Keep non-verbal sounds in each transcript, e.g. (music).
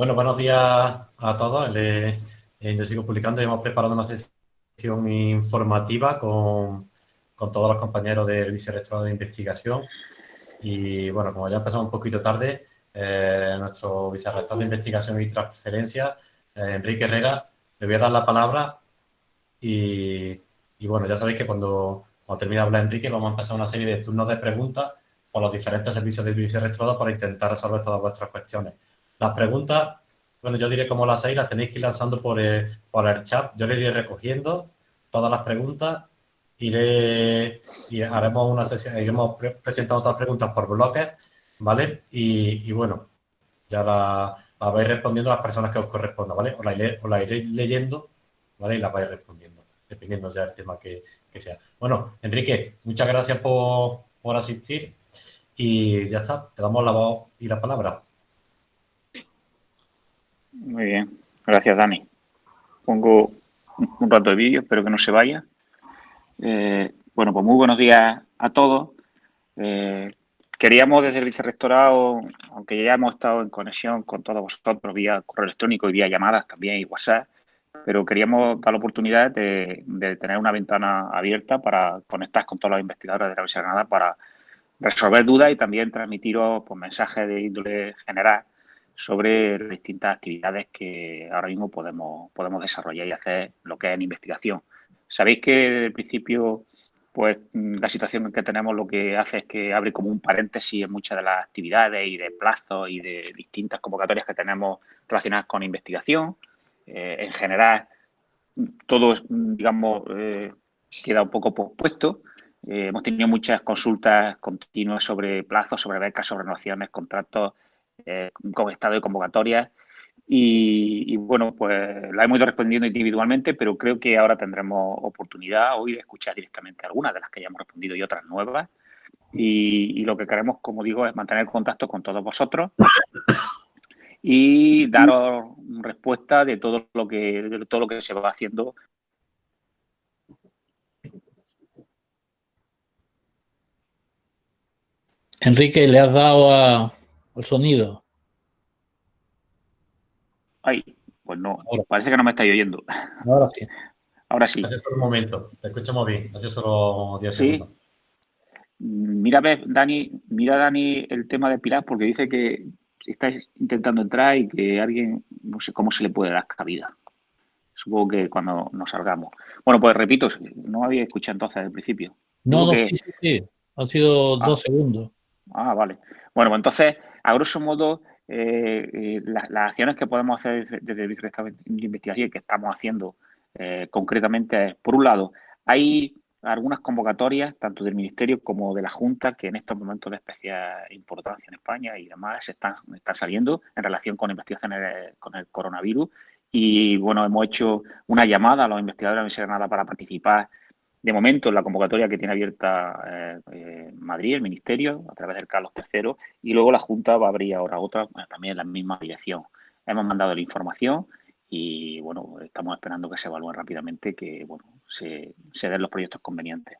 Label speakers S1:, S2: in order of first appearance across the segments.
S1: Bueno, buenos días a todos. yo sigo publicando y hemos preparado una sesión informativa con, todos los compañeros del vicerrectorado de investigación. Y bueno, como ya empezamos un poquito tarde, eh, nuestro vicerrector de investigación y transferencia, eh, Enrique Herrera, le voy a dar la palabra y, bueno, ya sabéis que cuando, cuando termine de hablar Enrique vamos a empezar una serie de turnos de preguntas por los diferentes servicios del vicerrectorado para intentar resolver todas vuestras cuestiones. Las preguntas, bueno, yo diré cómo las hay, las tenéis que ir lanzando por el, por el chat. Yo le iré recogiendo todas las preguntas, iré y haremos una sesión, iremos presentando otras preguntas por bloques, ¿vale? Y, bueno, ya la, vais respondiendo a las personas que os correspondan, ¿vale? Os la, iré, os iréis leyendo, ¿vale? Y las vais respondiendo, dependiendo ya del tema que, sea. Bueno, Enrique, muchas gracias por, por asistir y ya está, te damos la voz y la palabra.
S2: Muy bien, gracias Dani. Pongo un rato de vídeo, espero que no se vaya. Eh, bueno, pues muy buenos días a todos. Eh, queríamos desde el vicerrectorado, aunque ya hemos estado en conexión con todos vosotros vía correo electrónico y vía llamadas también y WhatsApp, pero queríamos dar la oportunidad de, tener una ventana abierta para conectar con todos los investigadores de la Universidad de Granada para resolver dudas y también transmitiros pues, mensajes de índole general sobre las distintas actividades que ahora mismo podemos, podemos desarrollar y hacer lo que es en investigación. Sabéis que desde el principio, pues la situación que tenemos lo que hace es que abre como un paréntesis en muchas de las actividades y de plazos y de distintas convocatorias que tenemos relacionadas con investigación. Eh, en general, todo, digamos, eh, queda un poco pospuesto. Eh, hemos tenido muchas consultas continuas sobre plazos, sobre becas, sobre renovaciones, contratos, eh, con estado de convocatoria. Y, bueno, pues la hemos ido respondiendo individualmente, pero creo que ahora tendremos oportunidad. Hoy de escuchar directamente algunas de las que ya hemos respondido y otras nuevas. Y, lo que queremos, como digo, es mantener contacto con todos vosotros y daros respuesta de todo lo que, de todo lo que se va haciendo.
S3: Enrique, le has dado a, el sonido.
S2: Ay, pues no, parece que no me estáis oyendo.
S3: Ahora sí.
S2: Ahora sí.
S1: Hace solo un momento, te escuchamos bien, hace solo 10 segundos.
S2: Mira, Dani, mira, Dani, el tema de Pilar, porque dice que estáis intentando entrar y que alguien, no sé cómo se le puede dar cabida. Supongo que cuando nos salgamos. Bueno, pues repito, no había escuchado entonces al principio.
S3: No, no, sí, sí, sí. Han sido
S2: ah.
S3: dos segundos.
S2: Ah, vale. Bueno, pues entonces, a grosso modo, eh, eh, las acciones que podemos hacer desde el Vicerrectorado de Investigación y que estamos haciendo eh, concretamente por un lado, hay algunas convocatorias, tanto del Ministerio como de la Junta, que en estos momentos de especial importancia en España y demás están, están saliendo en relación con investigaciones con el coronavirus. Y bueno, hemos hecho una llamada a los investigadores de la Universidad de Granada para participar de momento, la convocatoria que tiene abierta eh, eh, Madrid, el Ministerio, a través del Carlos III, y luego la Junta va a abrir ahora otra, también en la misma dirección. Hemos mandado la información y, bueno, estamos esperando que se evalúen rápidamente, que, bueno, se, den los proyectos convenientes.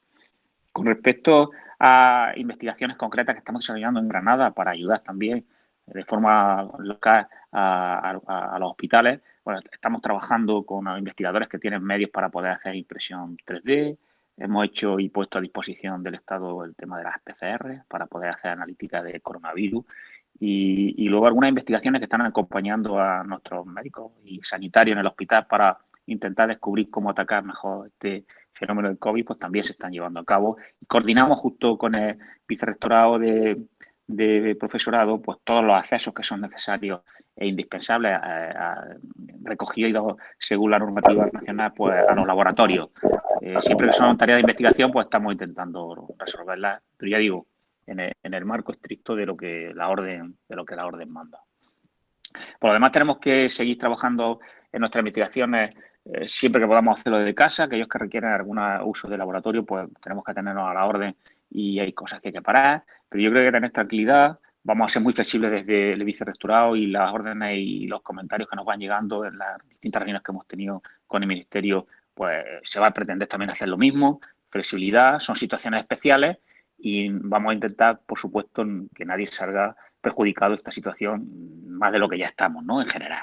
S2: Con respecto a investigaciones concretas que estamos desarrollando en Granada para ayudar también de forma local a, los hospitales, bueno, estamos trabajando con investigadores que tienen medios para poder hacer impresión 3D, Hemos hecho y puesto a disposición del Estado el tema de las PCR para poder hacer analítica de coronavirus y, luego algunas investigaciones que están acompañando a nuestros médicos y sanitarios en el hospital para intentar descubrir cómo atacar mejor este fenómeno del COVID, pues también se están llevando a cabo. coordinamos justo con el vicerrectorado de, de profesorado, pues todos los accesos que son necesarios e indispensables eh, recogidos según la normativa nacional pues, a los laboratorios. Eh, siempre que son tareas de investigación, pues estamos intentando resolverlas, pero ya digo, en el, marco estricto de lo que la orden, de lo que la orden manda. Por lo demás, tenemos que seguir trabajando en nuestras investigaciones eh, siempre que podamos hacerlo desde casa, aquellos que requieren algún uso de laboratorio, pues tenemos que tenernos a la orden y hay cosas que hay que parar, pero yo creo que tener tranquilidad, vamos a ser muy flexibles desde el vicerrectorado y las órdenes y los comentarios que nos van llegando en las distintas reuniones que hemos tenido con el Ministerio, pues se va a pretender también hacer lo mismo, flexibilidad, son situaciones especiales y vamos a intentar, por supuesto, que nadie salga perjudicado esta situación más de lo que ya estamos, ¿no? En general.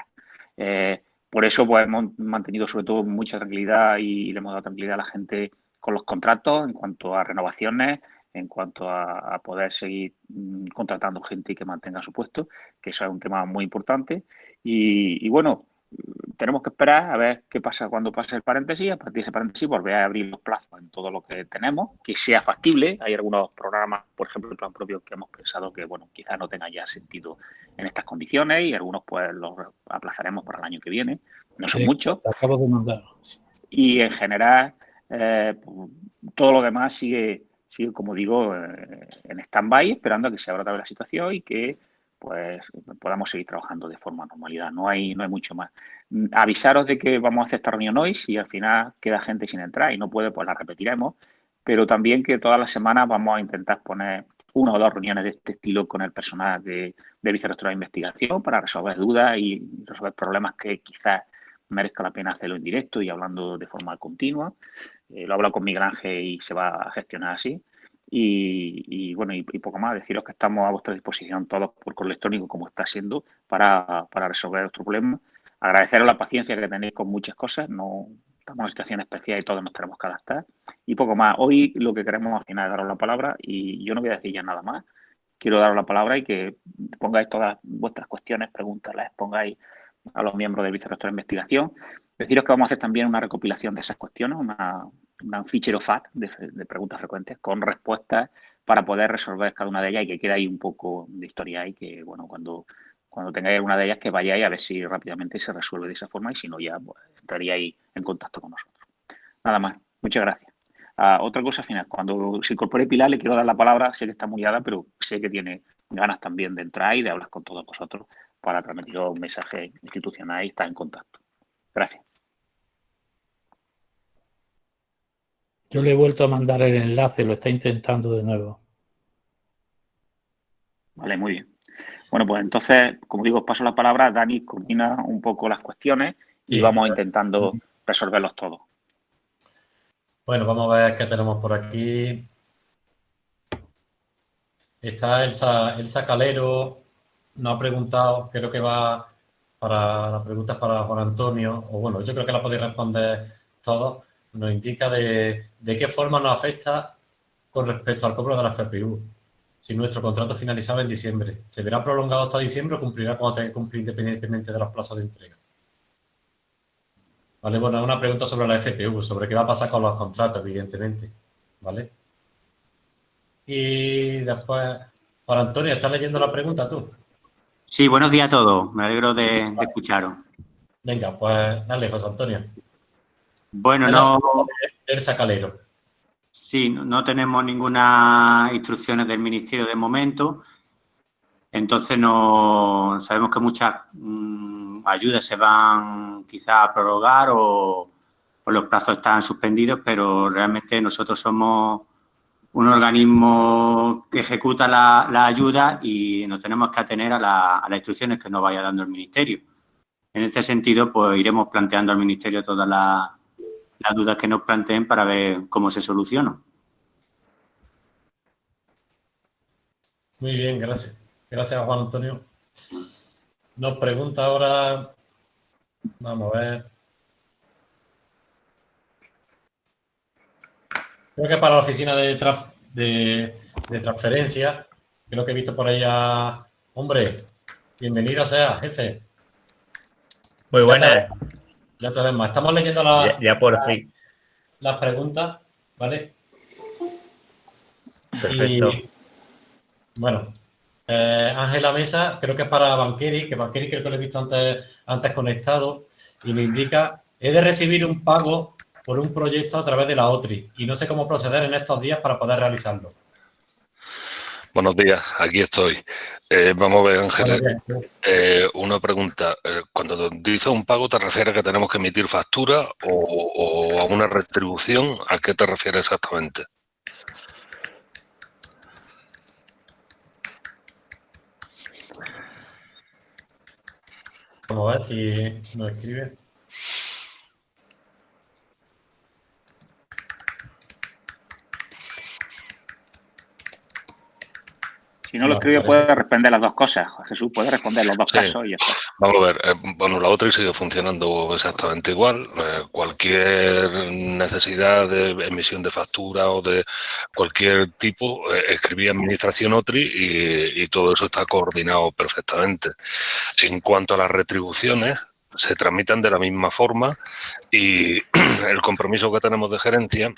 S2: Eh, por eso pues, hemos mantenido sobre todo mucha tranquilidad y, le hemos dado tranquilidad a la gente con los contratos en cuanto a renovaciones, en cuanto a, poder seguir mm, contratando gente y que mantenga su puesto, que eso es un tema muy importante. y bueno, tenemos que esperar a ver qué pasa cuando pase el paréntesis. A partir de ese paréntesis, volver a abrir los plazos en todo lo que tenemos, que sea factible. Hay algunos programas, por ejemplo, el plan propio, que hemos pensado que, bueno, quizás no tenga ya sentido en estas condiciones y algunos, pues, los aplazaremos para el año que viene. No son muchos.
S3: Acabo de mandar.
S2: Y en general, eh, todo lo demás sigue, sigue como digo, eh, en stand-by, esperando a que se abra otra vez la situación y que pues podamos seguir trabajando de forma normalidad. No hay, no hay mucho más. Mm, avisaros de que vamos a hacer esta reunión hoy, si al final queda gente sin entrar y no puede, pues la repetiremos, pero también que todas las semanas vamos a intentar poner una o dos reuniones de este estilo con el personal de, de de investigación para resolver dudas y resolver problemas que quizás merezca la pena hacerlo en directo y hablando de forma continua. Eh, lo hablo con Miguel Ángel y se va a gestionar así. Y, bueno, y, poco más, deciros que estamos a vuestra disposición todos por correo electrónico, como está siendo, para, resolver nuestro problema. Agradeceros la paciencia que tenéis con muchas cosas, no estamos en una situación especial y todos nos tenemos que adaptar. Y poco más, hoy lo que queremos al final es daros la palabra y yo no voy a decir ya nada más. Quiero daros la palabra y que pongáis todas vuestras cuestiones, preguntas, las pongáis a los miembros del vicerrector de investigación. Deciros que vamos a hacer también una recopilación de esas cuestiones, una, un fichero FAT de, preguntas frecuentes con respuestas para poder resolver cada una de ellas y que quede ahí un poco de historia y que, bueno, cuando, cuando tengáis una de ellas que vayáis a ver si rápidamente se resuelve de esa forma y si no ya pues, en contacto con nosotros. Nada más. Muchas gracias. Ah, otra cosa final, cuando se incorpore Pilar le quiero dar la palabra, sé que está muy pero sé que tiene ganas también de entrar y de hablar con todos vosotros para transmitir un mensaje institucional y estar en contacto. Gracias.
S3: Yo le he vuelto a mandar el enlace, lo está intentando de nuevo.
S2: Vale, muy bien. Bueno, pues entonces, como digo, os paso la palabra. Dani combina un poco las cuestiones y vamos intentando resolverlos todos.
S1: Bueno, vamos a ver qué tenemos por aquí. Está Elsa, Elsa Calero, nos ha preguntado, creo que va para las preguntas para Juan Antonio, o bueno, yo creo que la podéis responder todos nos indica de, qué forma nos afecta con respecto al cobro de la FPU. Si nuestro contrato finalizaba en diciembre, ¿se verá prolongado hasta diciembre o cumplirá cuando tenga que cumplir independientemente de los plazos de entrega? Vale, bueno, una pregunta sobre la FPU, sobre qué va a pasar con los contratos, evidentemente. ¿Vale? Y después, Juan Antonio, ¿estás leyendo la pregunta tú?
S4: Sí, buenos días a todos. Me alegro de, de escucharos.
S1: Venga, pues dale, José Antonio.
S4: Bueno, no...
S1: El sacalero.
S4: Sí, no, tenemos ninguna instrucciones del Ministerio de momento. Entonces, no sabemos que muchas mm, ayudas se van quizás a prorrogar o, los plazos están suspendidos, pero realmente nosotros somos un organismo que ejecuta la, ayuda y nos tenemos que atener a, las instrucciones que nos vaya dando el Ministerio. En este sentido, pues iremos planteando al Ministerio todas las dudas que nos planteen para ver cómo se soluciona.
S1: Muy bien, gracias. Gracias, Juan Antonio. Nos pregunta ahora, vamos a ver. Creo que para la oficina de, de, transferencia, creo que he visto por ahí a... Hombre, bienvenido sea, jefe.
S5: Muy buenas.
S1: Ya te vemos. Estamos leyendo la,
S5: ya, por fin.
S1: las preguntas, ¿vale?
S5: Perfecto.
S1: bueno, eh, Ángela Mesa, creo que es para Banqueri, que Banqueri creo que lo he visto antes, antes conectado, y me indica, he de recibir un pago por un proyecto a través de la OTRI y no sé cómo proceder en estos días para poder realizarlo.
S6: Buenos días, aquí estoy. Eh, vamos a ver, Ángel, eh, una pregunta. Eh, cuando dices un pago, ¿te refieres a que tenemos que emitir factura o, a una retribución? ¿A qué te refieres exactamente?
S1: Vamos a ver si nos escribe.
S2: Si no lo escribe, puede responder las dos cosas. Jesús puede responder los dos casos y eso.
S6: Vamos a ver. Eh, bueno, la otra sigue funcionando exactamente igual. Eh, cualquier necesidad de emisión de factura o de cualquier tipo, eh, escribía Administración OTRI y, y todo eso está coordinado perfectamente. En cuanto a las retribuciones, se tramitan de la misma forma y (clears throat) el compromiso que tenemos de gerencia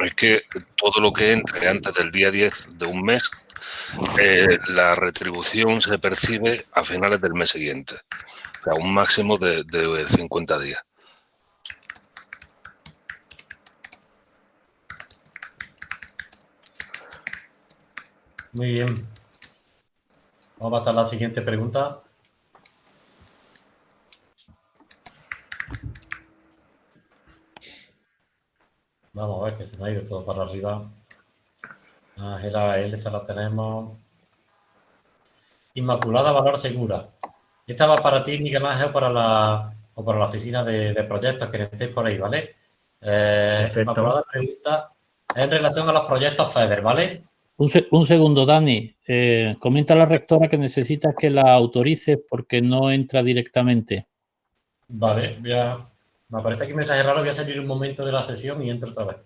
S6: es que todo lo que entre antes del día 10 de un mes, eh, la retribución se percibe a finales del mes siguiente, o sea, un máximo de, de 50 días.
S1: Muy bien. Vamos a pasar a la siguiente pregunta. Vamos a ver que se me ha ido todo para arriba. Ángela L, esa la tenemos. Inmaculada Valor Segura. Esta va para ti, Miguel Ángel, para la, o para la oficina de, proyectos que estéis por ahí, ¿vale? Eh, Inmaculada pregunta en relación a los proyectos FEDER, ¿vale?
S3: Un, segundo, Dani. Eh, comenta la rectora que necesitas que la autorices porque no entra directamente.
S1: Vale, voy a, me aparece aquí un mensaje raro, voy a salir un momento de la sesión y entro otra vez.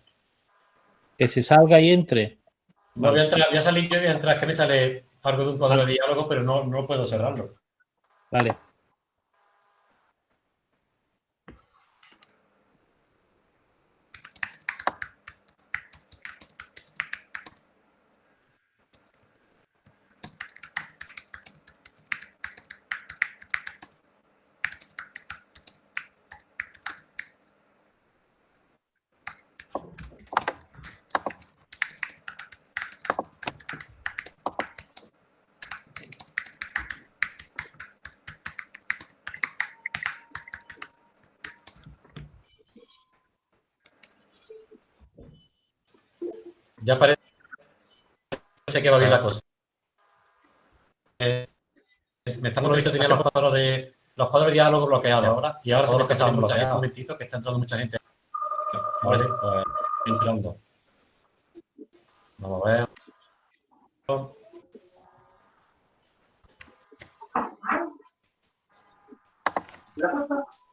S3: Que se salga y entre.
S1: No, voy a, entrar, voy a salir yo y voy que me sale algo de un cuadro de diálogo, pero no, no puedo cerrarlo.
S3: Vale.
S1: Ya parece que va bien la cosa. Eh, me estamos viendo tenía los cuadros de los cuadros de diálogo bloqueados ahora y ahora solo que están bloqueados. Un momentito que está entrando mucha gente. Vale, pues entrando. Vamos a ver.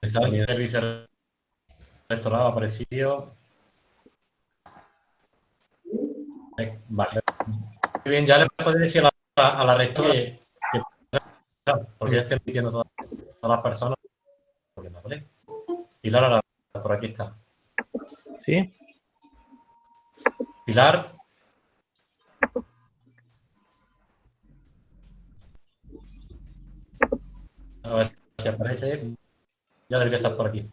S1: El servicio restaurado aparecido. Vale. Muy bien, ya le puedo decir a la, a la rectora que, porque ya estoy emitiendo todas, todas las personas. ¿vale? Pilar, ahora, por aquí está.
S3: ¿Sí?
S1: Pilar. A ver si aparece. Ya debería estar por aquí.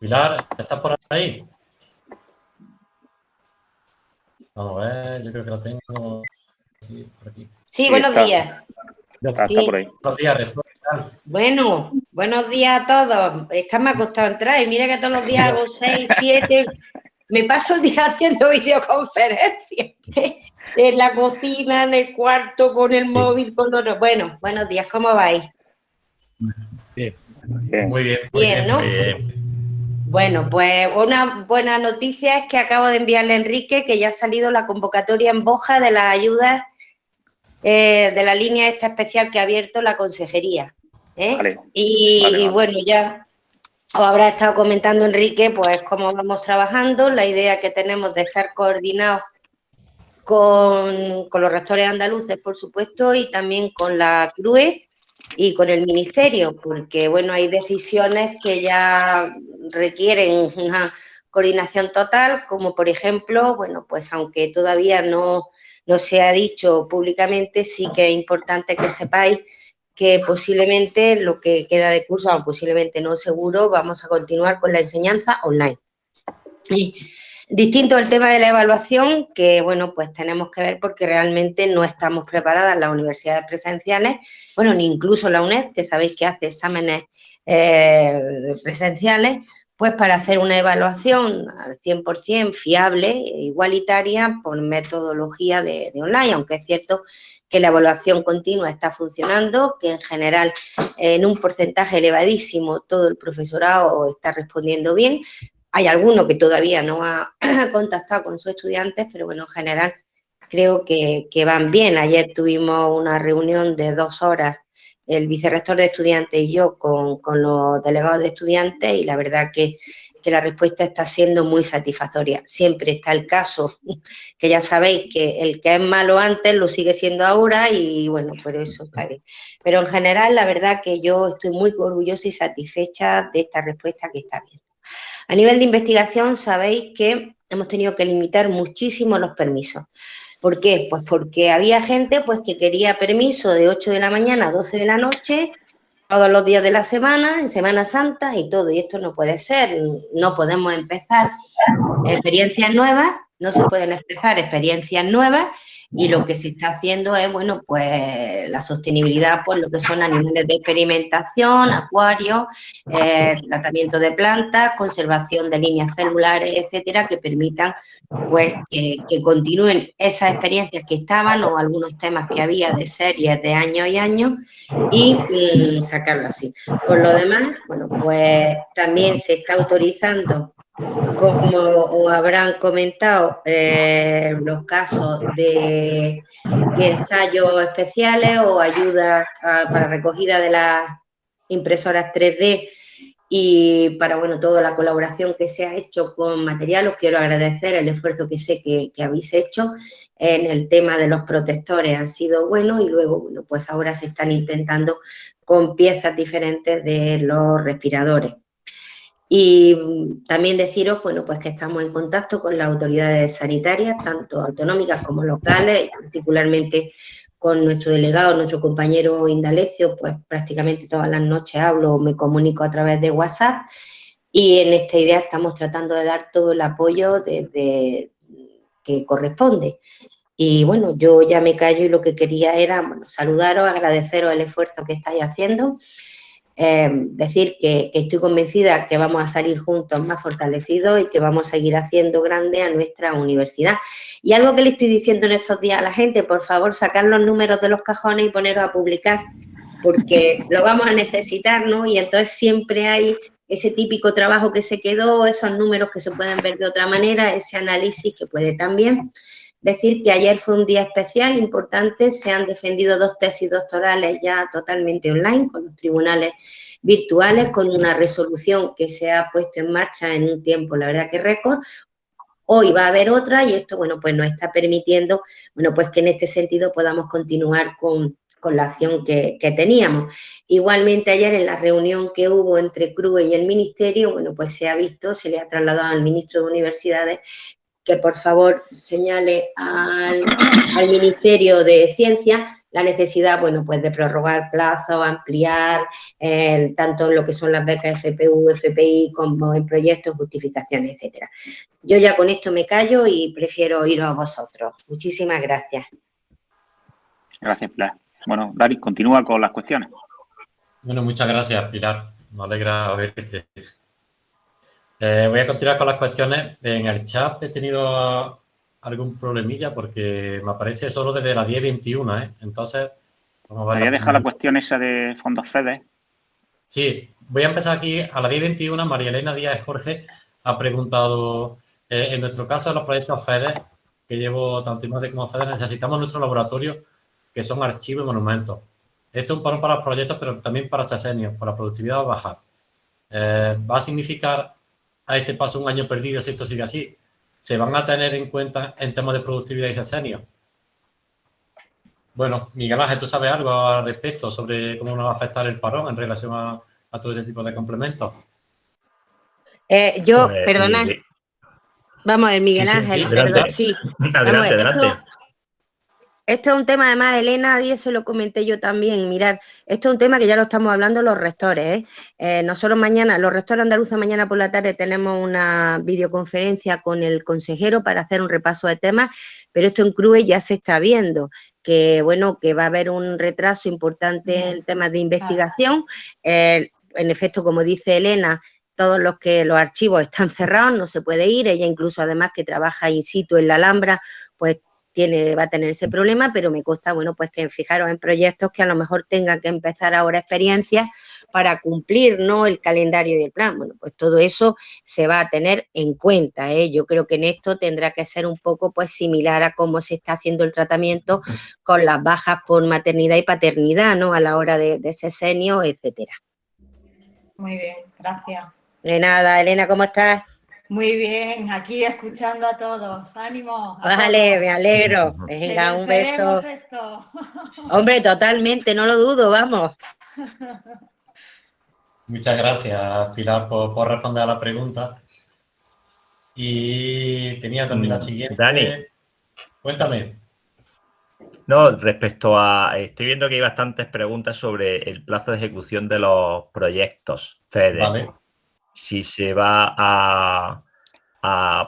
S1: Pilar, ¿estás por ahí? Vamos a ver, yo creo que la tengo. Sí, por aquí.
S7: Sí, buenos días.
S2: Está, por ahí.
S1: Buenos días,
S7: Bueno, buenos días a todos. Está me ha costado entrar y mira que todos los días hago (laughs) seis, siete. Me paso el día haciendo videoconferencias. (laughs) En la cocina, en el cuarto, con el móvil, con los... Bueno, buenos días, ¿cómo vais?
S1: Bien. Muy bien.
S7: Muy bien, ¿no? Bueno, pues una buena noticia es que acabo de enviarle a Enrique que ya ha salido la convocatoria en Boja de las ayudas eh, de la línea esta especial que ha abierto la consejería. ¿eh? y, bueno, ya os habrá estado comentando Enrique, pues cómo vamos trabajando, la idea que tenemos de estar coordinados con, con los rectores andaluces, por supuesto, y también con la CRUE y con el Ministerio, porque bueno, hay decisiones que ya requieren una coordinación total, como por ejemplo, bueno, pues aunque todavía no, no se ha dicho públicamente, sí que es importante que sepáis que posiblemente lo que queda de curso, aunque posiblemente no seguro, vamos a continuar con la enseñanza online. Distinto el tema de la evaluación, que bueno, pues tenemos que ver porque realmente no estamos preparadas las universidades presenciales, bueno, ni incluso la UNED, que sabéis que hace exámenes eh, presenciales, pues para hacer una evaluación al 100% fiable, e igualitaria, por metodología de, de online, aunque es cierto que la evaluación continua está funcionando, que en general en un porcentaje elevadísimo todo el profesorado está respondiendo bien, hay alguno que todavía no ha (clears throat) contactado con sus estudiantes, pero bueno, en general creo que, van bien. Ayer tuvimos una reunión de dos horas, el vicerrector de estudiantes y yo con, los delegados de estudiantes y la verdad que, la respuesta está siendo muy satisfactoria. Siempre está el caso, (laughs) que ya sabéis que el que es malo antes lo sigue siendo ahora y bueno, pero eso está bien. Pero en general la verdad que yo estoy muy orgullosa y satisfecha de esta respuesta que está bien. A nivel de investigación sabéis que hemos tenido que limitar muchísimo los permisos. ¿Por qué? Pues porque había gente pues, que quería permiso de 8 de la mañana a 12 de la noche, todos los días de la semana, en Semana Santa y todo. Y esto no puede ser, no podemos empezar experiencias nuevas, no se pueden empezar experiencias nuevas y lo que se está haciendo es, bueno, pues la sostenibilidad, pues lo que son animales de experimentación, acuarios, eh, tratamiento de plantas, conservación de líneas celulares, etcétera, que permitan, pues, que, continúen esas experiencias que estaban o algunos temas que había de series de años y años y, y sacarlo así. Por lo demás, bueno, pues también se está autorizando como habrán comentado, eh, los casos de, ensayos especiales o ayudas para recogida de las impresoras 3D y para bueno toda la colaboración que se ha hecho con material, os quiero agradecer el esfuerzo que sé que, que habéis hecho en el tema de los protectores, han sido buenos y luego, bueno, pues ahora se están intentando con piezas diferentes de los respiradores. Y también deciros, bueno, pues que estamos en contacto con las autoridades sanitarias, tanto autonómicas como locales, particularmente con nuestro delegado, nuestro compañero Indalecio, pues prácticamente todas las noches hablo me comunico a través de WhatsApp y en esta idea estamos tratando de dar todo el apoyo desde que corresponde. Y bueno, yo ya me callo y lo que quería era saludaros, agradeceros el esfuerzo que estáis haciendo Em, decir que, estoy convencida que vamos a salir juntos más fortalecidos y que vamos a seguir haciendo grande a nuestra universidad. Y algo que le estoy diciendo en estos días a la gente, por favor, sacar los números de los cajones y poneros a publicar, porque (laughs) lo vamos a necesitar, ¿no? Y entonces siempre hay ese típico trabajo que se quedó, esos números que se pueden ver de otra manera, ese análisis que puede también Decir que ayer fue un día especial, importante, se han defendido dos tesis doctorales ya totalmente online con los tribunales virtuales, con una resolución que se ha puesto en marcha en un tiempo, la verdad que récord. Hoy va a haber otra y esto, bueno, pues nos está permitiendo, bueno, pues que en este sentido podamos continuar con, la acción que, que, teníamos. Igualmente ayer en la reunión que hubo entre CRUE y el Ministerio, bueno, pues se ha visto, se le ha trasladado al Ministro de Universidades que por favor señale al, Ministerio de Ciencia la necesidad, bueno, pues de prorrogar plazos, ampliar eh, tanto lo que son las becas FPU, FPI, como en proyectos, justificaciones, etcétera. Yo ya con esto me callo y prefiero ir a vosotros. Muchísimas gracias.
S2: Gracias, Pilar. Bueno, Dari, continúa con las cuestiones.
S1: Bueno, muchas gracias, Pilar. Me alegra verte. Eh, voy a continuar con las cuestiones. En el chat he tenido algún problemilla porque me aparece solo desde las 10.21, ¿eh? Entonces,
S2: vamos a ver. dejar la cuestión esa de fondos FEDE?
S1: Sí, voy a empezar aquí. A las 10.21, María Elena Díaz Jorge ha preguntado, eh, en nuestro caso, los proyectos FEDE, que llevo tanto IMADE como FEDE, necesitamos nuestro laboratorio, que son archivos y monumentos. Esto es un parón para los proyectos, pero también para sesenios, para la productividad va a bajar. Eh, va a significar a este paso un año perdido si esto sigue así. ¿Se van a tener en cuenta en temas de productividad y sesenio? Bueno, Miguel Ángel, ¿tú sabes algo al respecto sobre cómo nos va a afectar el parón en relación a, todo este tipo de complementos?
S7: Eh, yo, pues, perdona. Vamos a ver, Miguel Ángel, sí.
S5: Adelante, (laughs) adelante.
S7: Esto es un tema, además, Elena, nadie se lo comenté yo también. Mirar, esto es un tema que ya lo estamos hablando los rectores. ¿eh? Eh, nosotros mañana, los rectores andaluces, mañana por la tarde tenemos una videoconferencia con el consejero para hacer un repaso de temas, pero esto en CRUE ya se está viendo que, bueno, que va a haber un retraso importante en temas de investigación. en efecto, como dice Elena, todos los que los archivos están cerrados, no se puede ir. Ella incluso, además, que trabaja in situ en la Alhambra, pues va a tener ese problema, pero me consta, bueno, pues que fijaros en proyectos que a lo mejor tengan que empezar ahora experiencias, para cumplir ¿no? el calendario y el plan. Bueno, pues todo eso se va a tener en cuenta. ¿eh? Yo creo que en esto tendrá que ser un poco pues similar a cómo se está haciendo el tratamiento con las bajas por maternidad y paternidad, ¿no? A la hora de, de sesenio, etcétera.
S8: Muy bien, gracias.
S7: De nada, Elena, ¿cómo estás?
S8: Muy bien, aquí escuchando a todos. Ánimo.
S7: vale, me alegro. Venga, un beso. (laughs) Hombre, totalmente, no lo dudo, vamos.
S1: Muchas gracias, Pilar, por, responder a la pregunta. Y tenía también la mm, siguiente.
S5: Dani.
S1: Cuéntame.
S5: No, respecto a... Estoy viendo que hay bastantes preguntas sobre el plazo de ejecución de los proyectos FEDER. Vale si se va a,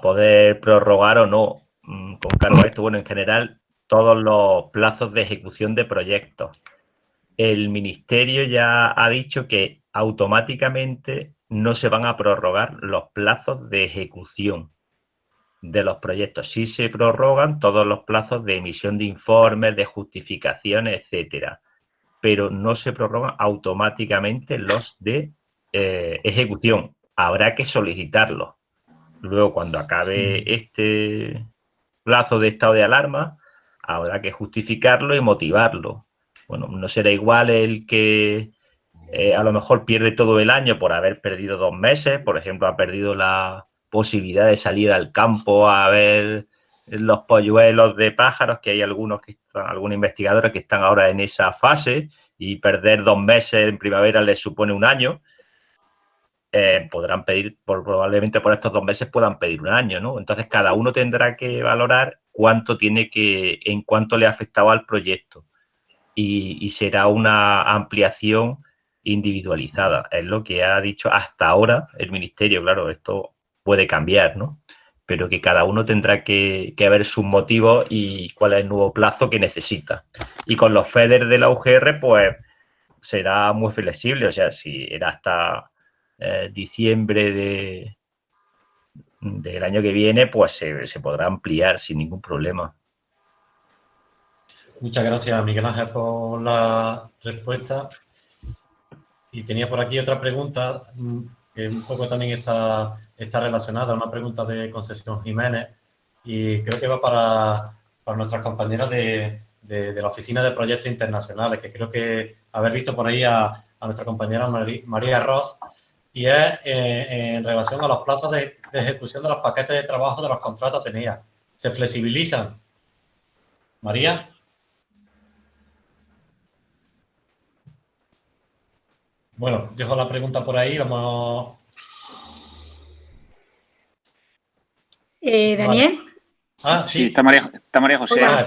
S5: poder prorrogar o no mm, con cargo a esto. Bueno, en general, todos los plazos de ejecución de proyectos. El Ministerio ya ha dicho que automáticamente no se van a prorrogar los plazos de ejecución de los proyectos. Sí se prorrogan todos los plazos de emisión de informes, de justificaciones, etcétera, pero no se prorrogan automáticamente los de eh, ejecución habrá que solicitarlo. Luego, cuando acabe este plazo de estado de alarma, habrá que justificarlo y motivarlo. Bueno, no será igual el que eh, a lo mejor pierde todo el año por haber perdido dos meses, por ejemplo, ha perdido la posibilidad de salir al campo a ver los polluelos de pájaros, que hay algunos que están, algunos investigadores que están ahora en esa fase, y perder dos meses en primavera les supone un año. Eh, podrán pedir, probablemente por estos dos meses puedan pedir un año, ¿no? Entonces cada uno tendrá que valorar cuánto tiene que, en cuánto le ha afectado al proyecto y, será una ampliación individualizada. Es lo que ha dicho hasta ahora el Ministerio, claro, esto puede cambiar, ¿no? Pero que cada uno tendrá que, que ver sus motivos y cuál es el nuevo plazo que necesita. Y con los FEDER de la UGR, pues será muy flexible, o sea, si era hasta eh, diciembre de, del año que viene, pues se, podrá ampliar sin ningún problema.
S1: Muchas gracias, Miguel Ángel, por la respuesta. Y tenía por aquí otra pregunta mm, que un poco también está, está relacionada, una pregunta de Concesión Jiménez, y creo que va para, para nuestras compañeras de, de, la Oficina de Proyectos Internacionales, que creo que haber visto por ahí a, a nuestra compañera María Ross, y es eh, en relación a los plazos de, ejecución de los paquetes de trabajo de los contratos tenía. ¿Se flexibilizan? María. Bueno, dejo la pregunta por ahí, vamos...
S8: Eh, Daniel.
S1: Ah, sí.
S2: está, María, está María José.
S1: Hola,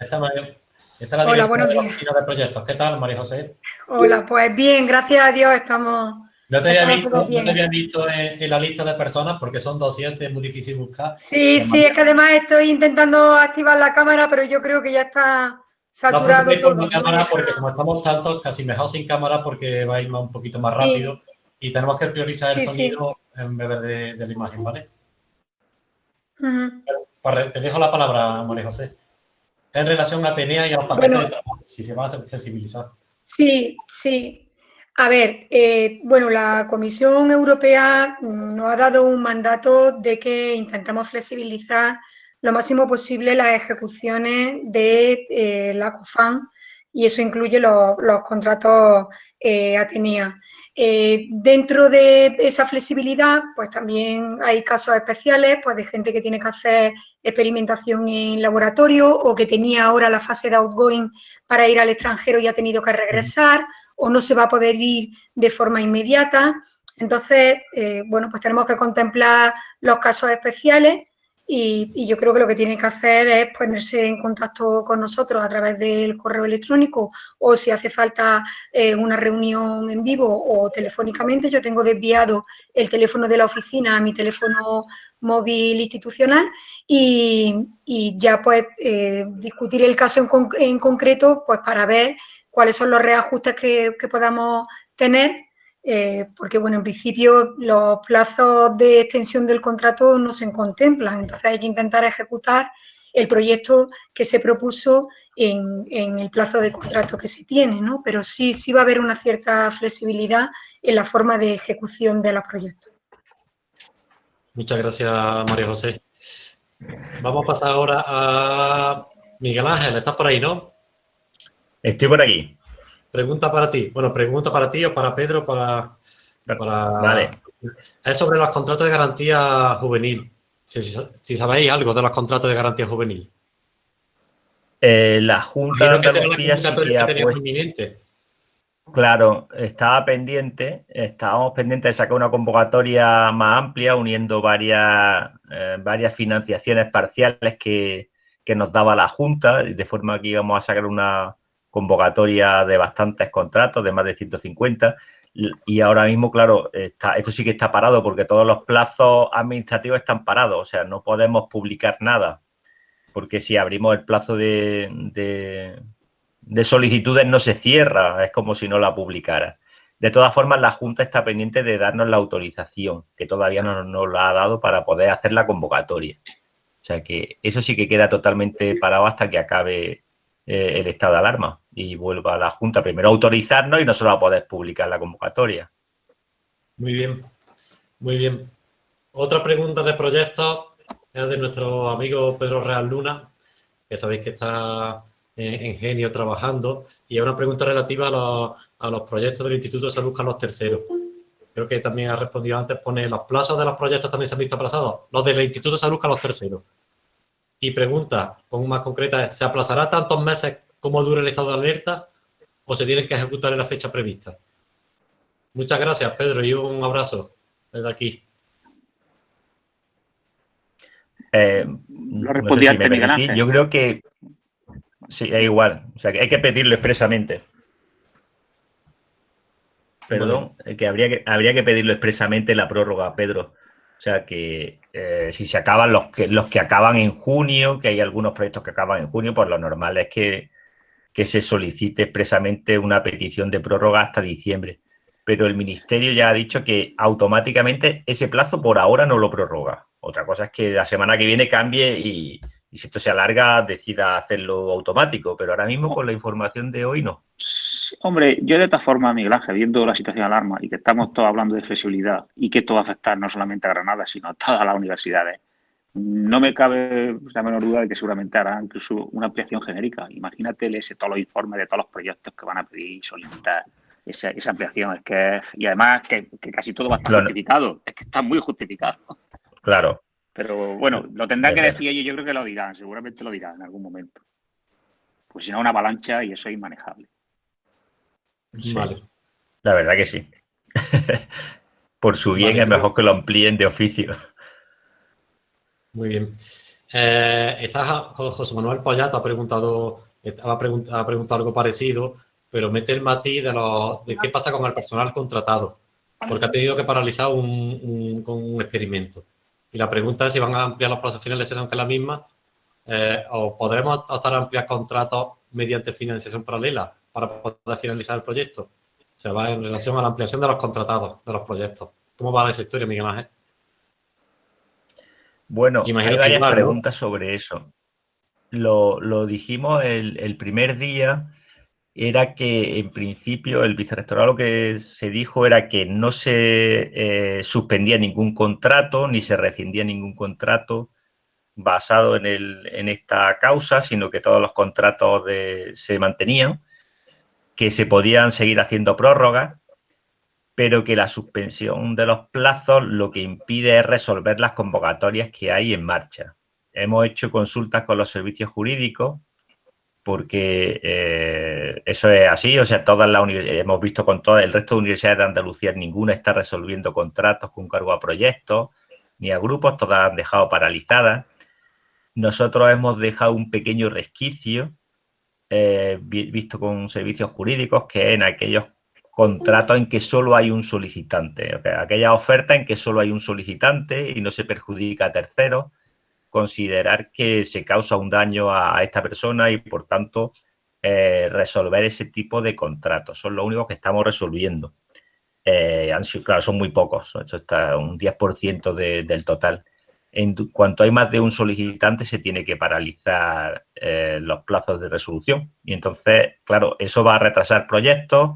S1: está, María, está la Hola, buenos días. de proyectos. ¿Qué tal, María José?
S8: Hola, pues bien, gracias a Dios estamos
S1: no te había visto, no te había visto en, la lista de personas porque son 200, es muy difícil buscar.
S8: Sí, sí, es que además estoy intentando activar la cámara, pero yo creo que ya está saturado
S1: no, todo. cámara porque como estamos tantos, casi mejor sin cámara porque va a ir un poquito más rápido y tenemos que priorizar el sonido en vez de, la imagen, ¿vale? Te dejo la palabra, María José. En relación a Atenea y a los paquetes de trabajo, si se van a flexibilizar.
S8: Sí, sí. A ver, eh, bueno, la Comisión Europea nos ha dado un mandato de que intentamos flexibilizar lo máximo posible las ejecuciones de eh, la COFAN y eso incluye los, contratos eh, Atenea. Eh, dentro de esa flexibilidad, pues también hay casos especiales, pues de gente que tiene que hacer experimentación en laboratorio o que tenía ahora la fase de outgoing para ir al extranjero y ha tenido que regresar o no se va a poder ir de forma inmediata. Entonces, eh, bueno, pues tenemos que contemplar los casos especiales y, yo creo que lo que tienen que hacer es ponerse en contacto con nosotros a través del correo electrónico o si hace falta eh, una reunión en vivo o telefónicamente. Yo tengo desviado el teléfono de la oficina a mi teléfono móvil institucional y, ya pues eh, discutir el caso en, en concreto pues para ver cuáles son los reajustes que, podamos tener, eh, porque, bueno, en principio los plazos de extensión del contrato no se contemplan, entonces hay que intentar ejecutar el proyecto que se propuso en, el plazo de contrato que se tiene, ¿no? Pero sí, sí va a haber una cierta flexibilidad en la forma de ejecución de los proyectos.
S1: Muchas gracias, María José. Vamos a pasar ahora a Miguel Ángel. ¿Estás por ahí, no?
S5: Estoy por aquí.
S1: Pregunta para ti. Bueno, pregunta para ti o para Pedro, para... para...
S5: Vale.
S1: Es sobre los contratos de garantía juvenil. Si, sabéis algo de los contratos de garantía juvenil.
S5: Eh, la Junta de Andalucía sí que Claro, estaba pendiente, estábamos pendientes de sacar una convocatoria más amplia uniendo varias, eh, varias financiaciones parciales que, que, nos daba la Junta, de forma que íbamos a sacar una convocatoria de bastantes contratos, de más de 150, y ahora mismo, claro, está, esto sí que está parado porque todos los plazos administrativos están parados, o sea, no podemos publicar nada, porque si abrimos el plazo de, de, solicitudes no se cierra, es como si no la publicara. De todas formas, la Junta está pendiente de darnos la autorización, que todavía no nos la ha dado para poder hacer la convocatoria. O sea que eso sí que queda totalmente parado hasta que acabe eh, el estado de alarma y vuelva a la Junta primero a autorizarnos y no solo a poder publicar la convocatoria.
S1: Muy bien, muy bien. Otra pregunta de proyectos es de nuestro amigo Pedro Real Luna, que sabéis que está en, Genio trabajando, y es una pregunta relativa a los, proyectos del Instituto de Salud Carlos III. Creo que también ha respondido antes, pone los plazos de los proyectos también se han visto aplazados, los del Instituto de Salud Carlos III. Y pregunta, con más concreta, ¿se aplazará tantos meses como dure el estado de alerta o se tienen que ejecutar en la fecha prevista? Muchas gracias, Pedro, y un abrazo desde aquí.
S5: Eh, no respondí Yo creo que sí, es igual. O sea, que hay que pedirlo expresamente. Perdón, que habría que habría que pedirlo expresamente la prórroga, Pedro. O sea que eh, si se acaban los que, los que acaban en junio, que hay algunos proyectos que acaban en junio, pues lo normal es que, se solicite expresamente una petición de prórroga hasta diciembre. Pero el Ministerio ya ha dicho que automáticamente ese plazo por ahora no lo prorroga. Otra cosa es que la semana que viene cambie y, y si esto se alarga decida hacerlo automático. Pero ahora mismo con la información de hoy no.
S2: Hombre, yo de esta forma, Miguel Ángel, viendo la situación de alarma y que estamos todos hablando de flexibilidad y que esto va a afectar no solamente a Granada, sino a todas las universidades, no me cabe la menor duda de que seguramente hará incluso una ampliación genérica. Imagínate ese todos los informes de todos los proyectos que van a pedir y solicitar esa, ampliación. Es que, y además que, casi todo va a estar justificado. Es que está muy justificado.
S5: Claro.
S2: Pero bueno, lo tendrán que decir ellos, yo creo que lo dirán, seguramente lo dirán en algún momento. Pues si no, una avalancha y eso es inmanejable.
S5: Vale. La verdad que sí. (laughs) Por su bien es mejor que lo amplíen de oficio.
S1: Muy bien. Eh, José Manuel Pollato ha preguntado, ha preguntado, algo parecido, pero mete el matiz de, lo, de qué pasa con el personal contratado, porque ha tenido que paralizar un, un experimento. Y la pregunta es si van a ampliar los plazos finales de sesión, que es la misma, eh, o podremos optar a ampliar contratos mediante financiación paralela para poder finalizar el proyecto. O sea, va en relación a la ampliación de los contratados de los proyectos. ¿Cómo va esa historia, Miguel Ángel?
S5: Bueno, hay varias preguntas sobre eso. Lo, dijimos el, primer día, era que en principio el vicerrectorado lo que se dijo era que no se eh, suspendía ningún contrato ni se rescindía ningún contrato basado en, el, en esta causa, sino que todos los contratos se mantenían que se podían seguir haciendo prórrogas, pero que la suspensión de los plazos lo que impide es resolver las convocatorias que hay en marcha. Hemos hecho consultas con los servicios jurídicos porque eh, eso es así, o sea, todas las hemos visto con todo el resto de universidades de Andalucía, ninguna está resolviendo contratos con cargo a proyectos ni a grupos, todas han dejado paralizadas. Nosotros hemos dejado un pequeño resquicio eh, visto con servicios jurídicos, que en aquellos contratos en que solo hay un solicitante, aquella oferta en que solo hay un solicitante y no se perjudica a terceros, considerar que se causa un daño a, esta persona y por tanto eh, resolver ese tipo de contratos. Son los únicos que estamos resolviendo. Eh, claro, son muy pocos, esto está un 10% del total. En cuanto hay más de un solicitante se tiene que paralizar eh, los plazos de resolución. Y entonces, claro, eso va a retrasar proyectos,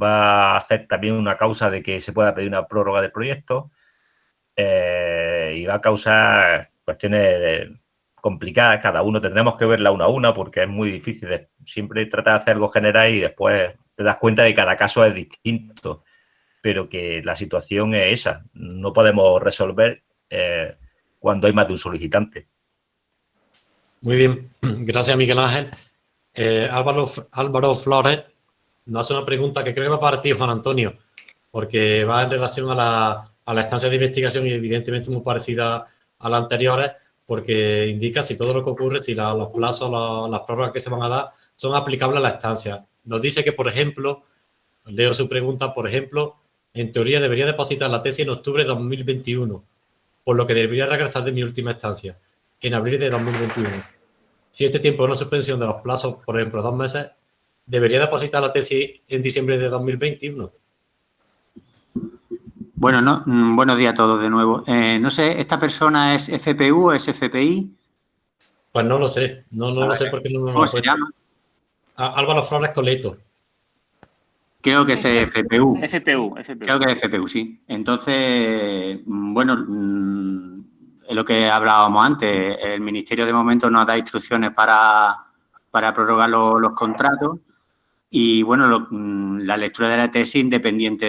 S5: va a hacer también una causa de que se pueda pedir una prórroga del proyecto eh, y va a causar cuestiones complicadas. Cada uno tendremos que verla una a una porque es muy difícil. Siempre tratar de hacer algo general y después te das cuenta de que cada caso es distinto, pero que la situación es esa. No podemos resolver eh, cuando hay más de un solicitante.
S1: Muy bien, (clears throat) gracias Miguel Ángel. Eh, Álvaro, Álvaro Flores nos hace una pregunta que creo que va para ti, Juan Antonio, porque va en relación a la, a la estancia de investigación y evidentemente muy parecida a las anteriores, porque indica si todo lo que ocurre, si los plazos, las prórrogas que se van a dar son aplicables a la estancia. Nos dice que, por ejemplo, leo su pregunta, por ejemplo, en teoría debería depositar la tesis en octubre de 2021 por lo que debería regresar de mi última estancia, en abril de 2021. Si este tiempo es una suspensión de los plazos, por ejemplo, dos meses, ¿debería depositar la tesis en diciembre de 2021?
S4: Bueno, no, mm, buenos días a todos de nuevo. Eh, no sé, ¿esta persona es FPU o es FPI?
S1: Pues no lo sé, no, no lo sé porque no me lo ¿Cómo se llama? Álvaro Flores Coleto.
S4: Creo que es FPU.
S2: FPU,
S4: Creo que es FPU, sí. Entonces, mm, bueno, mm, es lo que hablábamos antes. El Ministerio de momento nos da instrucciones para, para prorrogar los, contratos y, bueno, mm, la lectura de la tesis independiente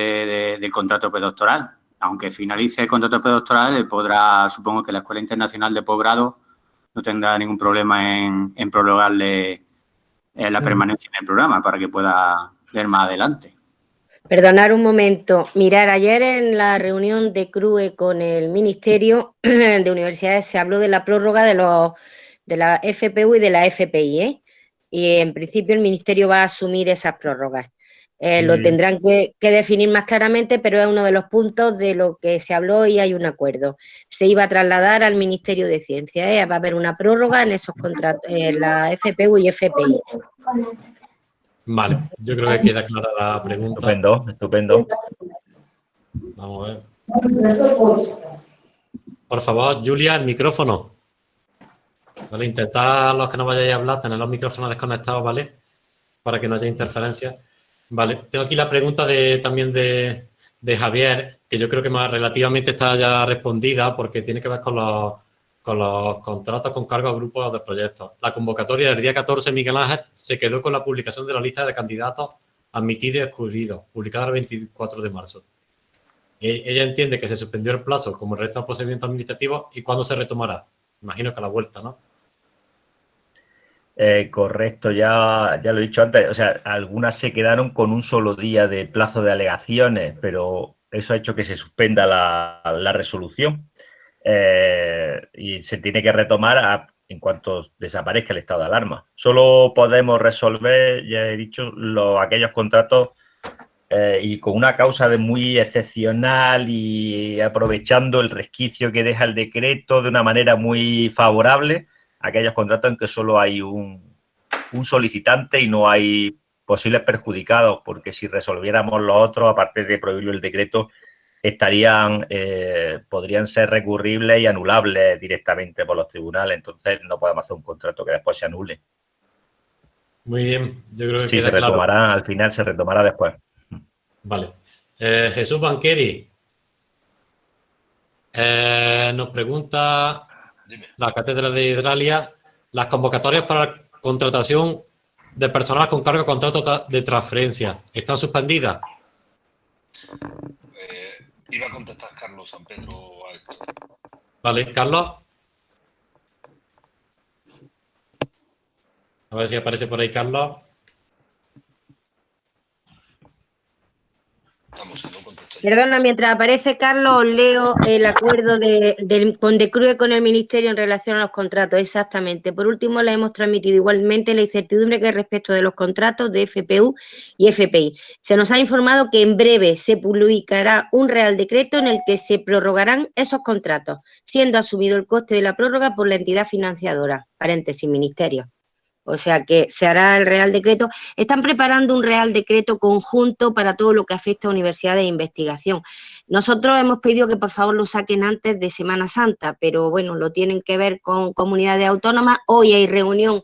S4: del contrato predoctoral. Aunque finalice el contrato predoctoral, podrá, supongo que la Escuela Internacional de Posgrado no tendrá ningún problema en, en prorrogarle eh, la permanencia en el programa para que pueda ver más adelante.
S7: Perdonar un momento. Mirar, ayer en la reunión de CRUE con el Ministerio (clears throat) de Universidades se habló de la prórroga de, los, de la FPU y de la FPI, ¿eh? Y en principio el Ministerio va a asumir esas prórrogas. Eh, lo tendrán que, definir más claramente, pero es uno de los puntos de lo que se habló y hay un acuerdo. Se iba a trasladar al Ministerio de Ciencia, ¿eh? va a haber una prórroga en esos contratos, en la FPU y FPI.
S1: Vale, yo creo que queda clara la pregunta.
S5: Estupendo, estupendo.
S1: Vamos a ver. Por favor, Julia, el micrófono. Vale, intentad los que no vayáis a hablar, tener los micrófonos desconectados, ¿vale? Para que no haya interferencia. Vale, tengo aquí la pregunta de, también de, de Javier, que yo creo que más relativamente está ya respondida porque tiene que ver con los con los contratos con cargo a grupos de proyectos. La convocatoria del día 14, Miguel Ángel, se quedó con la publicación de la lista de candidatos admitidos y excluidos, publicada el 24 de marzo. E, ella entiende que se suspendió el plazo como el resto de procedimientos administrativos y cuándo se retomará. Imagino que a la vuelta, ¿no?
S5: Eh, correcto, ya, ya lo he dicho antes. O sea, algunas se quedaron con un solo día de plazo de alegaciones, pero eso ha hecho que se suspenda la resolución. Eh, y se tiene que retomar en cuanto desaparezca el estado de alarma. Solo podemos resolver, ya he dicho, aquellos contratos eh, y con una causa de muy excepcional y aprovechando el resquicio que deja el decreto de una manera muy favorable, aquellos contratos en que solo hay un, un solicitante y no hay posibles perjudicados, porque si resolviéramos los otros, aparte de prohibirlo el decreto, estarían, eh, podrían ser recurribles y anulables directamente por los tribunales. Entonces no podemos hacer un contrato que después se anule.
S1: Muy bien, yo creo que
S5: sí, se retomará, al final se retomará después.
S1: Vale. Eh, Jesús Banqueri eh, nos pregunta la Cátedra de Hidralia, las convocatorias para contratación de personal con cargo de contrato de transferencia, ¿están suspendidas?
S6: Iba a contestar Carlos San Pedro a esto.
S1: Vale, Carlos. A ver si aparece por ahí Carlos.
S7: Estamos en Perdona, mientras aparece Carlos, leo el acuerdo de, con Decrue con el Ministerio en relación a los contratos, exactamente. Por último, le hemos transmitido igualmente la incertidumbre que respecto de los contratos de FPU y FPI. Se nos ha informado que en breve se publicará un real decreto en el que se prorrogarán esos contratos, siendo asumido el coste de la prórroga por la entidad financiadora, paréntesis, Ministerio. O sea que se hará el Real Decreto. Están preparando un Real Decreto conjunto para todo lo que afecta a universidades de investigación. Nosotros hemos pedido que por favor lo saquen antes de Semana Santa, pero bueno, lo tienen que ver con comunidades autónomas. Hoy hay reunión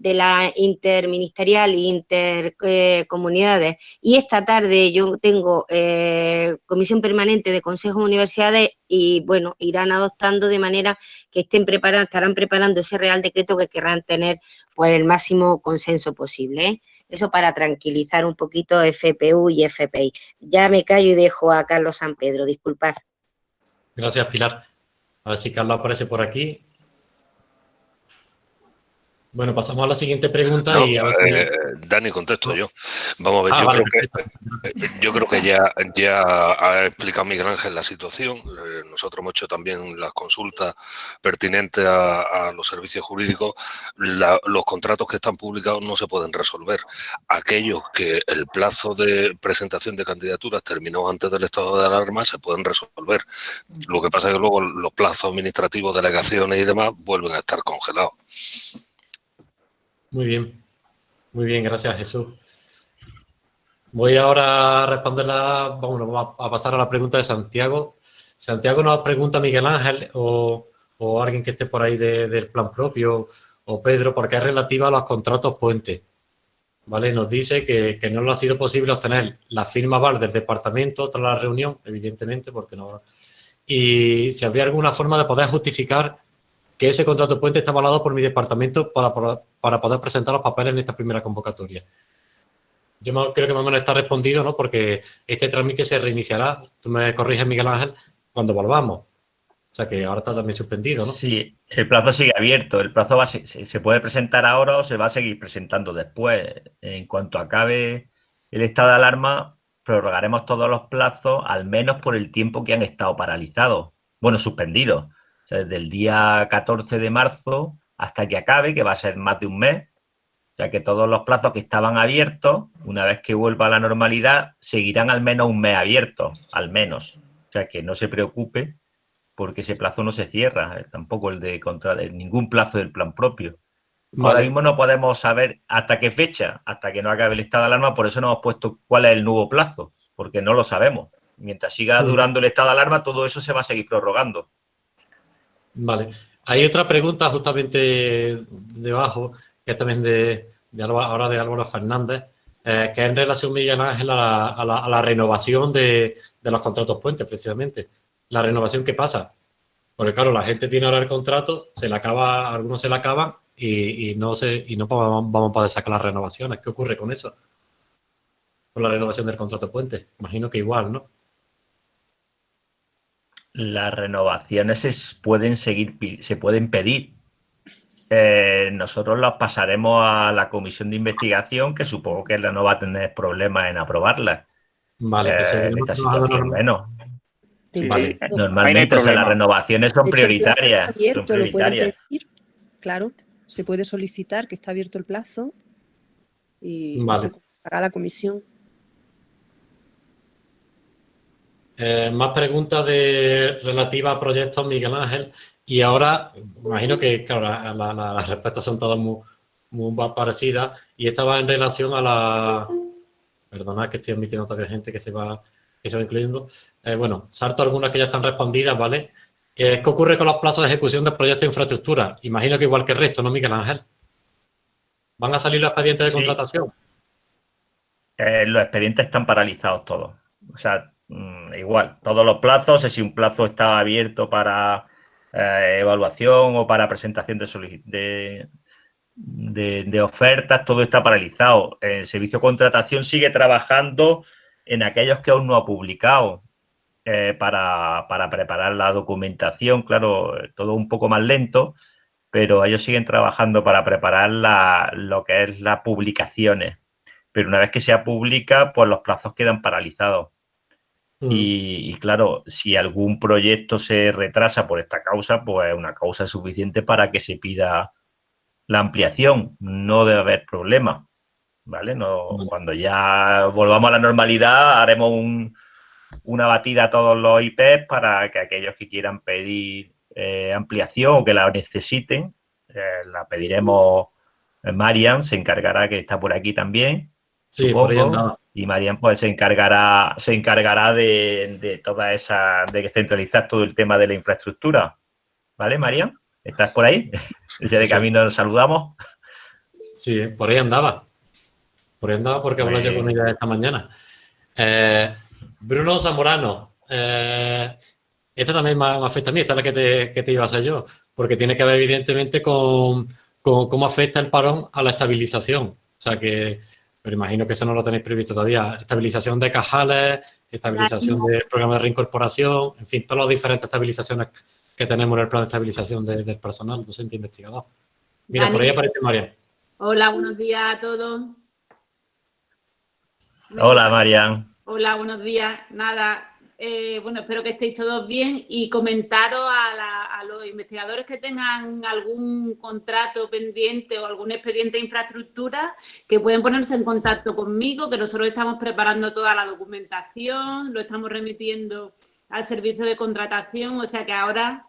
S7: de la interministerial e intercomunidades. y esta tarde yo tengo eh, comisión permanente de consejos de universidades y bueno, irán adoptando de manera que estén preparados, estarán preparando ese real decreto que querrán tener pues el máximo consenso posible. ¿eh? Eso para tranquilizar un poquito FPU y FPI. Ya me callo y dejo a Carlos San Pedro, disculpad.
S1: Gracias, Pilar. A ver si Carlos aparece por aquí. Bueno, pasamos a la siguiente pregunta y a ver
S6: si... Eh, Dani, contesto yo. Vamos a ver, ah, yo, creo que, yo, creo que, ya, ya ha explicado Miguel Ángel la situación. Eh, nosotros hemos hecho también las consultas pertinentes a, los servicios jurídicos. los contratos que están publicados no se pueden resolver. Aquellos que el plazo de presentación de candidaturas terminó antes del estado de alarma se pueden resolver. Lo que pasa es que luego los plazos administrativos, delegaciones y demás vuelven a estar congelados.
S1: Muy bien, muy bien, gracias Jesús. Voy ahora a responderla, vamos a pasar a la pregunta de Santiago. Santiago nos pregunta Miguel Ángel o, alguien que esté por ahí del plan propio o Pedro, porque es relativa a los contratos puentes. ¿Vale? Nos dice que, no le ha sido posible obtener la firma VAR del departamento tras la reunión, evidentemente, porque no... Y si habría alguna forma de poder justificar que ese contrato puente está avalado por mi departamento para, para, poder presentar los papeles en esta primera convocatoria. Yo creo que más o menos está respondido, ¿no? Porque este trámite se reiniciará, tú me corriges, Miguel Ángel, cuando volvamos. O sea que ahora está también suspendido, ¿no?
S5: Sí, el plazo sigue abierto. El plazo se, puede presentar ahora o se va a seguir presentando después. En cuanto acabe el estado de alarma, prorrogaremos todos los plazos, al menos por el tiempo que han estado paralizados. Bueno, suspendidos desde el día 14 de marzo hasta que acabe, que va a ser más de un mes, ya que todos los plazos que estaban abiertos, una vez que vuelva a la normalidad, seguirán al menos un mes abiertos, al menos. O sea, que no se preocupe porque ese plazo no se cierra, eh, tampoco el de contra de ningún plazo del plan propio. Ahora mismo no podemos saber hasta qué fecha, hasta que no acabe el estado de alarma, por eso no hemos puesto cuál es el nuevo plazo, porque no lo sabemos. Mientras siga durando el estado de alarma, todo eso se va a seguir prorrogando.
S1: Vale. Hay otra pregunta justamente debajo, que es también de, ahora de Álvaro Fernández, eh, que en relación, Miguel Ángel, a la, renovación de, los contratos puentes, precisamente. La renovación que pasa. Porque claro, la gente tiene ahora el contrato, se le acaba, algunos se le acaban y, no se, y no vamos a poder sacar las renovaciones. ¿Qué ocurre con eso? Con la renovación del contrato puente. Imagino que igual, ¿no?
S5: Las renovaciones se pueden seguir, se pueden pedir. Eh, nosotros las pasaremos a la comisión de investigación, que supongo que no va a tener problemas en aprobarlas. Vale, que se bueno. Normalmente, las renovaciones son prioritarias.
S9: claro, se puede solicitar que está abierto el plazo y se a la comisión.
S1: Eh, más preguntas de, relativas a proyectos, Miguel Ángel. Y ahora, imagino que claro, las respuestas son todas muy, parecidas. Y esta va en relación a la... Perdona que estoy admitiendo todavía gente que se va, que se va incluyendo. Eh, bueno, salto algunas que ya están respondidas, ¿vale? Eh, ¿Qué ocurre con los plazos de ejecución de proyectos de infraestructura? Imagino que igual que el resto, ¿no, Miguel Ángel? ¿Van a salir los expedientes de contratación?
S5: los expedientes están paralizados todos. O sea, Mm, igual, todos los plazos, si un plazo está abierto para eh, evaluación o para presentación de, de, ofertas, todo está paralizado. El servicio de contratación sigue trabajando en aquellos que aún no ha publicado eh, para, preparar la documentación, claro, todo un poco más lento, pero ellos siguen trabajando para preparar lo que es las publicaciones. Pero una vez que se publica, pues los plazos quedan paralizados. Mm. Y, claro, si algún proyecto se retrasa por esta causa, pues es una causa suficiente para que se pida la ampliación. No debe haber problema. ¿Vale? No, Cuando ya volvamos a la normalidad, haremos una batida a todos los IPs para que aquellos que quieran pedir eh, ampliación o que la necesiten, eh, la pediremos Marian se encargará, que está por aquí también.
S1: Sí, por ahí
S5: Y Marian pues se encargará, se encargará de, de toda esa, de centralizar todo el tema de la infraestructura. ¿Vale, Marian? ¿Estás por ahí? (laughs) Ya de camino nos saludamos.
S1: Sí, por ahí andaba. Por ahí andaba porque hablé yo con ella esta mañana. Eh, Bruno Zamorano, eh, esta también me, afecta a mí, esta es la que te, que te iba a hacer yo, porque tiene que ver evidentemente con, cómo afecta el parón a la estabilización. O sea que, pero imagino que eso no lo tenéis previsto todavía. Estabilización de cajales, estabilización del programa de reincorporación, en fin, todas las diferentes estabilizaciones que tenemos en el plan de estabilización del personal docente investigador. Mira, por ahí aparece María.
S10: Hola, buenos días a todos.
S5: Hola, Marian.
S10: Hola, buenos días. Nada, eh, bueno, espero que estéis todos bien y comentaros a, los investigadores que tengan algún contrato pendiente o algún expediente de infraestructura que pueden ponerse en contacto conmigo, que nosotros estamos preparando toda la documentación, lo estamos remitiendo al servicio de contratación, o sea que ahora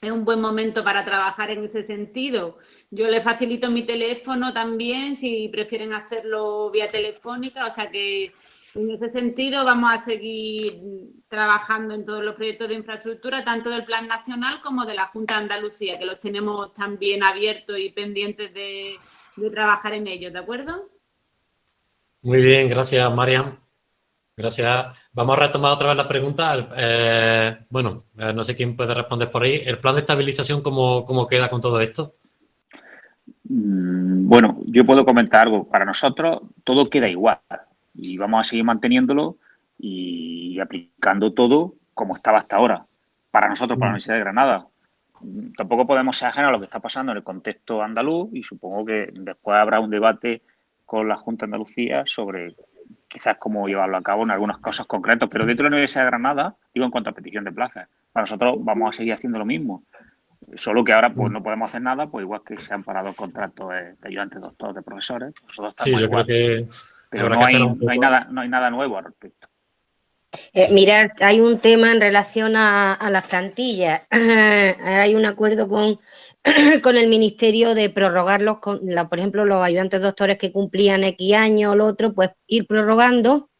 S10: es un buen momento para trabajar en ese sentido. Yo les facilito mi teléfono también si prefieren hacerlo vía telefónica, o sea que en ese sentido, vamos a seguir trabajando en todos los proyectos de infraestructura, tanto del Plan Nacional como de la Junta de Andalucía, que los tenemos también abiertos y pendientes de, trabajar en ellos, ¿de acuerdo?
S1: Muy bien, gracias, Mariam. Gracias. Vamos a retomar otra vez la pregunta. Eh, bueno, eh, no sé quién puede responder por ahí. ¿El plan de estabilización cómo, cómo queda con todo esto?
S2: Mm, bueno, yo puedo comentar algo. Para nosotros todo queda igual y vamos a seguir manteniéndolo y aplicando todo como estaba hasta ahora. Para nosotros, para la mm. Universidad de Granada. Tampoco podemos ser ajenos a lo que está pasando en el contexto andaluz y supongo que después habrá un debate con la Junta de Andalucía sobre quizás cómo llevarlo a cabo en algunas cosas concretas, pero dentro de la Universidad de Granada, digo en cuanto a petición de plazas, para nosotros vamos a seguir haciendo lo mismo. Solo que ahora pues no podemos hacer nada, pues igual que se han parado contratos de, ayudantes doctores, de profesores, nosotros
S1: estamos sí, yo creo que
S2: pero no hay, nada, no hay nada nuevo al respecto.
S7: Eh, mirad, hay un tema en relación a, las plantillas. (clears throat) hay un acuerdo con, (clears throat) con el Ministerio de prorrogarlos, con, por ejemplo, los ayudantes doctores que cumplían X años o lo otro, pues ir prorrogando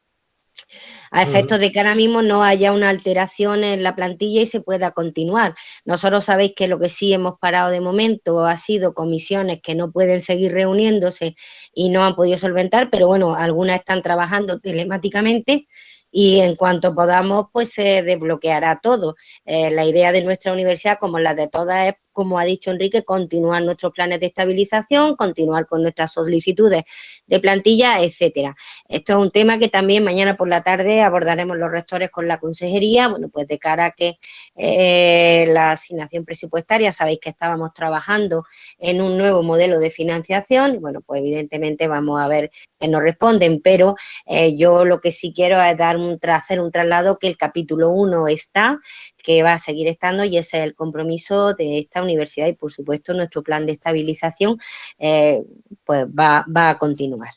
S7: a efectos de que ahora mismo no haya una alteración en la plantilla y se pueda continuar. Nosotros sabéis que lo que sí hemos parado de momento ha sido comisiones que no pueden seguir reuniéndose y no han podido solventar, pero bueno, algunas están trabajando telemáticamente y en cuanto podamos, pues se desbloqueará todo. Eh, la idea de nuestra universidad, como la de todas, es como ha dicho Enrique, continuar nuestros planes de estabilización, continuar con nuestras solicitudes de plantilla, etcétera. Esto es un tema que también mañana por la tarde abordaremos los rectores con la consejería, bueno, pues de cara a que eh, la asignación presupuestaria, sabéis que estábamos trabajando en un nuevo modelo de financiación, bueno, pues evidentemente vamos a ver que nos responden, pero eh, yo lo que sí quiero es dar un, hacer un traslado que el capítulo 1 está, que va a seguir estando y ese es el compromiso de esta universidad y por supuesto nuestro plan de estabilización eh, pues va, a continuar.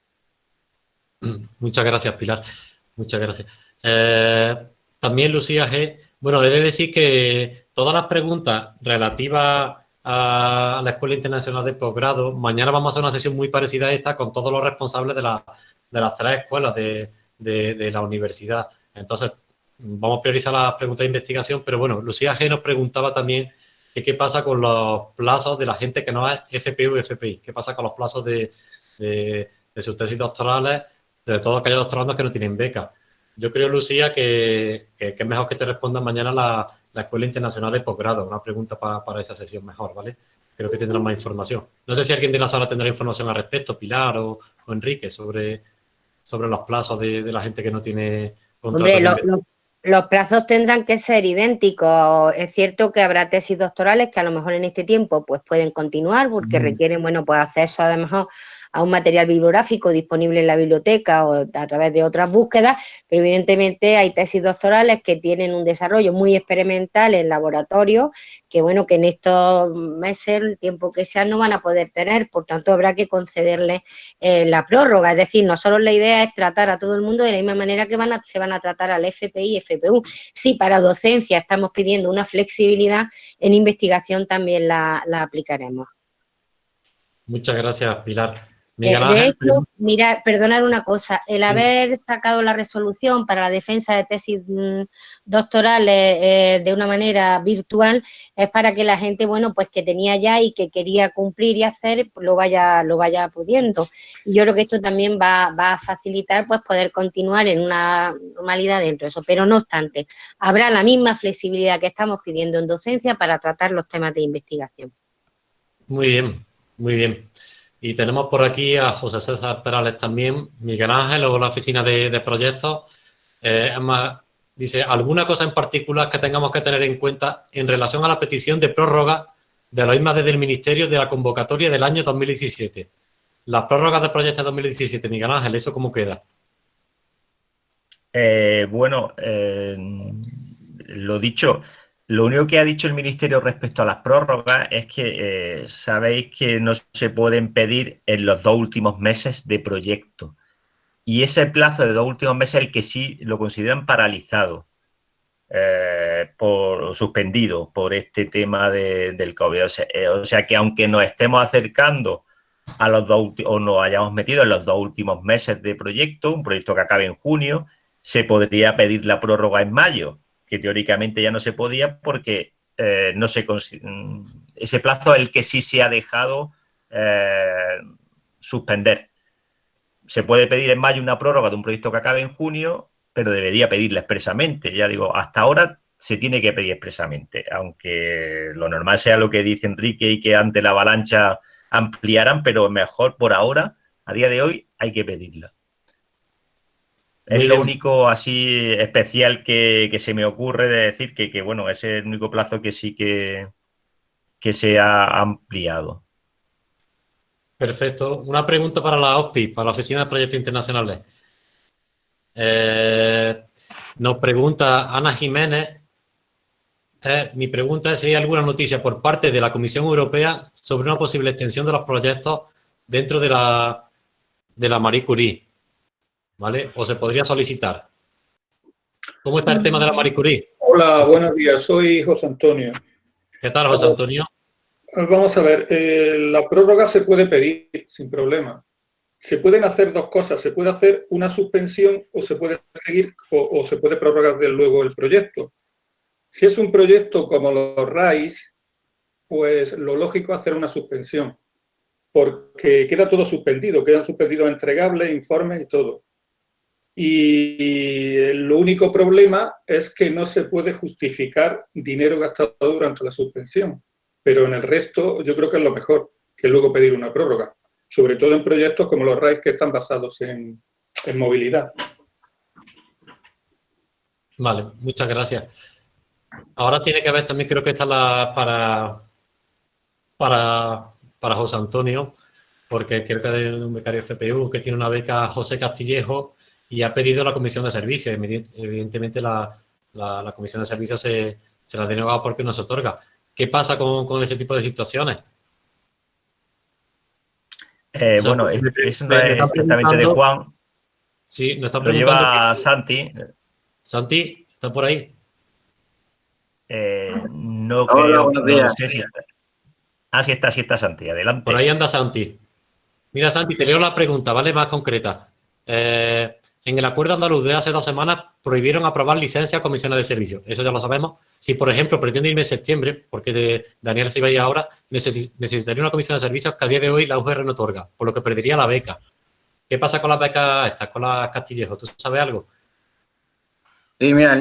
S7: (clears throat)
S1: Muchas gracias Pilar, muchas gracias. Eh, también Lucía G, bueno, he de decir que todas las preguntas relativas a la Escuela Internacional de Posgrado, mañana vamos a hacer una sesión muy parecida a esta con todos los responsables de, las tres escuelas de, de la universidad. Entonces, vamos a priorizar las preguntas de investigación, pero bueno, Lucía G nos preguntaba también qué pasa con los plazos de la gente que no es FPU y FPI, qué pasa con los plazos de, sus tesis doctorales, de todos aquellos doctorandos que no tienen beca. Yo creo, Lucía, que, es mejor que te responda mañana la, Escuela Internacional de Posgrado, una pregunta para, esa sesión mejor, ¿vale? Creo que tendrán más información. No sé si alguien de la sala tendrá información al respecto, Pilar o, Enrique, sobre, sobre los plazos de, la gente que no tiene
S7: contrato. Los plazos tendrán que ser idénticos. Es cierto que habrá tesis doctorales que a lo mejor en este tiempo pues pueden continuar porque requieren, bueno, pues acceso a lo mejor a un material bibliográfico disponible en la biblioteca o a través de otras búsquedas, pero evidentemente hay tesis doctorales que tienen un desarrollo muy experimental en laboratorio, que bueno, que en estos meses, el tiempo que sea, no van a poder tener, por tanto habrá que concederle eh, la prórroga, es decir, no solo la idea es tratar a todo el mundo de la misma manera que van a, se van a tratar al FPI y FPU, sí, para docencia estamos pidiendo una flexibilidad, en investigación también la aplicaremos.
S1: Muchas gracias, Pilar.
S7: Eh, de hecho, mira, perdonar una cosa, el haber sacado la resolución para la defensa de tesis mm, doctorales eh, de una manera virtual es para que la gente, bueno, pues que tenía ya y que quería cumplir y hacer, pues lo vaya, lo vaya pudiendo. Y yo creo que esto también va, va a facilitar pues poder continuar en una normalidad dentro de eso. Pero no obstante, habrá la misma flexibilidad que estamos pidiendo en docencia para tratar los temas de investigación.
S1: Muy bien, muy bien. Y tenemos por aquí a José César Perales también, Miguel Ángel o la oficina de, proyectos. Eh, dice, ¿alguna cosa en particular que tengamos que tener en cuenta en relación a la petición de prórroga de la misma desde el Ministerio de la convocatoria del año 2017? Las prórrogas de proyectos 2017, Miguel Ángel, ¿eso cómo queda?
S5: Eh, bueno, eh, lo dicho, lo único que ha dicho el Ministerio respecto a las prórrogas es que eh, sabéis que no se pueden pedir en los dos últimos meses de proyecto. Y ese plazo de dos últimos meses es el que sí lo consideran paralizado, eh, por, suspendido por este tema del COVID. Eh, o sea, que aunque nos estemos acercando a los dos o nos hayamos metido en los dos últimos meses de proyecto, un proyecto que acabe en junio, se podría pedir la prórroga en mayo que teóricamente ya no se podía porque eh, no se mm, ese plazo el que sí se ha dejado eh, suspender. Se puede pedir en mayo una prórroga de un proyecto que acabe en junio, pero debería pedirla expresamente. Ya digo, hasta ahora se tiene que pedir expresamente, aunque lo normal sea lo que dice Enrique y que ante la avalancha ampliaran, pero mejor por ahora, a día de hoy, hay que pedirla. Es lo único así especial que, se me ocurre de decir que, bueno, es el único plazo que sí que, que se ha ampliado.
S1: Perfecto. Una pregunta para la OSPI, para la Oficina de Proyectos Internacionales. Eh, nos pregunta Ana Jiménez. Eh, mi pregunta es si hay alguna noticia por parte de la Comisión Europea sobre una posible extensión de los proyectos dentro de la, de la Marie Curie. ¿Vale? O se podría solicitar. ¿Cómo está el tema de la Marie Curie?
S11: Hola, buenos días. Soy José Antonio.
S1: ¿Qué tal, José Antonio?
S11: Vamos a ver, eh, la prórroga se puede pedir sin problema. Se pueden hacer dos cosas. Se puede hacer una suspensión o se puede seguir o, se puede prorrogar de luego el proyecto. Si es un proyecto como los RAIS, pues lo lógico es hacer una suspensión, porque queda todo suspendido, quedan suspendidos entregables, informes y todo. Y lo único problema es que no se puede justificar dinero gastado durante la suspensión. Pero en el resto yo creo que es lo mejor que luego pedir una prórroga. Sobre todo en proyectos como los RAIS que están basados en, movilidad.
S1: Vale, muchas gracias. Ahora tiene que ver también, creo que está la para, para, para José Antonio, porque creo que hay un becario FPU que tiene una beca José Castillejo y ha pedido la comisión de servicios. Evidentemente la, comisión de servicios se, se la ha denegado porque no se otorga. ¿Qué pasa con, ese tipo de situaciones?
S5: Eh, bueno, eso no es exactamente de Juan.
S1: Sí, nos está
S5: preguntando. Lo lleva Santi.
S1: Santi, ¿está por ahí?
S5: Eh, no creo. No sé si está. Ah, sí está, sí está Santi. Adelante.
S1: Por ahí anda Santi. Mira, Santi, te leo la pregunta, ¿vale? Más concreta. Eh, en el acuerdo andaluz de hace dos semanas prohibieron aprobar licencias a comisiones de servicio. Eso ya lo sabemos. Si, por ejemplo, pretende irme en septiembre, porque Daniel se iba a ir ahora, necesitaría una comisión de servicios que a día de hoy la UGR no otorga, por lo que perdería la beca. ¿Qué pasa con las becas estas, con las Castillejo? ¿Tú sabes algo?
S12: Sí, mira,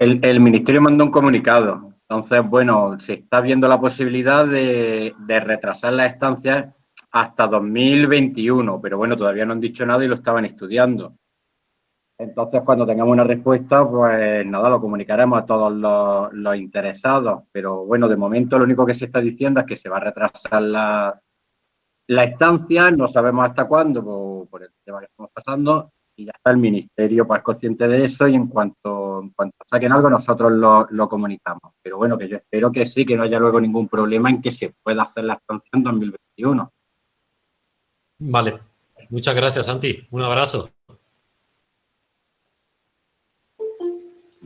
S12: el, Ministerio mandó un comunicado. Entonces, bueno, se está viendo la posibilidad de, de retrasar las estancias hasta 2021, pero bueno, todavía no han dicho nada y lo estaban estudiando. Entonces, cuando tengamos una respuesta, pues nada, lo comunicaremos a todos los, interesados. Pero bueno, de momento lo único que se está diciendo es que se va a retrasar la, la estancia, no sabemos hasta cuándo por, el tema que estamos pasando, y ya está el ministerio pues consciente de eso y en cuanto, en cuanto saquen algo nosotros lo, lo, comunicamos. Pero bueno, que yo espero que sí, que no haya luego ningún problema en que se pueda hacer la estancia en 2021.
S1: Vale, muchas gracias, Santi. Un abrazo.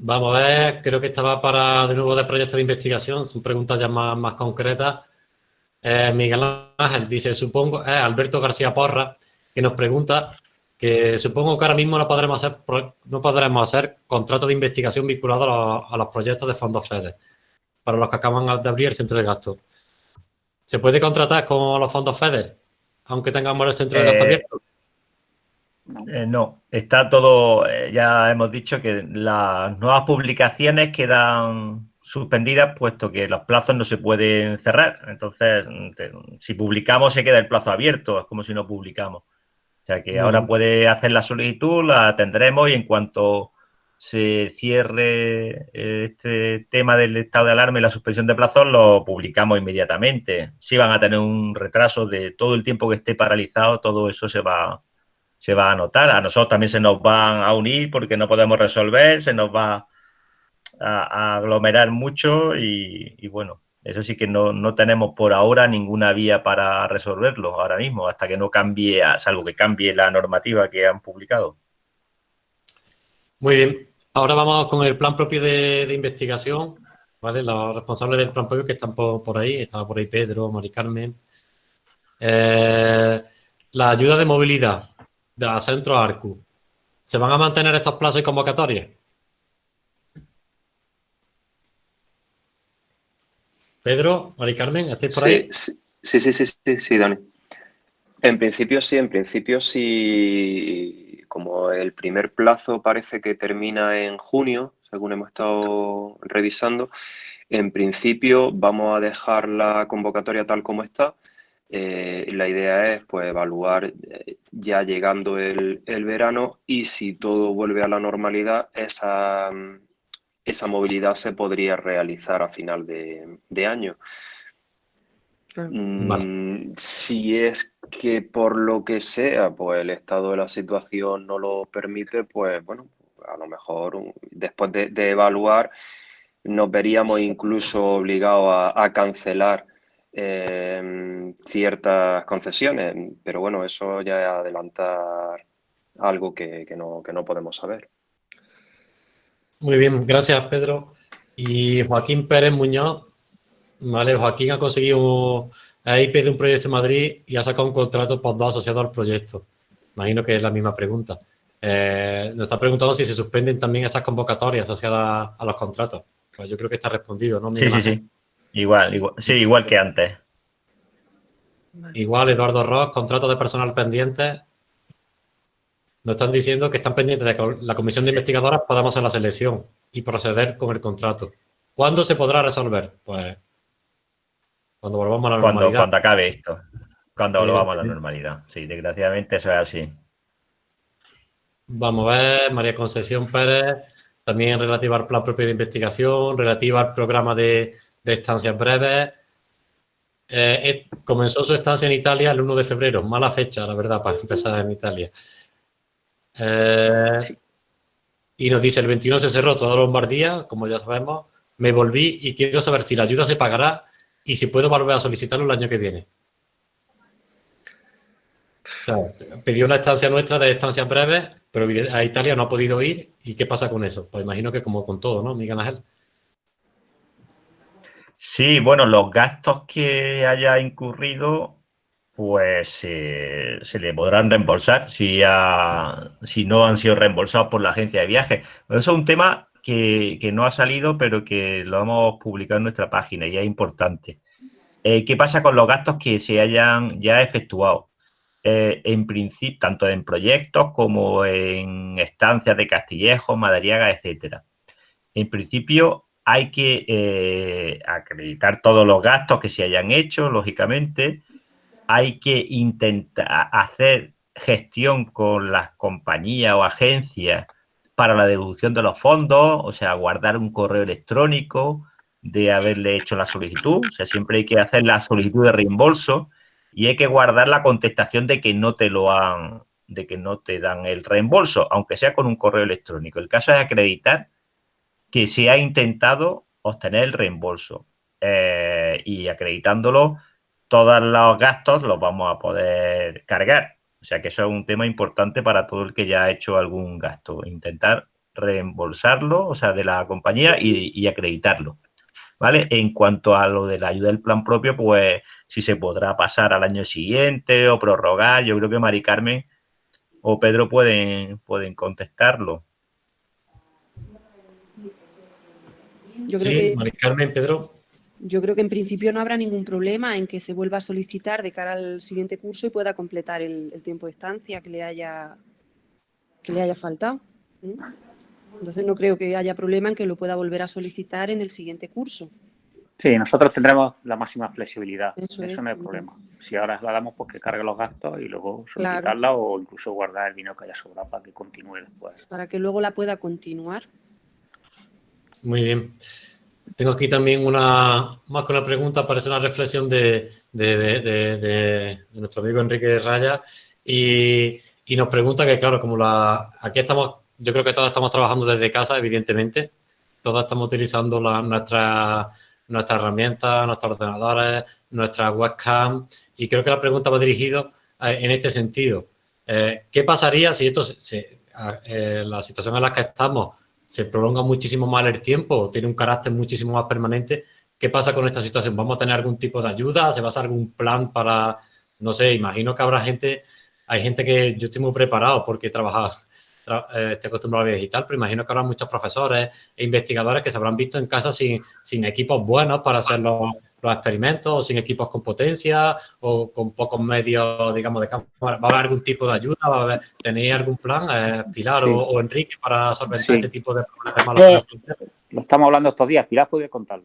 S1: Vamos a ver, creo que estaba para de nuevo de proyecto de investigación, son preguntas ya más, concretas. Eh, Miguel Ángel dice, supongo, eh, Alberto García Porra, que nos pregunta que supongo que ahora mismo no podremos hacer, no podremos hacer contratos de investigación vinculados a los, proyectos de fondos FEDER, para los que acaban de abrir el centro de gasto. ¿Se puede contratar con los fondos FEDER, aunque tengamos el centro de abierto?
S5: Eh, no, está todo, eh, ya hemos dicho que las nuevas publicaciones quedan suspendidas puesto que los plazos no se pueden cerrar. Entonces, si publicamos se queda el plazo abierto, es como si no publicamos. O sea que ahora puede hacer la solicitud, la atendremos y en cuanto se cierre este tema del estado de alarma y la suspensión de plazos, lo publicamos inmediatamente. Si van a tener un retraso de todo el tiempo que esté paralizado, todo eso se va, se va a anotar. A nosotros también se nos van a unir porque no podemos resolver, se nos va a, aglomerar mucho y, bueno, eso sí que no, tenemos por ahora ninguna vía para resolverlo ahora mismo, hasta que no cambie, salvo que cambie la normativa que han publicado.
S1: Muy bien. Ahora vamos con el plan propio de, investigación, ¿vale? Los responsables del plan propio que están por, ahí, estaba por ahí Pedro, Mari Carmen. Eh, la ayuda de movilidad de Centro Arcu. ¿Se van a mantener estos plazos y convocatorias? Pedro, Mari Carmen, ¿estáis por ahí?
S13: Sí, sí, sí, sí, sí, Dani. En principio sí, en principio sí, como el primer plazo parece que termina en junio, según hemos estado revisando, en principio vamos a dejar la convocatoria tal como está eh, la idea es pues, evaluar eh, ya llegando el, verano y si todo vuelve a la normalidad, esa, esa movilidad se podría realizar a final de, año. Mm, si es que por lo que sea, pues el estado de la situación no lo permite, pues bueno, a lo mejor después de, evaluar nos veríamos incluso obligados a cancelar Em, ciertas concesiones, pero bueno, eso ya es adelantar algo que, no, que no podemos saber.
S1: Muy bien, gracias Pedro. Y Joaquín Pérez Muñoz, vale, Joaquín ha conseguido la IP de un proyecto en Madrid y ha sacado un contrato por dos asociado al proyecto. Imagino que es la misma pregunta. Eh, nos está preguntando si se suspenden también esas convocatorias asociadas a los contratos. Pues yo creo que está respondido, ¿no?
S5: Sí, sí, sí. Igual, igual, sí, igual que antes.
S1: Igual, Eduardo Ross, contrato de personal pendiente. Nos están diciendo que están pendientes de que la comisión de investigadoras podamos hacer la selección y proceder con el contrato. ¿Cuándo se podrá resolver? Pues cuando volvamos a la normalidad.
S5: Cuando acabe esto. Cuando volvamos a la normalidad. Sí, desgraciadamente eso es así.
S1: Vamos a ver, María Concesión Pérez, también relativa al plan propio de investigación, relativa al programa de de estancias breves. Eh, comenzó su estancia en Italia el 1 de febrero, mala fecha, la verdad, para empezar en Italia. Eh, y nos dice, el 21 se cerró toda Lombardía, como ya sabemos, me volví y quiero saber si la ayuda se pagará y si puedo volver a solicitarlo el año que viene. O sea, pidió una estancia nuestra de estancias breves, pero a Italia no ha podido ir. ¿Y qué pasa con eso? Pues imagino que como con todo, ¿no, Miguel Ángel?
S5: Sí, bueno, los gastos que haya incurrido, pues se le podrán reembolsar si, si no han sido reembolsados por la agencia de viajes. Eso es un tema que, no ha salido, pero que lo hemos publicado en nuestra página y es importante. Eh, ¿Qué pasa con los gastos que se hayan ya efectuado? Eh, en principio, tanto en proyectos como en estancias de Castillejo, Madariaga, etcétera. En principio, hay que eh, acreditar todos los gastos que se hayan hecho, lógicamente. Hay que intentar hacer gestión con las compañías o agencias para la devolución de los fondos, o sea, guardar un correo electrónico de haberle hecho la solicitud. O sea, siempre hay que hacer la solicitud de reembolso y hay que guardar la contestación de que no te lo han, de que no te dan el reembolso, aunque sea con un correo electrónico. El caso es acreditar que se ha intentado obtener el reembolso eh, y acreditándolo, todos los gastos los vamos a poder cargar. O sea que eso es un tema importante para todo el que ya ha hecho algún gasto, intentar reembolsarlo, o sea, de la compañía y, acreditarlo. ¿Vale? En cuanto a lo de la ayuda del plan propio, pues si se podrá pasar al año siguiente o prorrogar. Yo creo que Mari Carmen o Pedro pueden, pueden contestarlo.
S1: sí, Mari Carmen, Pedro.
S9: Yo creo que en principio no habrá ningún problema en que se vuelva a solicitar de cara al siguiente curso y pueda completar el, tiempo de estancia que le haya, que le haya faltado. Entonces no creo que haya problema en que lo pueda volver a solicitar en el siguiente curso.
S2: Sí, nosotros tendremos la máxima flexibilidad. Eso, no es problema. Si ahora la damos, pues que cargue los gastos y luego solicitarla o incluso guardar el dinero que haya sobrado para que continúe después.
S9: Para que luego la pueda continuar.
S1: Muy bien. Tengo aquí también una, más que una pregunta, parece una reflexión de, nuestro amigo Enrique Raya y, nos pregunta que, claro, como la, aquí estamos, yo creo que todos estamos trabajando desde casa, evidentemente, todos estamos utilizando la, nuestra, nuestras herramientas, nuestros ordenadores, nuestra webcam y creo que la pregunta va dirigida eh, en este sentido. Eh, ¿Qué pasaría si esto, eh, la situación en la que estamos se prolonga muchísimo más el tiempo, tiene un carácter muchísimo más permanente. ¿Qué pasa con esta situación? ¿Vamos a tener algún tipo de ayuda? ¿Se va a hacer algún plan para, no sé, imagino que habrá gente, hay gente que yo estoy muy preparado porque trabaja, eh, estoy acostumbrado a la digital, pero imagino que habrá muchos profesores e investigadores que se habrán visto en casa sin, sin equipos buenos para hacer los, los experimentos, o sin equipos con potencia, o con pocos medios, digamos, de campo. ¿Va a haber algún tipo de ayuda? ¿Va a ¿Tenéis algún plan, eh, Pilar o, Enrique, para solventar este tipo de problemas?
S2: Eh, lo estamos hablando estos días. Pilar puede contarlo.